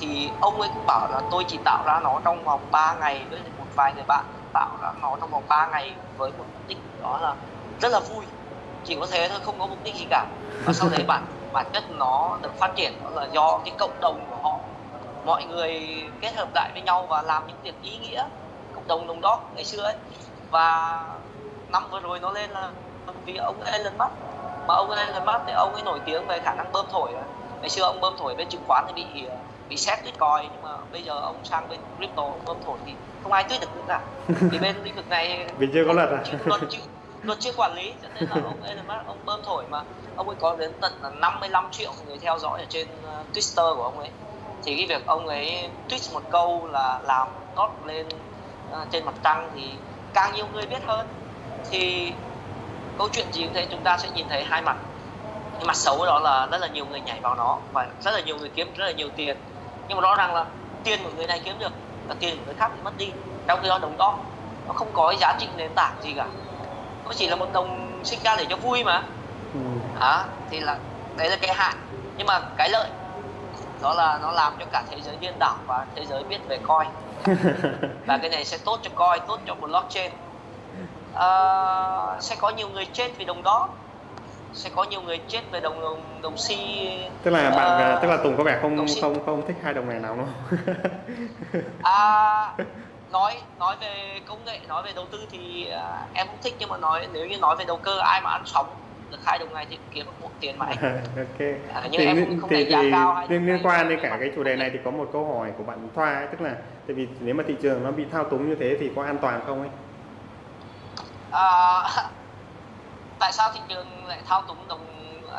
thì ông ấy cũng bảo là tôi chỉ tạo ra nó trong vòng 3 ngày với một vài người bạn, tạo ra nó trong vòng 3 ngày với một mục đích đó là rất là vui. Chỉ có thế thôi, không có mục đích gì cả. Và sau đấy bản bản chất nó được phát triển, đó là do cái cộng đồng của họ. Mọi người kết hợp lại với nhau và làm những việc ý nghĩa, cộng đồng đồng đó ngày xưa ấy. Và năm vừa rồi nó lên là vì ông Elon Musk mà ông Elon Musk thì ông ấy nổi tiếng về khả năng bơm thổi ngày xưa ông bơm thổi bên chứng khoán thì bị bị xét Bitcoin nhưng mà bây giờ ông sang bên crypto bơm thổi thì không ai tuyết được nữa cả. Thì bên lĩnh vực này [LAUGHS] vì chưa có luật à? luật chưa luật chưa quản lý cho nên là ông Elon Musk ông bơm thổi mà. Ông ấy có đến tận là 55 triệu người theo dõi ở trên uh, Twitter của ông ấy. Thì cái việc ông ấy tweet một câu là làm tốt lên uh, trên mặt trăng thì càng nhiều người biết hơn. Thì câu chuyện gì cũng thế chúng ta sẽ nhìn thấy hai mặt. Cái mặt xấu đó là rất là nhiều người nhảy vào nó và rất là nhiều người kiếm rất là nhiều tiền. Nhưng mà rõ ràng là tiền của người này kiếm được và tiền của người khác bị mất đi. Trong khi đó đồng đó nó không có giá trị nền tảng gì cả. Nó chỉ là một đồng sinh ra để cho vui mà. À, thì là đấy là cái hại. Nhưng mà cái lợi đó là nó làm cho cả thế giới điên đảo và thế giới biết về coi [LAUGHS] và cái này sẽ tốt cho coi tốt cho blockchain à, sẽ có nhiều người chết vì đồng đó. Sẽ có nhiều người chết về đồng đồng, đồng si tức là bạn uh, tức là Tùng có vẻ không si. không không thích hai đồng này nào không? [LAUGHS] À, nói nói về công nghệ nói về đầu tư thì uh, em không thích nhưng mà nói nếu như nói về đầu cơ ai mà ăn sống được hai đồng này thì kiếm được một tiền mà anh. [LAUGHS] Ok. À, nhưng thì, em không thì, thì, liên, liên quan đến cả cái chủ đề này thì có một câu hỏi của bạn Thoa ấy, tức là tại vì nếu mà thị trường nó bị thao túng như thế thì có an toàn không ấy à, [LAUGHS] tại sao thị trường lại thao túng đồng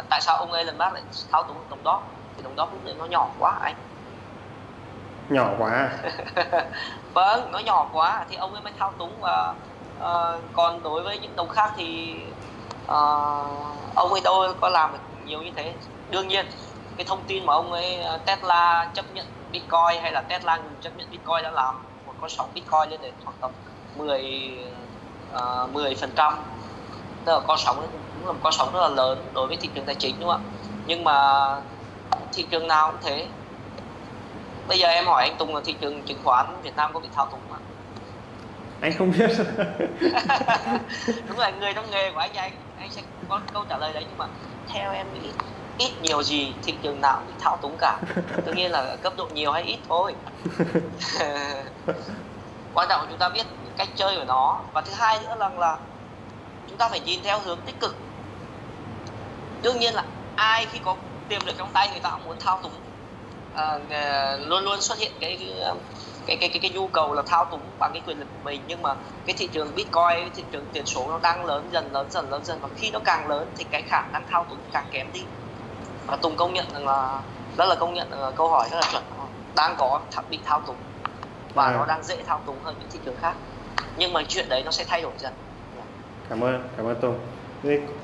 tại sao ông Elon Musk lại thao túng đồng đó? Thì đồng đó cũng nó nhỏ quá anh. Nhỏ quá [LAUGHS] vâng nó nhỏ quá thì ông ấy mới thao túng và uh, còn đối với những đồng khác thì uh, ông ấy đâu có làm được nhiều như thế. Đương nhiên cái thông tin mà ông ấy Tesla chấp nhận Bitcoin hay là Tesla chấp nhận Bitcoin đã làm một con sóng Bitcoin lên đến khoảng tầm 10 uh, 10 phần trăm. Tức là con sóng cũng là một con sóng rất là lớn đối với thị trường tài chính đúng không ạ? Nhưng mà thị trường nào cũng thế. Bây giờ em hỏi anh Tùng là thị trường chứng khoán Việt Nam có bị thao túng không [LAUGHS] anh không biết. [LAUGHS] Đúng là người trong nghề của anh anh anh sẽ có câu trả lời đấy nhưng mà theo em nghĩ ít nhiều gì thị trường nào bị thao túng cả. Tất nhiên là cấp độ nhiều hay ít thôi [LAUGHS] quan trọng chúng ta biết cách chơi của nó. Và thứ hai nữa là là chúng ta phải nhìn theo hướng tích cực. Đương nhiên là ai khi có tiềm lực trong tay người ta cũng muốn thao túng. À, à, luôn luôn xuất hiện cái cái cái cái cái nhu cầu là thao túng bằng cái quyền lực của mình. Nhưng mà cái thị trường bitcoin thị trường tiền số nó đang lớn dần lớn dần lớn dần. Và khi nó càng lớn thì cái khả năng thao túng càng kém đi. Và tùng công nhận rằng là rất là công nhận là câu hỏi rất là chuẩn. Đang có bị thao túng và à. nó đang dễ thao túng hơn những thị trường khác nhưng mà chuyện đấy nó sẽ thay đổi dần cảm ơn cảm ơn Tùng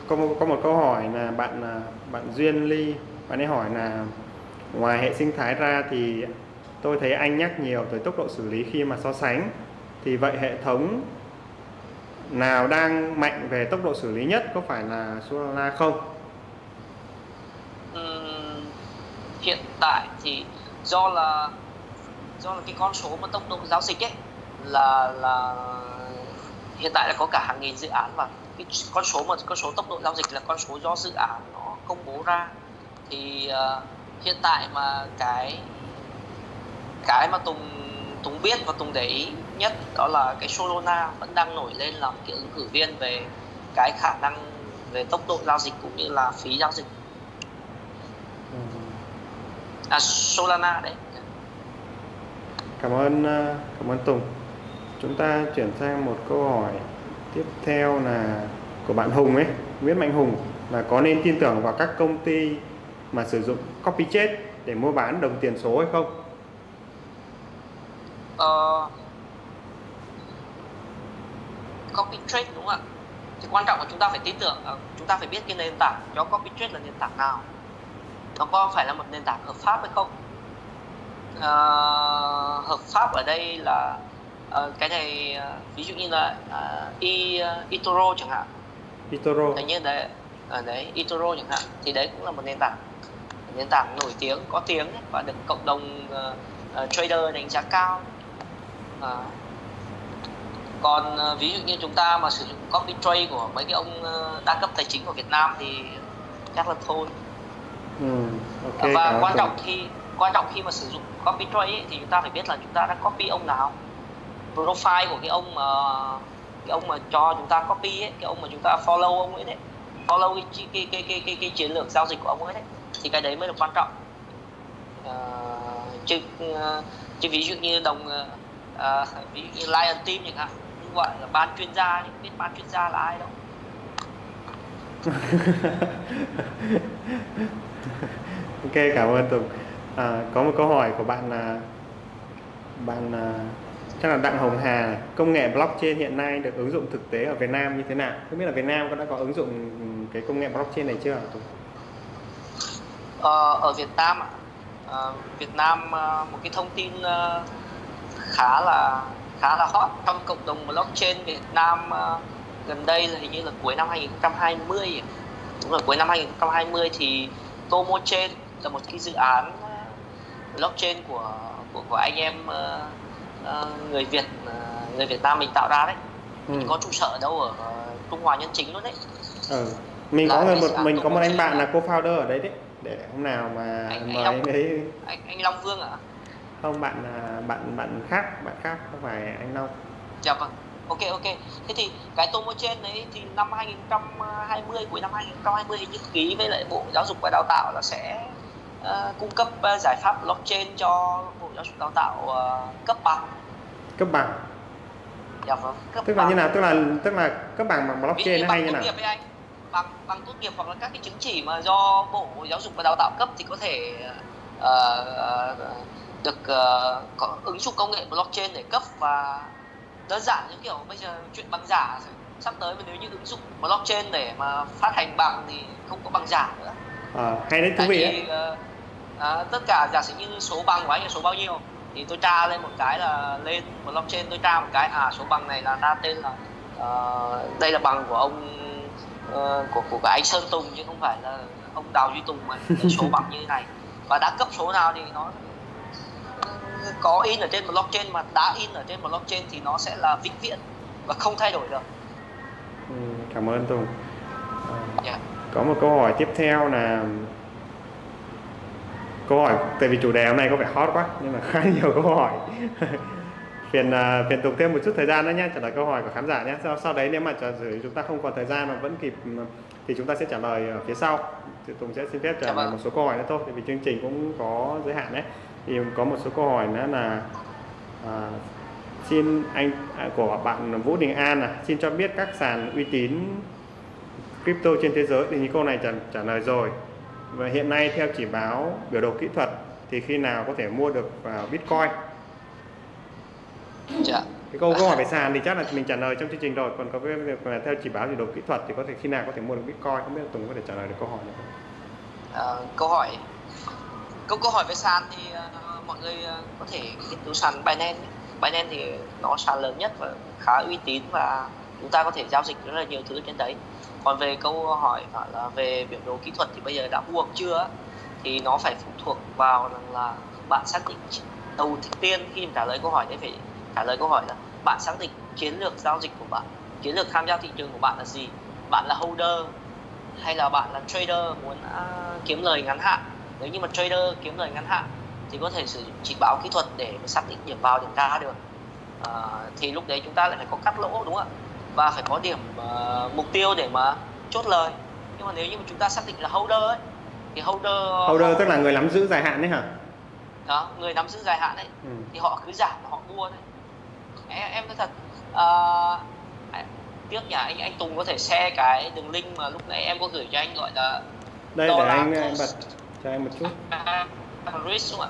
có một, có một câu hỏi là bạn à, bạn Duyên Ly bạn ấy hỏi là ngoài hệ sinh thái ra thì tôi thấy anh nhắc nhiều tới tốc độ xử lý khi mà so sánh thì vậy hệ thống nào đang mạnh về tốc độ xử lý nhất có phải là Solana không? Uhm, hiện tại thì do là do là cái con số mà tốc độ giao dịch ấy là là hiện tại là có cả hàng nghìn dự án và cái con số mà con số tốc độ giao dịch là con số do dự án nó công bố ra. Thì uh, hiện tại mà cái cái mà Tùng Tùng biết và Tùng để ý nhất đó là cái Solana vẫn đang nổi lên làm cái ứng cử viên về cái khả năng về tốc độ giao dịch cũng như là phí giao dịch. Ừ. à Solana đấy cảm ơn ờ, cảm ơn Tùng chúng ta chuyển sang một câu hỏi tiếp theo là của bạn Hùng ấy Nguyễn Mạnh Hùng là có nên tin tưởng vào các công ty mà sử dụng copy chết để mua bán đồng tiền số hay không? Ờ, uh, copy trade đúng không ạ? Thì quan trọng là chúng ta phải tin tưởng, ờ, chúng ta phải biết cái nền tảng cho copy trade là nền tảng nào. Nó có phải là một nền tảng hợp pháp hay không? Uh, hợp pháp ở đây là uh, cái này uh, ví dụ như là uh, e, uh, chẳng hạn. eToro hình như đấy ở đấy eToro chẳng hạn thì đấy cũng là một nền tảng. Nền tảng nổi tiếng có tiếng và được cộng đồng uh, uh, trader đánh giá cao. Uh, còn uh, ví dụ như chúng ta mà sử dụng copy trade của mấy cái ông uh, đa cấp tài chính của Việt Nam thì chắc là thôi. Ừ, okay, và quan trọng khi quan trọng khi mà sử dụng copy trade ấy, thì chúng ta phải biết là chúng ta đã copy ông nào. Profile của cái ông mà cái ông mà cho chúng ta copy ấy, cái ông mà chúng ta follow ông ấy đấy. Follow cái cái cái cái cái, cái, cái chiến lược giao dịch của ông ấy đấy. Thì cái đấy mới là quan trọng. À, chứ ờ, chứ ví dụ như đồng à, ví dụ như Lion Team chẳng hạn gọi là ban chuyên gia nhưng biết ban chuyên gia là ai đâu. [LAUGHS] Ok cảm ơn Tùng à, có một câu hỏi của bạn là bạn à, chắc là Đặng Hồng Hà công nghệ blockchain hiện nay được ứng dụng thực tế ở Việt Nam như thế nào? Không biết là Việt Nam có đã có ứng dụng ừ, cái công nghệ blockchain này chưa Ờ, ở Việt Nam à, Việt Nam ờ, một cái thông tin ờ, khá là khá là hot trong cộng đồng blockchain Việt Nam gần đây là hình như là cuối năm 2020 đúng là cuối năm 2020 thì tomochain là một cái dự án blockchain của của của anh em uh, uh, người Việt uh, người Việt Nam mình tạo ra đấy ừ. có trụ sở đâu ở Trung Hoa Nhân Chính luôn đấy ừ. mình là có một mình có một anh bạn là co-founder ở đấy đấy để hôm nào mà anh, mời anh, anh ấy anh, anh Long Vương ạ à? không bạn bạn bạn khác bạn khác không phải anh Long dạ vâng ok ok thế thì cái tomo trên đấy thì năm 2020 cuối năm 2020 hình như ký với lại bộ giáo dục và đào tạo là sẽ uh, cung cấp uh, giải pháp blockchain cho bộ giáo dục đào tạo uh, cấp bằng. Cấp bằng. Dạ vâng cấp tức bằng. là như nào? Tức là tức là cấp bằng bằng blockchain nó hay như nào? nghiệp anh. Bằng bằng tốt nghiệp hoặc là các cái chứng chỉ mà do bộ giáo dục và đào tạo cấp thì có thể uh, được uh, có ứng dụng công nghệ blockchain để cấp và đơn giản như kiểu bây giờ chuyện bằng giả sắp tới mà nếu như ứng dụng blockchain để mà phát hành bằng thì không có bằng giả nữa. À, hay đấy thú vị ấy. À, tất cả giả sử như số bằng của anh là số bao nhiêu thì tôi tra lên một cái là lên blockchain tôi tra một cái à số bằng này là ra tên là uh, đây là bằng của ông uh, của của cả anh Sơn Tùng chứ không phải là ông Đào Duy Tùng mà [LAUGHS] số bằng như thế này và đã cấp số nào thì nó có in ở trên blockchain mà đã in ở trên blockchain thì nó sẽ là vĩnh viễn và không thay đổi được. Ừ, cảm ơn Tùng. Yeah. Dạ. Có một câu hỏi tiếp theo là câu hỏi tại vì chủ đề hôm nay có vẻ hot quá nhưng mà [LAUGHS] khá nhiều câu hỏi. [LAUGHS] Phiền uh, phiền Tùng thêm một chút thời gian nữa nhé trả lời câu hỏi của khán giả nhé sau, sau đấy nếu mà trả lời chúng ta không còn thời gian mà vẫn kịp thì chúng ta sẽ trả lời ở phía sau. Thì Tùng sẽ xin phép trả dạ lời vâng. một số câu hỏi nữa thôi vì chương trình cũng có giới hạn đấy. Thì có một số câu hỏi nữa là à, xin anh à, của bạn Vũ Đình An là xin cho biết các sàn uy tín crypto trên thế giới. Thì những câu này trả, trả lời rồi và hiện nay theo chỉ báo biểu đồ kỹ thuật thì khi nào có thể mua được vào Bitcoin? Dạ. cái câu câu hỏi về sàn thì chắc là mình trả lời trong chương trình rồi. Còn có cái việc là theo chỉ báo biểu đồ kỹ thuật thì có thể khi nào có thể mua được Bitcoin? Không biết là Tùng có thể trả lời được câu hỏi này không? À, câu hỏi câu câu hỏi về sàn thì uh, mọi người uh, có thể nghiên cứu sàn Binance Binance thì nó sàn lớn nhất và khá uy tín và chúng ta có thể giao dịch rất là nhiều thứ trên đấy còn về câu hỏi là về biểu đồ kỹ thuật thì bây giờ đã buộc chưa thì nó phải phụ thuộc vào rằng là bạn xác định đầu tiên khi trả lời câu hỏi đấy phải trả lời câu hỏi là bạn xác định chiến lược giao dịch của bạn chiến lược tham gia thị trường của bạn là gì? Bạn là holder hay là bạn là trader muốn à, kiếm lời ngắn hạn? Nếu như mà trader kiếm lời ngắn hạn thì có thể sử dụng chỉ báo kỹ thuật để xác định điểm vào điểm ra được. À, thì lúc đấy chúng ta lại phải có cắt lỗ đúng không ạ? Và phải có điểm uh, mục tiêu để mà chốt lời. Nhưng mà nếu như mà chúng ta xác định là holder ấy thì holder holder họ, tức là người nắm giữ dài hạn đấy hả? Đó người nắm giữ dài hạn đấy. Ừ. thì họ cứ giảm họ mua đấy em em nói thật uh, tiếc nhà anh anh Tùng có thể share cái đường link mà lúc nãy em có gửi cho anh gọi là đây để anh, anh bật cho em một chút. Risk đúng không ạ?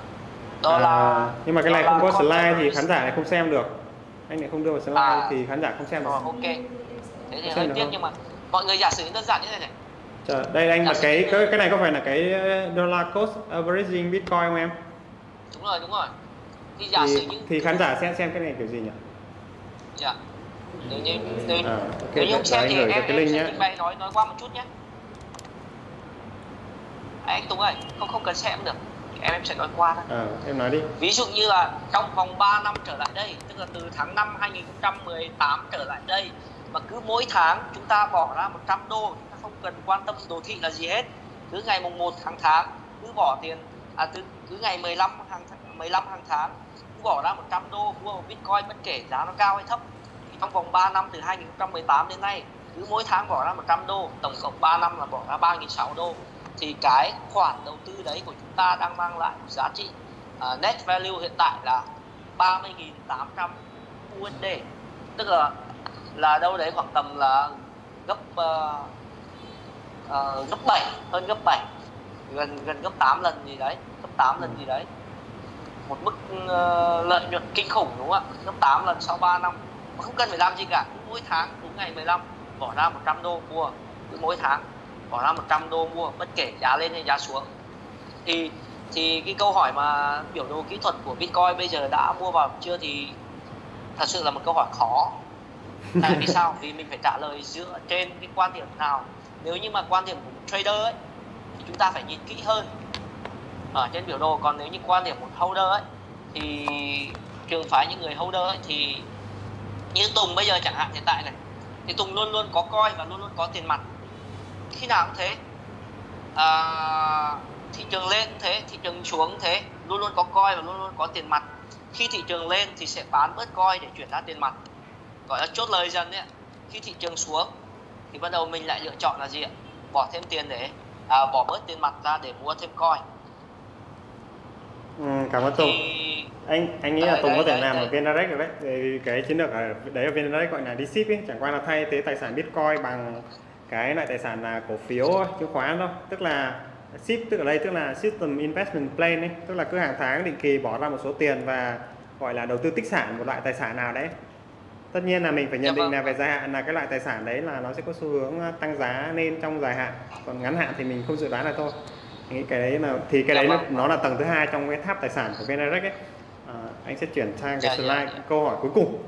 Đó à, là nhưng mà cái này không có slide thì khán giả này không xem được anh lại không đưa vào slide à, thì khán giả không xem được. Ok. Thế thì hơi tiếc nhưng mà mọi người giả sử đơn giản như thế này. Chờ, đây anh là cái, cái cái này có phải là cái uh, dollar cost averaging bitcoin không em? Đúng rồi đúng rồi. Thì giả thì, sử những thì khán giả xem xem cái này kiểu gì nhỉ? Dạ. Nếu như nếu, à, okay. nếu như không xem thì em, cái em link sẽ nhé. trình bày nói nói qua một chút nhé. Anh Tùng ơi không không cần xem được em em sẽ nói qua thôi. À, em nói đi. Ví dụ như là trong vòng 3 năm trở lại đây tức là từ tháng 5 2018 trở lại đây mà cứ mỗi tháng chúng ta bỏ ra 100 đô chúng ta không cần quan tâm đồ thị là gì hết. Cứ ngày mùng 1 tháng tháng cứ bỏ tiền à từ cứ ngày 15 hàng 15 hàng tháng bỏ ra 100 đô mua một Bitcoin bất kể giá nó cao hay thấp. Thì trong vòng 3 năm từ 2018 đến nay cứ mỗi tháng bỏ ra 100 đô tổng cộng 3 năm là bỏ ra 3.600 đô thì cái khoản đầu tư đấy của chúng ta đang mang lại giá trị uh, net value hiện tại là 30.800 USD tức là là đâu đấy khoảng tầm là gấp uh, uh, gấp 7 hơn gấp 7 gần gần gấp 8 lần gì đấy gấp 8 lần gì đấy. Một mức uh, lợi nhuận kinh khủng đúng không ạ? Gấp 8 lần sau 3 năm. Mà không cần phải làm gì cả mỗi tháng đúng ngày 15 bỏ ra 100 đô mua mỗi tháng bỏ ra 100 đô mua, bất kể giá lên hay giá xuống. Thì thì cái câu hỏi mà biểu đồ kỹ thuật của Bitcoin bây giờ đã mua vào chưa thì thật sự là một câu hỏi khó. Tại vì sao? Vì mình phải trả lời dựa trên cái quan điểm nào. Nếu như mà quan điểm của một trader ấy, thì chúng ta phải nhìn kỹ hơn ở trên biểu đồ. Còn nếu như quan điểm một holder ấy, thì trường phái những người holder ấy thì như Tùng bây giờ chẳng hạn, hiện tại này, thì Tùng luôn luôn có coi và luôn luôn có tiền mặt khi nào cũng thế. À, thị trường lên thế thị trường xuống thế luôn luôn có coi và luôn luôn có tiền mặt. Khi thị trường lên thì sẽ bán bớt coi để chuyển ra tiền mặt. Gọi là chốt lời dần đấy khi thị trường xuống thì bắt đầu mình lại lựa chọn là gì ạ? Bỏ thêm tiền để à, bỏ bớt tiền mặt ra để mua thêm coi. Ừ, cảm ơn Tùng. Thì anh anh nghĩ là Đấy, Tùng có đấy, thể đấy, làm đấy. ở VN-Direct rồi đấy. Cái chiến lược ở đấy ở VN-Direct gọi là đi ship ấy chẳng qua là thay thế tài sản Bitcoin bằng cái loại tài sản là cổ phiếu chứng khoán thôi. Tức là ship tức ở đây tức là system investment plan ấy tức là cứ hàng tháng định kỳ bỏ ra một số tiền và gọi là đầu tư tích sản một loại tài sản nào đấy. Tất nhiên là mình phải nhận Dạ định vâng. là về dài hạn là cái loại tài sản đấy là nó sẽ có xu hướng tăng giá lên trong dài hạn. Còn ngắn hạn thì mình không dự đoán được thôi. Nghĩ cái đấy là thì cái Dạ đấy nó, vâng. nó là tầng thứ hai trong cái tháp tài sản của VN-Direct ấy. À, anh sẽ chuyển sang cái Dạ, slide câu hỏi cuối cùng.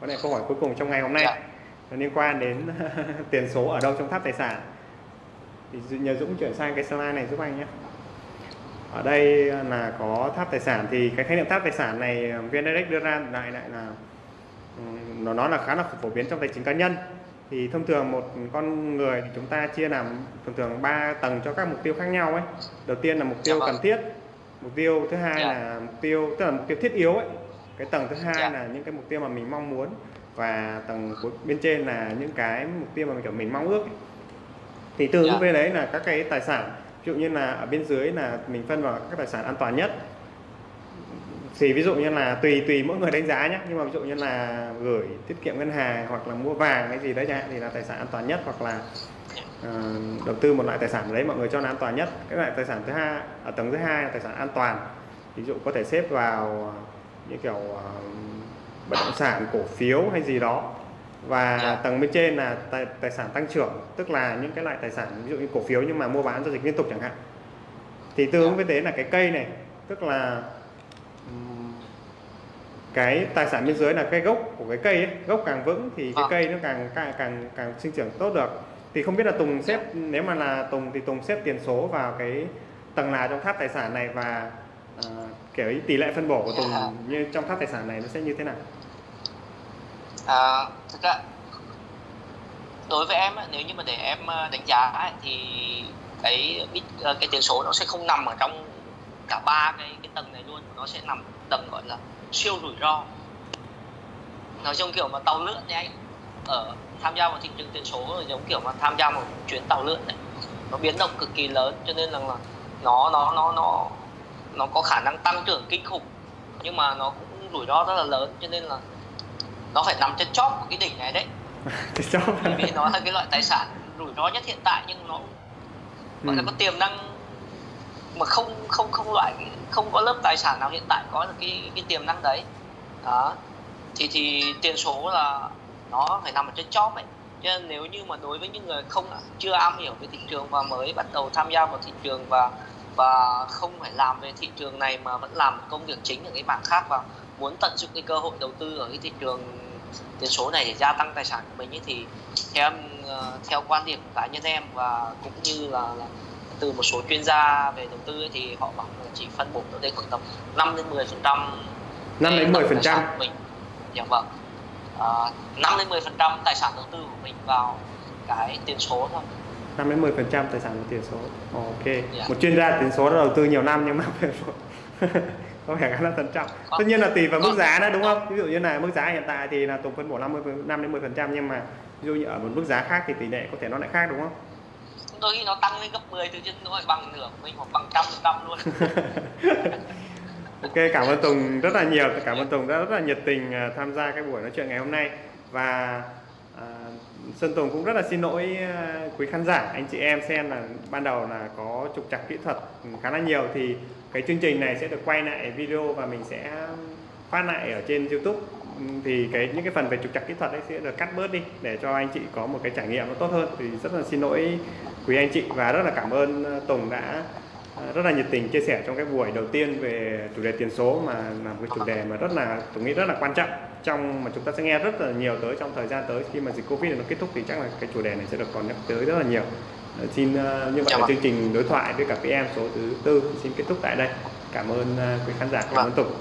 Có lẽ câu hỏi cuối cùng trong ngày hôm nay. Nó liên quan đến [LAUGHS] tiền số ở đâu trong tháp tài sản thì nhờ Dũng chuyển sang cái slide này giúp anh nhé ở đây là có tháp tài sản thì cái khái niệm tháp tài sản này VN-Direct đưa ra lại lại là ừm, nó nói là khá là phổ biến trong tài chính cá nhân thì thông thường một con người thì chúng ta chia làm thường thường 3 tầng cho các mục tiêu khác nhau ấy đầu tiên là mục tiêu Dạ vâng. cần thiết mục tiêu thứ hai Dạ. là mục tiêu tức là mục tiêu thiết yếu ấy cái tầng thứ hai Dạ. là những cái mục tiêu mà mình mong muốn và tầng cuối bên trên là những cái mục tiêu mà mình kiểu mình mong ước ấy. thì tương ứng Dạ. với đấy là các cái tài sản ví dụ như là ở bên dưới là mình phân vào các tài sản an toàn nhất thì ví dụ như là tùy tùy mỗi người đánh giá nhé nhưng mà ví dụ như là gửi tiết kiệm ngân hàng hoặc là mua vàng cái gì đấy chẳng hạn thì là tài sản an toàn nhất hoặc là ờ, đầu tư một loại tài sản đấy mọi người cho là an toàn nhất cái loại tài sản thứ hai ở tầng thứ hai là tài sản an toàn ví dụ có thể xếp vào như kiểu ờ, bất động sản cổ phiếu hay gì đó và Dạ. tầng bên trên là tài, tài sản tăng trưởng tức là những cái loại tài sản ví dụ như cổ phiếu nhưng mà mua bán giao dịch liên tục chẳng hạn thì tương ứng Dạ. với thế là cái cây này tức là cái tài sản bên dưới là cái gốc của cái cây ấy. gốc càng vững thì cái Vâng. cây nó càng càng càng càng sinh trưởng tốt được thì không biết là Tùng xếp nếu mà là Tùng thì Tùng xếp tiền số vào cái tầng nào trong tháp tài sản này và ờ, kiểu tỷ lệ phân bổ của Tùng Dạ. như trong tháp tài sản này nó sẽ như thế nào? À, thực ra đối với em á, nếu như mà để em ờ, đánh giá thì cái ờ, cái tiền số nó sẽ không nằm ở trong cả ba cái cái tầng này luôn. Nó sẽ nằm tầng gọi là siêu rủi ro. Nói chung kiểu mà tàu lượn đấy anh ở tham gia vào thị trường tiền số giống kiểu mà tham gia một chuyến tàu lượn này nó biến động cực kỳ lớn cho nên là nó nó nó nó nó có khả năng tăng trưởng kinh khủng nhưng mà nó cũng rủi ro rất là lớn cho nên là nó phải nằm trên chóp của cái đỉnh này đấy. [LAUGHS] Cho bởi vì nó là cái loại tài sản rủi ro nhất hiện tại nhưng nó gọi là Ừ. có tiềm năng mà không không không loại không có lớp tài sản nào hiện tại có được cái cái tiềm năng đấy. Đó. Thì thì tiền số là nó phải nằm ở trên chóp ấy. Cho nên nếu như mà đối với những người không chưa am hiểu về thị trường và mới bắt đầu tham gia vào thị trường và và không phải làm về thị trường này mà vẫn làm công việc chính ở cái mảng khác và muốn tận dụng cái cơ hội đầu tư ở cái thị trường tiền số này để gia tăng tài sản của mình ấy, thì theo em ờ, theo quan điểm của cá nhân em và cũng như là, là từ một số chuyên gia về đầu tư ấy, thì họ bảo là chỉ phân bổ ở đây khoảng tầm 5 đến 10 phần trăm 5 đến 10 phần trăm. mình. Dạ vâng. À, 5 đến 10 phần trăm tài sản đầu tư của mình vào cái tiền số thôi 5 đến 10 phần trăm tài sản là tiền số. Ok. Dạ. một chuyên gia tiền số đã đầu tư nhiều năm nhưng mà [LAUGHS] [LAUGHS] có vẻ khá là thận trọng. Có. tất nhiên là tùy vào mức giá nữa đúng không? Ví dụ như là mức giá hiện tại thì là Tùng phân bổ 50 5 đến 10 phần trăm nhưng mà ví dụ như ở một mức giá khác thì tỷ lệ có thể nó lại khác đúng không? Đôi khi nó tăng lên gấp 10 tự nhiên nó lại bằng nửa của mình hoặc bằng trăm phần trăm luôn. [LAUGHS] Ok, cảm ơn Tùng rất là nhiều. Cảm ơn Tùng đã rất là nhiệt tình à, tham gia cái buổi nói chuyện ngày hôm nay. Và Sơn Tùng cũng rất là xin lỗi à, quý khán giả, anh chị em xem là ban đầu là có trục trặc kỹ thuật khá là nhiều thì cái chương trình này sẽ được quay lại video và mình sẽ phát lại ở trên YouTube. Thì cái những cái phần về trục trặc kỹ thuật ấy sẽ được cắt bớt đi để cho anh chị có một cái trải nghiệm nó tốt hơn. Thì rất là xin lỗi quý anh chị và rất là cảm ơn à, Tùng đã à, rất là nhiệt tình chia sẻ trong cái buổi đầu tiên về chủ đề tiền số mà là một cái chủ đề mà rất là tôi nghĩ rất là quan trọng trong mà chúng ta sẽ nghe rất là nhiều tới trong thời gian tới. Khi mà dịch covid nó kết thúc thì chắc là cái chủ đề này sẽ được còn nhắc tới rất là nhiều. Ờ, xin uh, như vậy Dạ là vâng. chương trình đối thoại với cả PM số thứ tư xin kết thúc tại đây. Cảm ơn uh, quý khán giả cảm Vâng. ơn Tùng.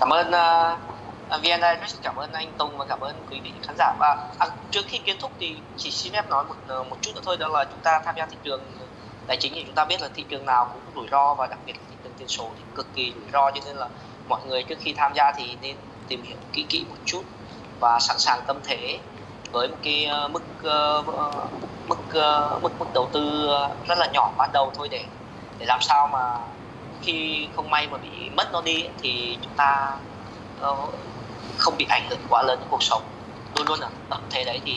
Cảm ơn uh, VN rất cảm ơn anh Tùng và cảm ơn quý vị khán giả. Và à, trước khi kết thúc thì chỉ xin phép nói một ờ, một chút nữa thôi đó là chúng ta tham gia thị trường tài chính thì chúng ta biết là thị trường nào cũng rủi ro và đặc biệt là thị trường tiền số thì cực kỳ rủi ro. Cho nên là mọi người trước khi tham gia thì nên tìm hiểu kỹ kỹ một chút và sẵn sàng tâm thế với một cái ờ, mức ờ, mức ờ, mức mức đầu tư rất là nhỏ ban đầu thôi để để làm sao mà khi không may mà bị mất nó đi thì chúng ta không bị ảnh hưởng quá lớn đến cuộc sống. Luôn luôn ở tâm thế đấy thì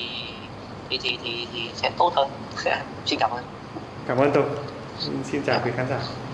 thì thì thì, thì sẽ tốt hơn. [LAUGHS] Xin cảm ơn. Cảm ơn tôi xin chào quý khán giả.